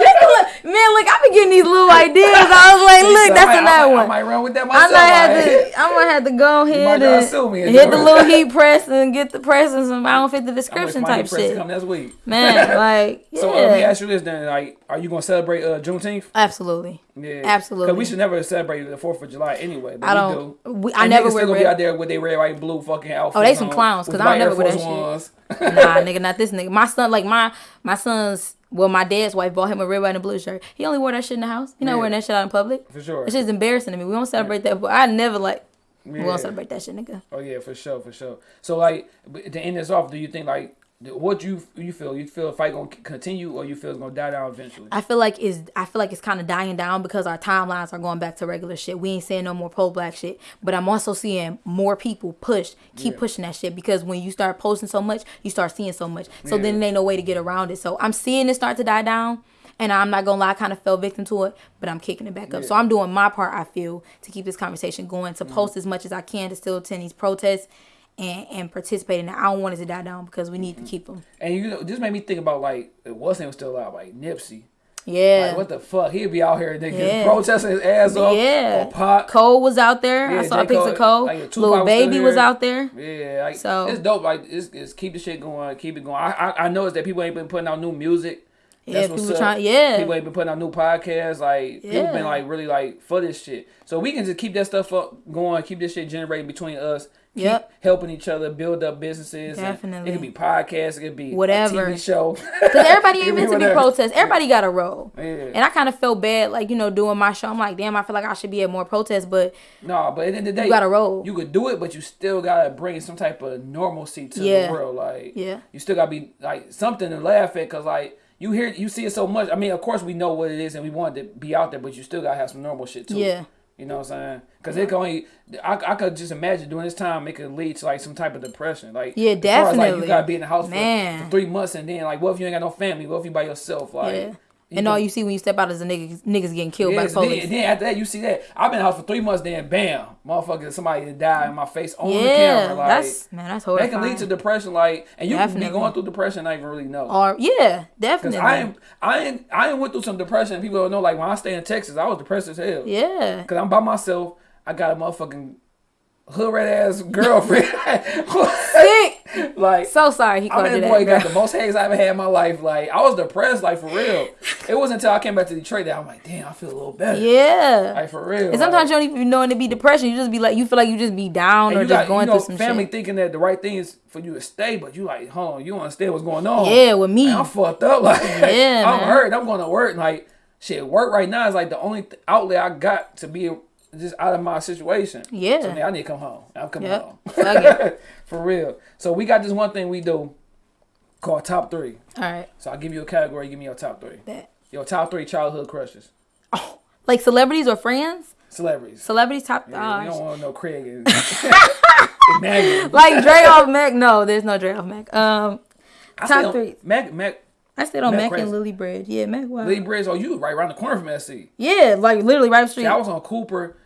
Just, man, look, I've been getting these little ideas. I was like, look, So that's might- another I might, one. I might run with that myself. I might have to, *laughs* I'm gonna have to go ahead and hit the it. little heat *laughs* press and get the press and some. I don't fit the description type new press to shit. Come next week. *laughs* Man, like, yeah, So uh, let me ask you this then: like, are you gonna celebrate uh, Juneteenth? absolutely. Yeah, Absolutely. Because we should never celebrate the Fourth of July anyway. But I don't- do. we- I And never wear still gonna be out there with their red, white, and blue fucking outfits. Oh, they some on, clowns, 'cause with I don't never wear that Force shit. Ones. Nah, nigga, not this nigga. My son, like my my son's. Well, my dad's wife bought him a red, white, and a blue shirt. He only wore that shit in the house. He not Yeah. wearing that shit out in public. For sure. It's just embarrassing to me. We don't celebrate that, but I never like. We Yeah. don't celebrate that shit, nigga. Oh yeah, for sure, for sure. So like to end this off, do you think like what you you feel? You feel the fight gonna continue, or you feel it's gonna die down eventually? I feel like is I feel like it's kind of dying down because our timelines are going back to regular shit. We ain't seeing no more pro black shit, but I'm also seeing more people push, keep Yeah. pushing that shit because when you start posting so much, you start seeing so much. So Yeah. then there ain't no way to get around it. So I'm seeing it start to die down. And I'm not gonna lie, I kind of fell victim to it, but I'm kicking it back up. So I'm doing my part. I feel to keep this conversation going, to post mm-hmm. as much as I can to still attend these protests, and and participate in it. I don't want it to die down because we need to keep them. And you know, this made me think about like what's name was still out, like Nipsey. Yeah. Like what the fuck? He'd be out here nigga Yeah. protesting his ass off Yeah. on pot. Cole was out there. Yeah, I saw J. picture Cole, of Cole. like, Lil Baby was out there. Yeah, like So- it's dope. Like it's, it's keep the shit going, keep it going. I I, I noticed that people ain't been putting out new music. Yeah, what's people trying- yeah. people ain't been putting out new podcasts. Like people Yeah. been like really like for this shit. So we can just keep that stuff up going, keep this shit generating between us. Yep. helping each other build up businesses. Definitely. It could be podcasts. It could be Whatever. a TV show. *laughs* Because everybody ain't meant to be protest. Everybody got a role. Yeah. And I kind of felt bad, like, you know, doing my show. I'm like, damn, I feel like I should be at more protests, but No, but at the end of the day, You gotta roll. You could do it, but you still gotta bring some type of normalcy to Yeah. the world. Like, Yeah. you still gotta be like something to laugh at, cause like you hear, you see it so much. I mean, of course we know what it is, and we want to be out there, but you still gotta have some normal shit too. Yeah. You know what I'm saying? Cause it can only, I, I could just imagine during this time it could lead to like some type of depression. Like, Yeah, as far as, like, definitely. you gotta be in the house for, for three months, and then like, what if you ain't got no family? What if you by yourself? Like, yeah. And all you see when you step out is the niggas, niggas getting killed by police. the then, then after that, you see that I've been in house for three months. Then bam, motherfucker, somebody died in my face on the camera. Like that's man, that's that horrifying. can lead to depression. Like, and you can Definitely. be going through depression, and not even really know. or yeah, definitely. I am, I ain't, I went through some depression. and People don't know. Like when I stay in Texas, I was depressed as hell. yeah, Cause I'm by myself. I got a motherfucking hood rat ass *laughs* girlfriend. sick. *laughs* like So sorry he I called mean, you that boy got the most haze I ever had in my life. Like I was depressed, like for real. It wasn't until I came back to Detroit that I'm like, damn, I feel a little better. Yeah. Like for real. And sometimes like, you don't even know it to be depression. You just be like, you feel like you just be down or just got, going you know, through some family shit. thinking that the right thing is for you to stay, but you like, hold on, you don't understand what's going on. Yeah, with me. Man, I'm fucked up. *laughs* Like, Yeah, I'm man. hurt. I'm going to work. Like, shit, work right now is like the only outlet I got to be just out of my situation. Yeah. So now I need to come home. I'm coming Yep. home. *laughs* For real. So we got this one thing we do called top three. All right. So I'll give you a category. Give me your top three. Bet. Your top three childhood crushes. Oh, like celebrities or friends? Celebrities. Celebrities top. Yeah, oh, don't want no Craig and *laughs* *laughs* Emmanuel. like Dre off Mack. No, there's no Dre off Mack. Um, I top three. Mack, Mack, I stayed on Mack Mack, and Lillibridge. Yeah, Mack. Wow. Lee Bridge. Oh, you right around the corner from SC. Yeah, like literally right up the street. Yeah, I was on Cooper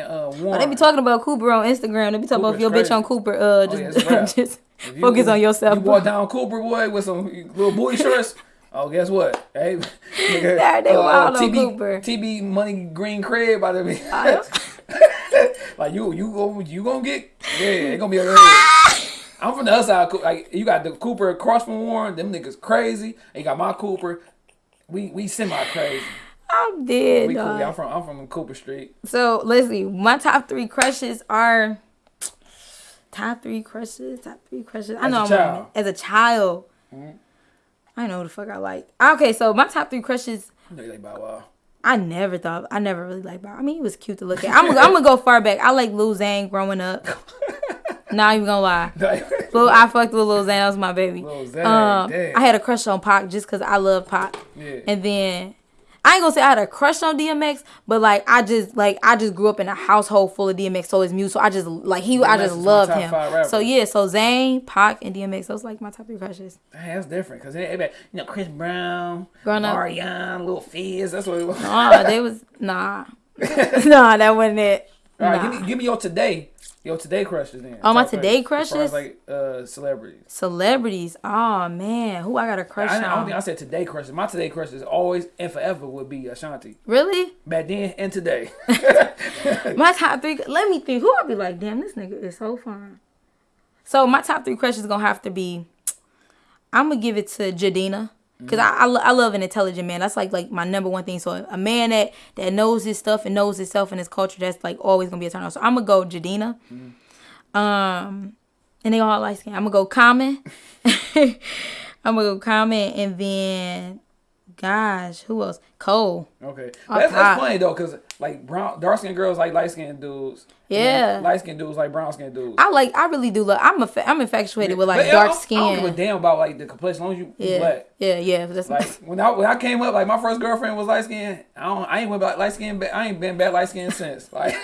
and uh, Warren. They be talking about Cooper on Instagram. They be talking about Cooper's if your bitch on Cooper. Uh, Oh, yeah, just, it's *laughs* rap. just you- *laughs* focus on yourself. You walk down Cooper boy with some little booty *laughs* shorts. Oh, guess what? Hey, nigga, Yeah, they wild on Cooper. TB Money Green Crib by the way. like you, you go, you gonna get, yeah, it gonna be a. I'm from the other side. Like you got the Cooper across from Warren. Them niggas crazy. And you got my Cooper. We we semi crazy. I'm dead. We cool. I'm from I'm from Cooper Street. So let's see. My top three crushes are top three crushes. Top three crushes. I know a I'm child. as a child. I know who the fuck I like. Okay, so my top three crushes. I know you like Bow Wow. I never thought. I never really liked Bob. I mean, he was cute to look at. I'm, I'm gonna go far back. I like Lil Zane growing up. *laughs* Not even gonna lie. *laughs* Lil, I fucked with Lil Zane. That was my baby. Lil Zane, um. I had a crush on Pac just because I love Pac. Yeah. And then I ain't gonna say I had a crush on DMX, but like I just like I just grew up in a household full of DMX, so his music. So I just like he, I just loved him. So yeah, so Zane, Pac, and DMX. Those like my top three crushes. Dang, that's different because you know Chris Brown, Growing up. Omarion, Lil Fizz. That's what it was. Oh, they was nah, *laughs* nah, that wasn't it. All right, Nah. give me give me your today, your today crushes then. Oh, my Top today As far as, crushes? like uh celebrities. Celebrities. Oh man, who I got a crush I, I don't think I said today crushes. My today crushes always and forever would be Ashanti. really? Back then and today. *laughs* My top three. Let me think. Who I'll be like, damn, this nigga is so fine. So my top three crushes gonna have to be. I'm gonna give it to Jidenna. Cause I, I, I love an intelligent man. That's like like my number one thing. So a man that that knows his stuff and knows himself and his culture. That's like always gonna be a turn on. So I'm gonna go Jidenna. Um, and they all light skin. I'm gonna go Common. *laughs* I'm gonna go Common, and then, gosh, who else? Cole. okay, that's, that's funny though because like brown dark skinned girls like light skinned dudes. Yeah. light skinned dudes like brown skinned dudes. I like. I really do love. I'm a. I'm infatuated with like But, dark don't- I don't give a damn about like the complexion as long as you Yeah, black. yeah, yeah. That's Like when I when I came up, like my first girlfriend was light skinned. I don't I ain't went back light skin. I ain't been back light skin since. Like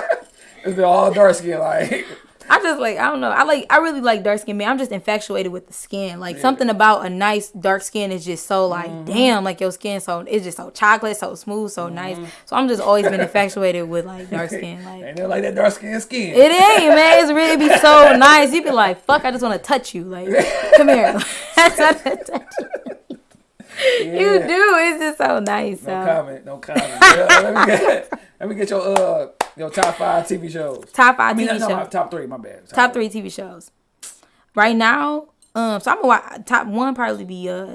*laughs* it's been all dark skin. Like I just like. I don't know. I like. I really like dark skin. Man, I'm just infatuated with the skin. Like something about a nice dark skin is just so like, Mm-hmm. damn, like your skin so it's just so chocolate, so smooth, so nice. So I'm just always been infatuated with *laughs* like dark skin. Like and they're like that dark skin skin. It ain't, man. It's really be so *laughs* nice. You be like, fuck, I just want to touch you. Like, come here. *laughs* I just wanna touch you. You do. It's just so nice. No so. comment. No comment. Yeah, let, me *laughs* get, let me get your uh your top five TV shows. Top five I mean, TV no, shows. top three. My bad. top three TV shows. Right now, um, so I'm gonna watch top one probably be uh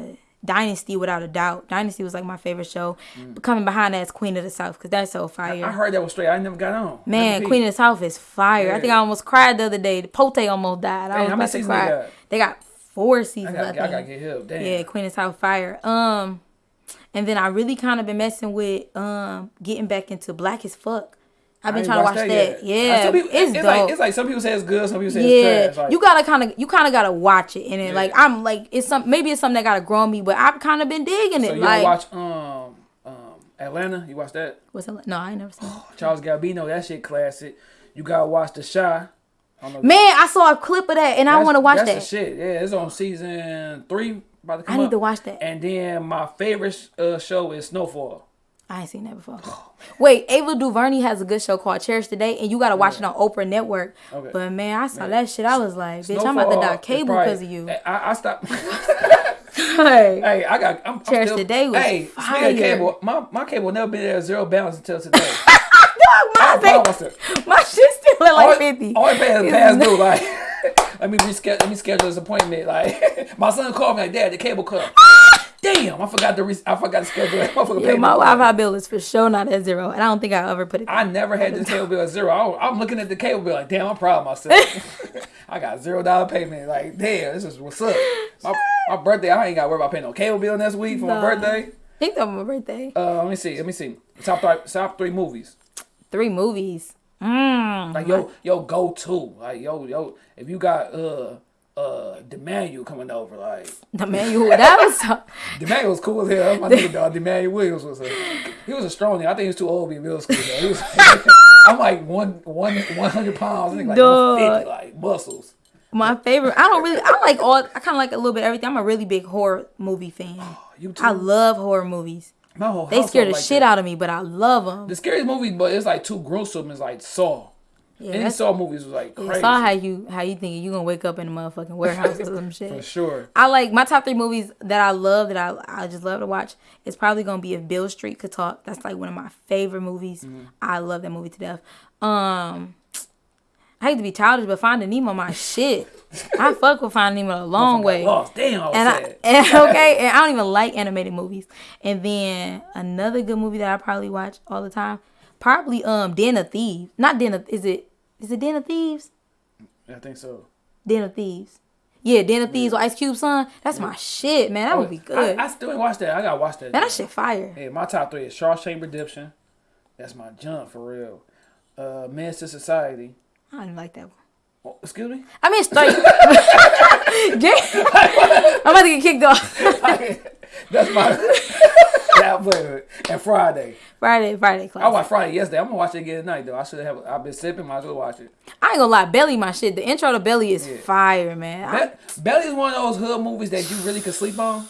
Dynasty without a doubt. Dynasty was like my favorite show. But coming behind that is Queen of the South because that's so fire. I heard that was straight. I never got on. Man, Queen of the South is fire. I think I almost cried the other day. The Pote almost died. I was how about many to cry. they got? Four seasons. I, gotta, I think. gotta get help. Damn. Yeah, Queen of South Fire. Um, and then I really kind of been messing with um getting back into Black as Fuck. I've been I trying to watch that. Yeah, Uh, some people- it's, it's like it's like some people say it's good, some people say yeah, it's trash. Like, you gotta kind of you kind of gotta watch it, and it Yeah. like I'm like it's some maybe it's something that gotta grow on me, but I've kind of been digging it. so you like watch um um Atlanta? You watch that? what's it? No, I ain't never seen. it. *gasps* Childish Gambino, that shit classic. You gotta watch The Chi. I don't know. Man, I saw a clip of that, and I want to watch that's that. the shit. Yeah, it's on season three. About to come I need up. to watch that. And then my favorite uh, show is Snowfall. I ain't seen that before. Wait, Ava DuVernay has a good show called Cherish the Day, and you gotta watch it on Oprah Network. Okay. But man, I saw that shit. I was like, bitch, I'm about to die cable because of you. I, I stopped. Hey. *laughs* *laughs* hey, I got. I'm, I'm Cherish still, Today was Hey, fire. cable, my my cable never been at zero balance until today. *laughs* I *laughs* my, promise thing- my shit still at like 50. All I pay is past *laughs* due. Like, *laughs* let me reschedule. Let me schedule this appointment. Like, my son called me like, Dad, the cable cut. *gasps* Damn, I forgot to re- I forgot to schedule that motherfucker Yeah, my Wi-Fi bill is for sure not at zero, and I don't think I ever put it. I never had the cable bill at zero. I, I'm looking at the cable bill like, damn, I'm proud of myself. I got zero dollar payment. Like, damn, this is what's up. My, my birthday, I ain't got to worry about paying no cable bill next week for Nah. my birthday. I think that was my birthday. Uh, let me see. Let me see. Top three, top three movies. Three movies. Mm. Like yo, yo, go to. Like yo, yo. If you got uh uh Demanuel coming over, like The manual. That was so, *laughs* Demanuel was cool as hell. My nigga dog, Demanuel Williams was a he was a strong nigga. I think he was too old to be in middle school though. He was, *laughs* I'm like one one one hundred pounds. Like Dog. one fifty, like muscles. my favorite. I don't really. I like all. I kind of like a little bit of everything. I'm a really big horror movie fan. *gasps* You too. I love horror movies. My whole They scare the like shit that. out of me, but I love them. The scariest movie, but it's like too gruesome. Is like Saw. Yeah, Any Saw movies was like crazy saw how you how you thinking you gonna wake up in a motherfucking warehouse or some *laughs* shit. for sure. I like my top three movies that I love that I I just love to watch. It's probably gonna be if Beale Street could talk. That's like one of my favorite movies. Mm-hmm. I love that movie to death. Um, I hate to be childish, but Finding Nemo my shit. I fuck with Finding Nemo a long way. Lost. Damn, I And I, *laughs* and, okay, and I don't even like animated movies. And then another good movie that I probably watch all the time, probably um Den of Thieves. Not Den of is it is it Den of Thieves? I think so. Den of Thieves. Yeah, Den of Thieves with Ice Cube son. That's my shit, man. That would be good. I, I still ain't watched that. I gotta watch that. man, that shit fire. Hey, my top three is Shawshank Redemption. That's my jump for real. Uh, Menace II Society. I don't like that one. Oh, excuse me. I mean, straight. I'm about to get kicked off. That's my. yeah, I play it. And Friday. Friday, Friday class. I watched Friday yesterday. I'm gonna watch it again tonight though. I should have. I've been sipping. Might as well watch it. I ain't gonna lie, Belly, my shit. The intro to Belly is fire, man. I- Belly is one of those hood movies that you really could sleep on.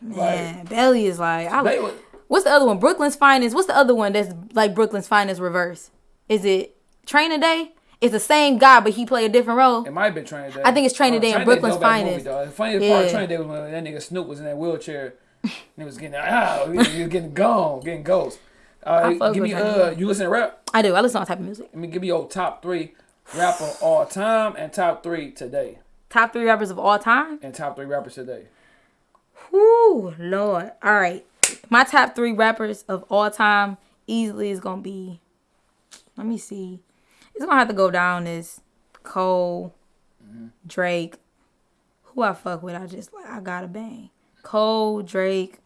man, Belly is like. I like. was, What's the other one? Brooklyn's Finest. What's the other one that's like Brooklyn's Finest reverse? Is it Training Day? It's the same guy, but he play a different role. it might have been Training Day. I think it's Training Day in Training Brooklyn's dope Finest. though. The funniest part of Yeah. Training Day was when that nigga Snoop was in that wheelchair. and he was getting ah, he was, getting gone, getting ghost. Uh, give me uh, Day. you listen to rap? I do. I listen to all type of music. Let me give you your top three rapper all time and top three today. Top three rappers of all time. And top three rappers today. Whoo, Lord. All right. My top three rappers of all time easily is gonna be. Let me see. It's gonna have to go down as Cole, Drake. Who I fuck with? I just like I gotta bang. Cole, Drake.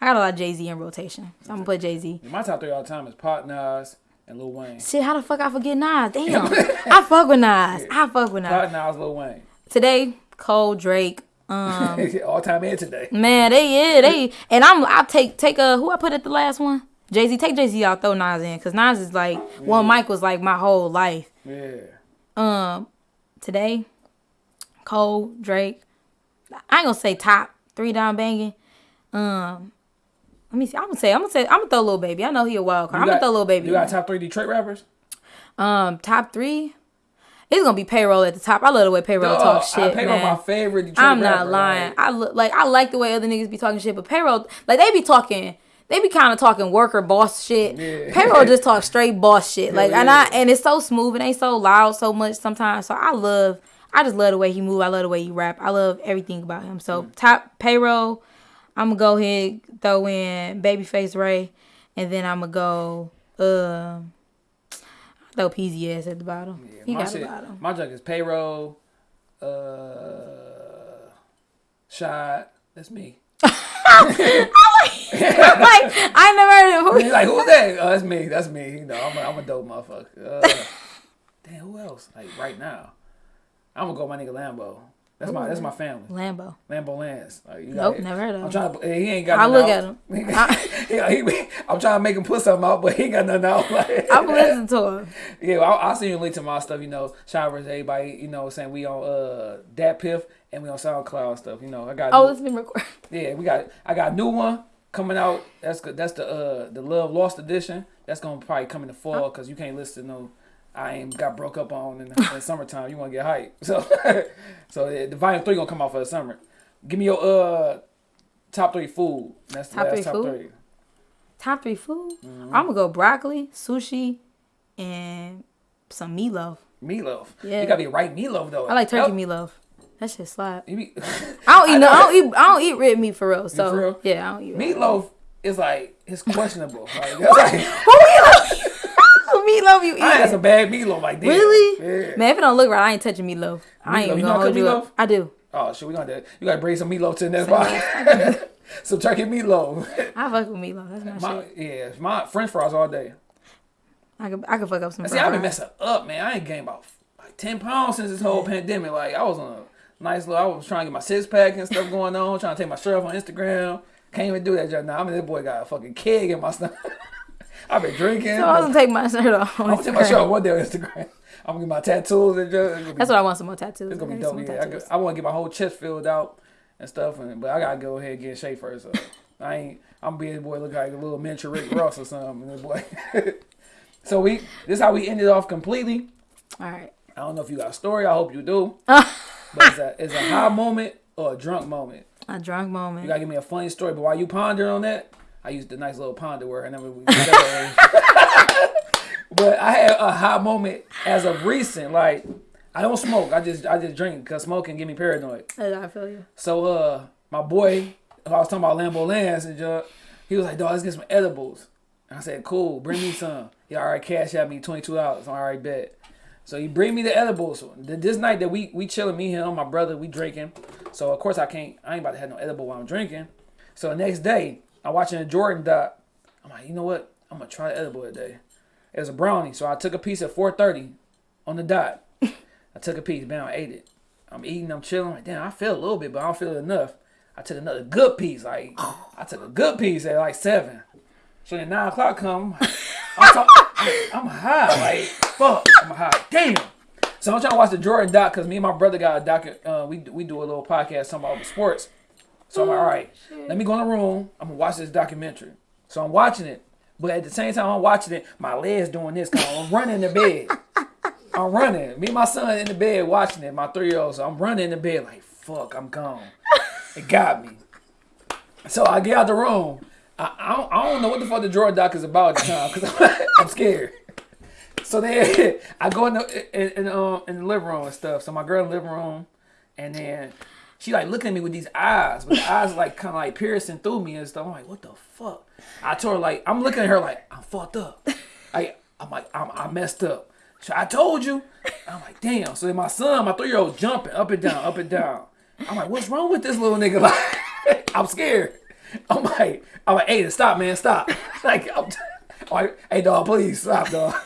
I got a lot of Jay Z in rotation, so I'm gonna put Jay Z. My top three all the time is Pop Nas and Lil Wayne. Shit, how the fuck I forget Nas? Damn, *laughs* I fuck with Nas. I fuck with Nas. Pop Nas, Lil Wayne. Today, Cole, Drake. Um, *laughs* all time and today. Man, they yeah they and I'm I take take a who I put at the last one. Jay Z take Jay Z out throw Nas in because Nas is like Well, Mike was like my whole life. Yeah. Um, today, Cole Drake. I ain't gonna say top three down banging. Um, let me see. I'm gonna say I'm gonna say I'm gonna throw a Lil Baby. I know he a wild card. I'm gonna throw Lil Baby. You got top three Detroit rappers? Um, top three. It's gonna be payroll at the top. I love the way payroll talk Dog, shit, I Payroll man. my favorite Detroit I'm rapper. not lying. like- I look like I like the way other niggas be talking shit, but payroll like they be talking. They be kind of talking worker boss shit. Yeah. Payroll *laughs* just talk straight boss shit. Like and. I and it's so smooth. It ain't so loud so much sometimes. So I love I just love the way he move. I love the way he rap. I love everything about him. So top payroll, I'm gonna go ahead throw in Babyface Ray, and then I'm gonna go uh throw Peezy ass at the bottom. Yeah, he got shit, a bottom. my junk is payroll, uh, shot. That's me. *laughs* *laughs* *laughs* like I never heard of He's like, who's that? Oh, that's me. That's me. You know, I'm a, I'm a dope motherfucker. Uh, damn, who else? Like right now, I'm gonna go with my nigga Lambo. That's my that's my family. Lambo. Lambo Lance. Like, you Nope, got- never heard of I'm trying to. He ain't got. *laughs* I look out. at him. He- he- I'm trying to make him put something out, but he ain't got nothing out. *laughs* Like, I'm listening to him. yeah, well, I'll, I'll send you a link to my stuff. You know, showers, everybody. You know, saying we on uh DatPiff and we on SoundCloud stuff. You know, I got. Oh, it's been recorded. Yeah, we got. I got a new one coming out. That's good. That's the uh the Love Lost edition. That's gonna probably come in the fall because you can't listen to no. I ain't got broke up on in the, *laughs* in summertime. You want to get hype, *laughs* so so yeah, the volume three gonna come out for the summer. Give me your uh top three food. That's the Top last three top food? three. Top three food. Mm-hmm. I'm gonna go broccoli, sushi, and some meatloaf. Meatloaf. Yeah. You gotta be right meatloaf though. I like turkey That- meatloaf. That shit slap. Be, I don't eat no. I don't *laughs* eat. I don't eat red meat for real. So for real? yeah, I don't eat meatloaf is like it's *laughs* questionable. Like, that's like, *laughs* Who meatloaf? Meatloaf you I had eat? some bad meatloaf like this. Really? Yeah. Man, if it don't look right, I ain't touching meatloaf. I ain't You gonna hold cook you up. meatloaf? I do. Oh shit, we gonna you gotta bring some meatloaf to the next spot. some turkey meatloaf. I fuck with meatloaf. That's my, My, shit. yeah, my French fries all day. I could. I could fuck up some. See, I've been messing up, man. I ain't gained about like ten pounds since this whole pandemic. Like I was on a nice little. I was trying to get my six pack and stuff going on. Trying to take my shirt off on Instagram. Can't even do that just now. I mean, this boy got a fucking keg in my stomach. *laughs* I've been drinking. So I was gonna take my shirt off. I'm gonna take my shirt off one day on Instagram. I'm gonna get my tattoos and just. be- That's what I want. Some more tattoos. It's gonna be dope. Yeah, I, tattoos. I want to get my whole chest filled out and stuff, and but I gotta go ahead and get in shape first. So I ain't. I'm being boy look like a little miniature Rick Ross or something. this boy. *laughs* so we this how we ended off completely. All right. I don't know if you got a story. I hope you do. *laughs* but it's a it's a high moment or a drunk moment. A drunk moment. You gotta give me a funny story. But while you ponder on that, I used the nice little ponder word. And then we. *laughs* but I had a high moment as of recent. Like I don't smoke. I just I just drink because smoking give me paranoid. I feel you. So uh, my boy, I was talking about Lambo Lance and just, he was like, "Dog, let's get some edibles." And I said, "Cool, bring me some." He already cash at me twenty two dollars. I'm already bet. So he bring me the edibles. Th- This night that we we chilling, me him, my brother, we drinking. So of course I can't. I ain't about to have no edible while I'm drinking. So the next day, I'm watching a Jordan doc. I'm like, you know what? I'm gonna try the edible today. It was a brownie, so I took a piece at 4:30 on the dot. I took a piece, bam, I ate it. I'm eating, I'm chilling. Like, damn, I feel a little bit, but I don't feel enough. I took another good piece. Like, I took a good piece at like seven. So then nine o'clock come, I'm, talk- I'm, high. Like, fuck, I'm high. Damn. So I'm trying to watch the Jordan doc because me and my brother got a doc. Uh, we we do a little podcast talking about sports. So I'm like, all right, let me go in the room. I'm gonna watch this documentary. So I'm watching it, but at the same time I'm watching it, my legs doing this. Cause I'm running in the bed. I'm running. Me and my son in the bed watching it. My three year old. So I'm running in the bed like, fuck, I'm gone. It got me. So I get out the room. I, I, don't, I don't know what the fuck the Jordan doc is about *laughs* because *laughs* I'm scared. So then *laughs* I go in the in, in, um, in the living room and stuff. So my girl in the living room, and then she like looking at me with these eyes, but the eyes like kind of like piercing through me and stuff. I'm like, what the fuck? I told her like, I'm looking at her like, I'm fucked up. Like I'm like, I'm, I messed up. So I told you. I'm like, damn. So then my son, my three year old, jumping up and down, up and down. I'm like, what's wrong with this little nigga? Like, I'm scared. *laughs* I'm like, I'm like, hey, stop, man, stop. *laughs* Like, I'm, I'm like, hey, dog, please stop, dog. *laughs*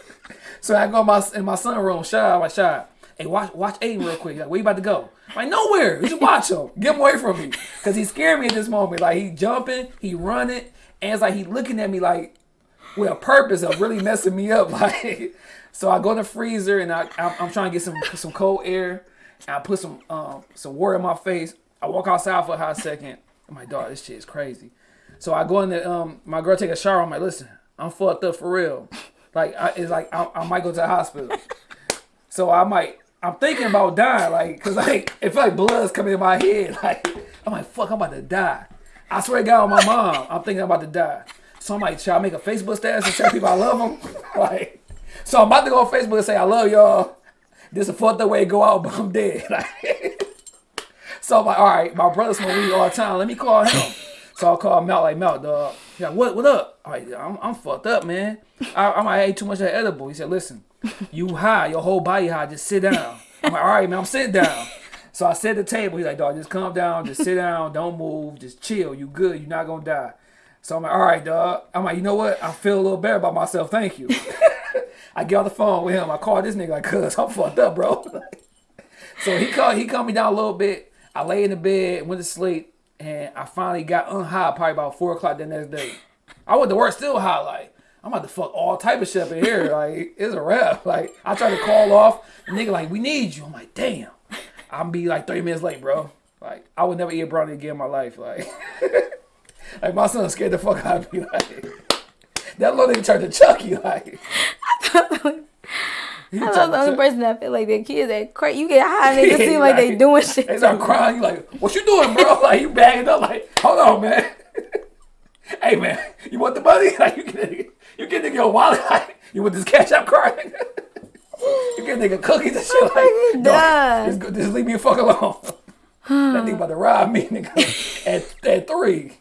So I go in my in my son room, shy. I'm like, shy. Hey, watch watch Aiden real quick. Like, where you about to go? I'm like, nowhere. You just watch him. Get him away from me. Cause he scared me at this moment. Like he jumping, he running, and it's like he looking at me like with a purpose of really messing me up. Like, so I go in the freezer and I I'm, I'm trying to get some some cold air. I put some um some water in my face. I walk outside for a hot second. Like, dog, this shit is crazy. So I go in the um my girl take a shower. I'm like, listen, I'm fucked up for real. Like I, it's like I, I might go to the hospital. So I might I'm thinking about dying, like, cause like feel like blood's coming in my head. *laughs* Like I'm like, fuck, I'm about to die. I swear to God, on my mom, I'm thinking I'm about to die. So I'm like, should I make a Facebook status and tell people I love them? *laughs* like, so I'm about to go on Facebook and say I love y'all. this is the up way to go out, but I'm dead. *laughs* Like, so I'm like, all right, my brother smoke weed all the time. Let me call him. So I call Mel like Mel, dog. He's like, what? What up? I'm like, I'm, I'm fucked up, man. I, I might ate too much of that edible. He said, listen, you high, your whole body high. Just sit down. I'm like, all right, man, I'm sitting down. So I set the table. He's like, dog, just calm down, just sit down, don't move, just chill. You good? You're not gonna die. So I'm like, all right, dog. I'm like, you know what? I feel a little better about myself. Thank you. I get on the phone with him. I call this nigga like, cuz I'm fucked up, bro. *laughs* so he called, he calmed me down a little bit. I lay in the bed, went to sleep, and I finally got unhigh probably about four o'clock the next day. I went to work still high, like I'm about to fuck all type of shit up in here. *laughs* Like it's a wrap. Like I tried to call off, the nigga like, we need you. I'm like, damn. I'm be like 30 minutes late, bro. Like I would never eat a brownie again in my life. Like, *laughs* like my son scared the fuck out of me. Like that little nigga turned to Chucky. Like *laughs* I'm the only person that feel like their kids that crazy. You get high and they just seem like they doing shit. They start crying. You like, what you doing, bro? *laughs* Like you bagging up. Like, hold on, man. *laughs* hey, man, you want the money? *laughs* Like you get you get nigga your wallet. Like you want this cash out card? you get nigga cookies and shit. Like, fucking dog, just, just leave me the fuck alone. that nigga about to rob me, nigga. at at three.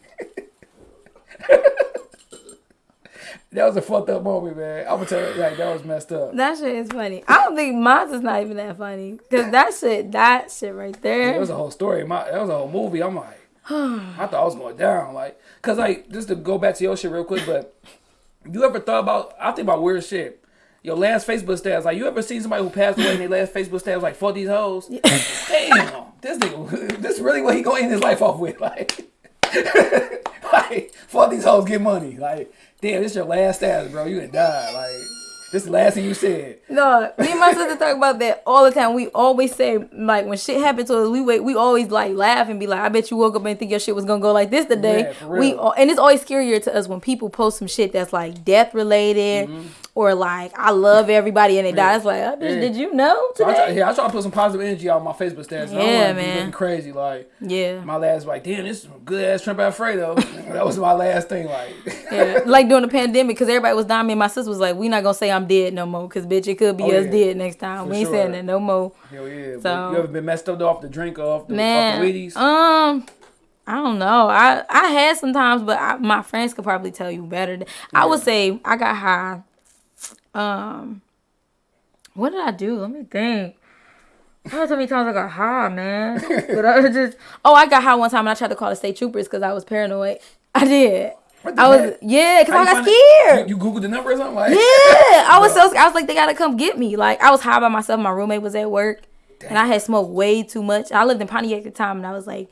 That was a fucked up moment, man. I'm gonna tell you, like that was messed up. That shit is funny. I don't think mine's is not even that funny. Cause that shit, that shit right there. It was a whole story. My that was a whole movie. I'm like, I thought I was going down. Like, cause like just to go back to your shit real quick, but you ever thought about? I think about weird shit. Your last Facebook status, like you ever seen somebody who passed away and their last Facebook status was like fuck these hoes? Damn, this nigga, *laughs* this really what he gonna end his life off with, *laughs* like, *laughs* like fuck these hoes, get money, like, damn, this your last stats, bro. You gonna die, like, this the last thing you said. No, me and my sister talk about that all the time. We always say like when shit happens to us, we wait, we always like laugh and be like, I bet you woke up and think your shit was gonna go like this today. Yeah, we and it's always scarier to us when people post some shit that's like death related mm-hmm. Or like I love everybody and they die. It's like, oh, bitch. Yeah. did you know So I try, yeah, I try to put some positive energy out on my Facebook don't Yeah, be man. looking crazy, like. Yeah. My last like, damn, this is good ass Trump Alfredo. *laughs* that was my last thing. Like, Yeah, like during the pandemic, because everybody was dying. Me and my sister was like, "We not gonna say I'm dead no more, because bitch, it could be Oh, us yeah. dead next time. For we ain't sure. saying that no more." hell yeah. So- you ever been messed up off the drink or off the, Man, off the Wheaties? um, I don't know. I I had sometimes, but I, my friends could probably tell you better. than- I would say I got high. Um, what did I do? Let me think. I don't know how many times I got high, man. *laughs* but I was just oh, I got high one time and I tried to call the state troopers because I was paranoid. I did. I was heck? yeah, because How I got it? scared. You, you Googled the number or something? Like, Yeah, I was so scared. I was like, they gotta come get me. Like I was high by myself. My roommate was at work, and I had smoked way too much. I lived in Pontiac at the time, and I was like,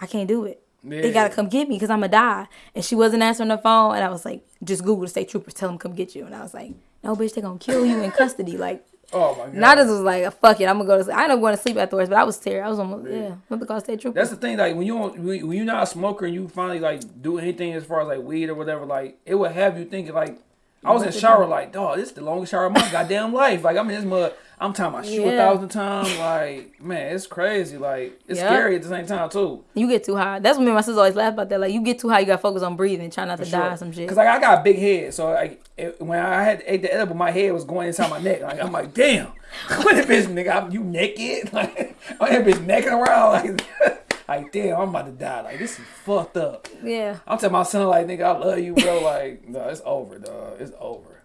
I can't do it. They gotta come get me because I'm gonna die. And she wasn't answering the phone, and I was like, just Google the state troopers, tell them come get you. And I was like, no, bitch, they gonna kill you in custody. Like, *laughs* Oh my god. and I just was like, fuck it, I'm gonna go to sleep. I ended up going to sleep afterwards, but I was scared. I was almost yeah, what the call state troopers. That's the thing. Like when you don't, when you're not a smoker and you finally like do anything as far as like weed or whatever, like it would have you thinking like. I was in shower like, dog, this is the longest shower of my goddamn life. Like I'm in this mud. I'm tying my shoe a thousand times. Like, man, it's crazy. Like, it's Yeah. scary at the same time too. you get too high. That's what me and my sister always laugh about that. Like you get too high, you gotta focus on breathing, try not to die some shit. Cause like I got a big head, so like it, when I had to ate the edible, my head was going inside my neck. Like I'm like, damn, *laughs* what that bitch nigga? I'm, you naked? *laughs* Like I'm that bitch necking around *laughs* like, like damn, I'm about to die. Like this is fucked up. Yeah. I'm telling my son like, nigga, I love you, bro. Like, no, it's over, dog. It's over.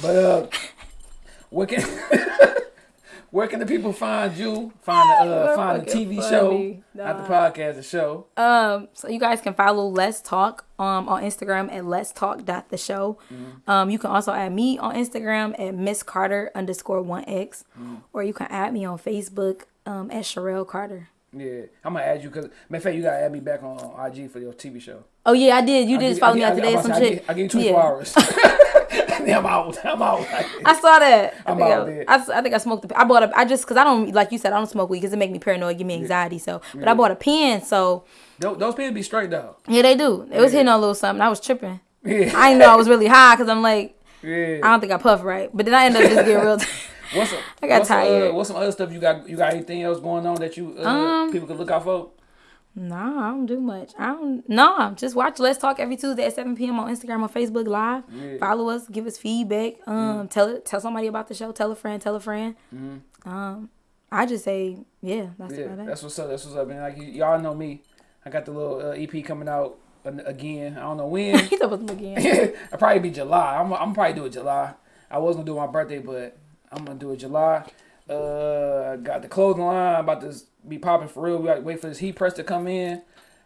But uh, where can *laughs* where can the people find you? Find the uh, find the TV funny, show, not the podcast, the show. Um, so you guys can follow Let's Talk um on Instagram at Let's Talk dot the show. Um, you can also add me on Instagram at Miss Carter underscore one X, or you can add me on Facebook um at Sherelle Carter. Yeah, I'm gonna add you because matter of fact, you gotta add me back on IG for your TV show. Oh yeah, I did. You I did give- follow I me out today I, or I, some I, shit. give, I give you 24 Yeah. hours. *laughs* *laughs* *laughs* I'm out. I'm out. *laughs* I saw that. I I'm think, out I. I, I think I smoked. The, I bought a. I just because I don't like you said I don't smoke weed because it make me paranoid, give me anxiety. So, but I bought a pen. So those, those pins be straight though. yeah, they do. It was hitting a little something. I was tripping. Yeah. I didn't know I was really high because I'm like yeah. I don't think I puffed right, but then I ended up just getting real. *laughs* What's some, I got what's some, tired. Uh, what's some other stuff you got? You got anything else going on that you uh, Um, people could look out for? Nah, I don't do much. I don't. No, just watch Let's Talk every Tuesday at 7 p.m. on Instagram or Facebook Live. Yeah. Follow us, give us feedback. Um, tell it, tell somebody about the show. Tell a friend, tell a friend. Um, I just say, yeah, that's Yeah, about it. that's what's up. That's what's up. And like y- y'all know me, I got the little uh, EP coming out again. I don't know when. *laughs* He thought it was again. *laughs* I'll probably be July. I'm, I'm probably do it July. I was gonna do my birthday, but I'm gonna do it July. Uh, got the clothing line about to be popping for real. We got to wait for this heat press to come in.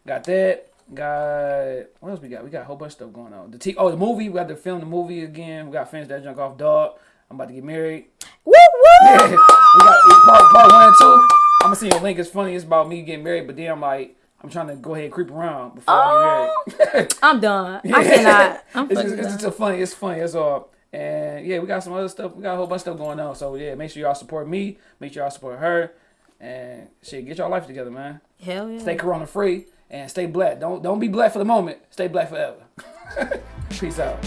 Got that. Got what else we got? We got a whole bunch of stuff going on. The t- oh the movie. We got to film the movie again. We got to finish that junk off. Dog. I'm about to get married. woo woo! *laughs* we got part, part one and two. I'm gonna see your link. It's funny. It's about me getting married, but then I'm like, I'm trying to go ahead and creep around before I get married. *laughs* I'm done. I cannot. *laughs* I'm it's, just, it's done. just a funny. It's funny. That's all. And yeah, we got some other stuff. We got a whole bunch of stuff going on. So yeah, make sure y'all support me. Make sure y'all support her. And shit, get y'all life together, man. Hell yeah. Stay corona free and stay black. Don't don't be black for the moment. Stay black forever. *laughs* Peace out.